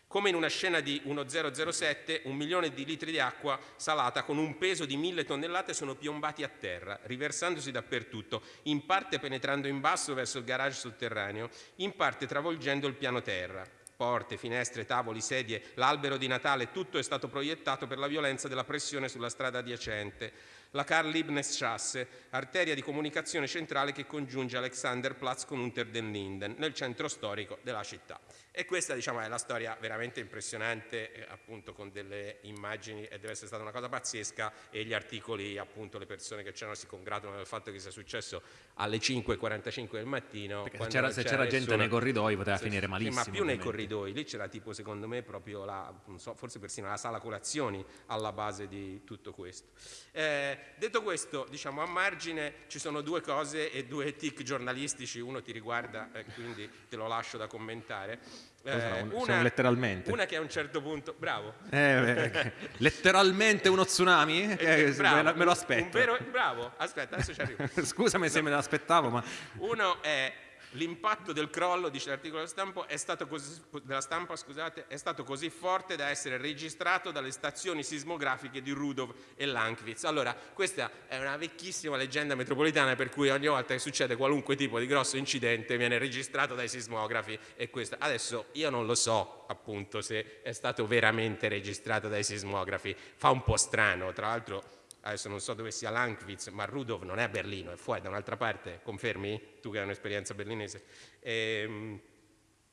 Come in una scena di 1007, un milione di litri di acqua salata con un peso di mille tonnellate sono piombati a terra, riversandosi dappertutto, in parte penetrando in basso verso il garage sotterraneo, in parte travolgendo il piano terra. Porte, finestre, tavoli, sedie, l'albero di Natale, tutto è stato proiettato per la violenza della pressione sulla strada adiacente la Karl-Liebknecht-Strasse, arteria di comunicazione centrale che congiunge Alexanderplatz con Unter den Linden, nel centro storico della città. E questa diciamo, è la storia veramente impressionante, eh, appunto con delle immagini, e deve essere stata una cosa pazzesca, e gli articoli, appunto le persone che c'erano si congratulano del fatto che sia successo alle 5.45 del mattino. se c'era, c'era gente nei corridoi poteva sì, finire malissimo. Sì, ma più nei corridoi, lì c'era tipo secondo me proprio la, so, forse persino la sala colazioni alla base di tutto questo. Eh, detto questo, diciamo a margine ci sono due cose e due tic giornalistici, uno ti riguarda, eh, quindi te lo lascio da commentare. Eh, una, letteralmente. Una che a un certo punto, bravo. Eh, letteralmente uno tsunami? Eh, bravo, me lo aspetto. Vero, bravo, aspetta, adesso ci arrivo. Scusami se me l'aspettavo, ma... Uno è L'impatto del crollo, dice l'articolo della stampa, è stato, così, della stampa scusate, è stato così forte da essere registrato dalle stazioni sismografiche di Rudov e Lankwitz. Allora, questa è una vecchissima leggenda metropolitana per cui ogni volta che succede qualunque tipo di grosso incidente viene registrato dai sismografi e questa. Adesso io non lo so appunto se è stato veramente registrato dai sismografi, fa un po' strano, tra l'altro adesso non so dove sia Lankwitz, ma Rudolf non è a Berlino, è fuori da un'altra parte, confermi? Tu che hai un'esperienza berlinese. E, ehm,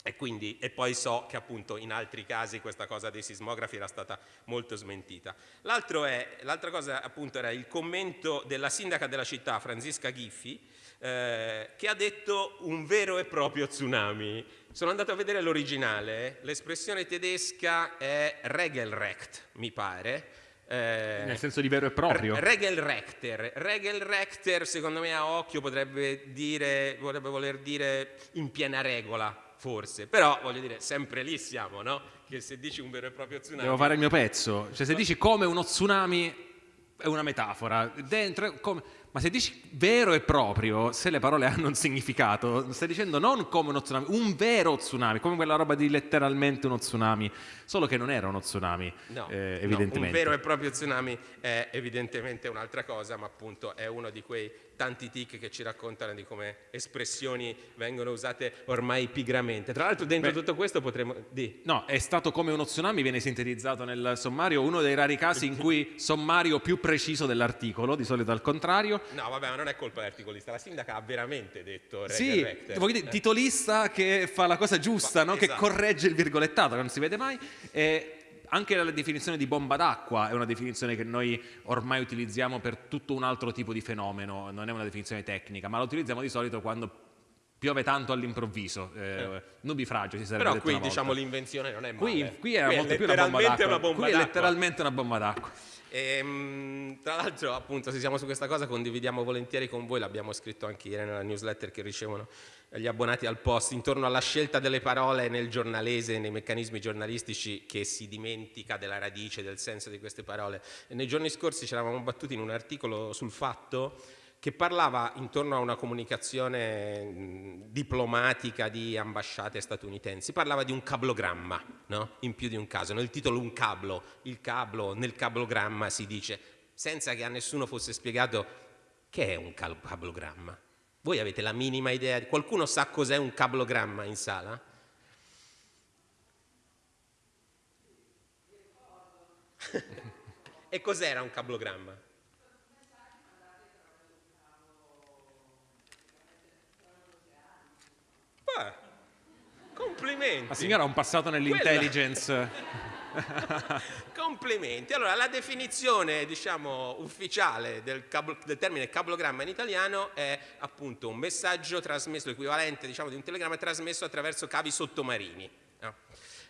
e, quindi, e, poi so che appunto in altri casi questa cosa dei sismografi era stata molto smentita. L'altra cosa appunto era il commento della sindaca della città, Franziska Ghiffi, eh, che ha detto un vero e proprio tsunami. Sono andato a vedere l'originale, l'espressione tedesca è Regelrecht, mi pare, eh, Nel senso di vero e proprio? Regelrechter. Regelrechter, secondo me, a occhio potrebbe, dire, potrebbe voler dire in piena regola, forse. Però, voglio dire, sempre lì siamo, no? Che se dici un vero e proprio tsunami... Devo fare il mio pezzo. Cioè, se dici come uno tsunami, è una metafora. Dentro, come ma se dici vero e proprio, se le parole hanno un significato, stai dicendo non come uno tsunami, un vero tsunami, come quella roba di letteralmente uno tsunami, solo che non era uno tsunami, no, eh, evidentemente. No, un vero e proprio tsunami è evidentemente un'altra cosa, ma appunto è uno di quei tanti tic che ci raccontano di come espressioni vengono usate ormai pigramente. Tra l'altro dentro Beh, tutto questo potremmo... Di. No, è stato come uno tsunami, viene sintetizzato nel sommario, uno dei rari casi in cui sommario più preciso dell'articolo, di solito al contrario, No, vabbè, ma non è colpa dell'articolista, la sindaca ha veramente detto Sì, dire, titolista che fa la cosa giusta, no? esatto. che corregge il virgolettato, che non si vede mai. E anche la definizione di bomba d'acqua è una definizione che noi ormai utilizziamo per tutto un altro tipo di fenomeno, non è una definizione tecnica, ma la utilizziamo di solito quando piove tanto all'improvviso, eh, eh. nubifragio si sarebbe Però qui diciamo l'invenzione non è male. Qui, qui è qui molto più una bomba d'acqua. Una bomba qui è letteralmente una bomba d'acqua. E, ehm, tra l'altro, appunto, se siamo su questa cosa, condividiamo volentieri con voi, l'abbiamo scritto anche ieri nella newsletter che ricevono gli abbonati al post, intorno alla scelta delle parole nel giornalese, nei meccanismi giornalistici che si dimentica della radice, del senso di queste parole. E nei giorni scorsi ci eravamo battuti in un articolo sul fatto che parlava intorno a una comunicazione diplomatica di ambasciate statunitensi, parlava di un cablogramma, no? in più di un caso, nel titolo un cablo, il cablo, nel cablogramma si dice, senza che a nessuno fosse spiegato che è un cablogramma. Voi avete la minima idea, qualcuno sa cos'è un cablogramma in sala? e cos'era un cablogramma? Complimenti. La signora ha un passato nell'intelligence. Complimenti. Allora, la definizione, diciamo, ufficiale del, cablo, del, termine cablogramma in italiano è appunto un messaggio trasmesso, l'equivalente diciamo, di un telegramma trasmesso attraverso cavi sottomarini. No?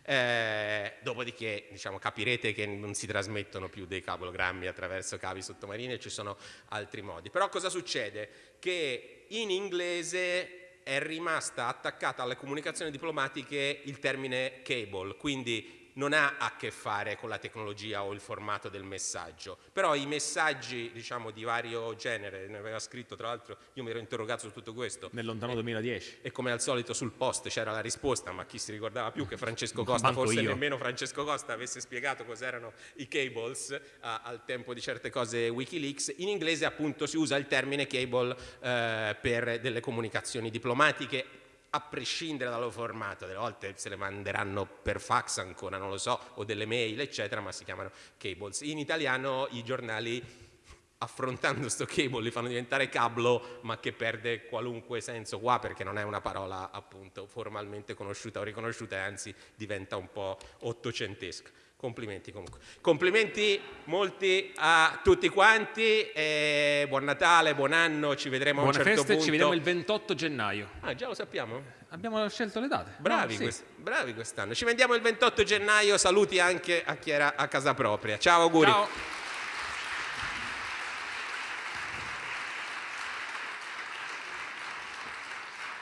Eh, dopodiché diciamo, capirete che non si trasmettono più dei cablogrammi attraverso cavi sottomarini ci sono altri modi. Però cosa succede? Che in inglese è rimasta attaccata alle comunicazioni diplomatiche il termine cable, quindi non ha a che fare con la tecnologia o il formato del messaggio, però i messaggi diciamo, di vario genere, ne aveva scritto tra l'altro, io mi ero interrogato su tutto questo. Nel lontano 2010. E come al solito sul post c'era la risposta, ma chi si ricordava più che Francesco Costa, forse io. nemmeno Francesco Costa avesse spiegato cos'erano i cables a, al tempo di certe cose Wikileaks, in inglese appunto si usa il termine cable eh, per delle comunicazioni diplomatiche a prescindere dal formato, delle volte se le manderanno per fax ancora, non lo so, o delle mail, eccetera, ma si chiamano cables. In italiano i giornali affrontando questo cable li fanno diventare cablo, ma che perde qualunque senso qua perché non è una parola appunto formalmente conosciuta o riconosciuta e anzi diventa un po' ottocentesca. Complimenti comunque. Complimenti molti a tutti quanti, e buon Natale, buon anno, ci vedremo Buone a un certo feste, punto. ci vediamo il 28 gennaio. Ah, già lo sappiamo? Abbiamo scelto le date. Bravi, no, sì. quest bravi quest'anno. Ci vediamo il 28 gennaio, saluti anche a chi era a casa propria. Ciao, auguri. Ciao.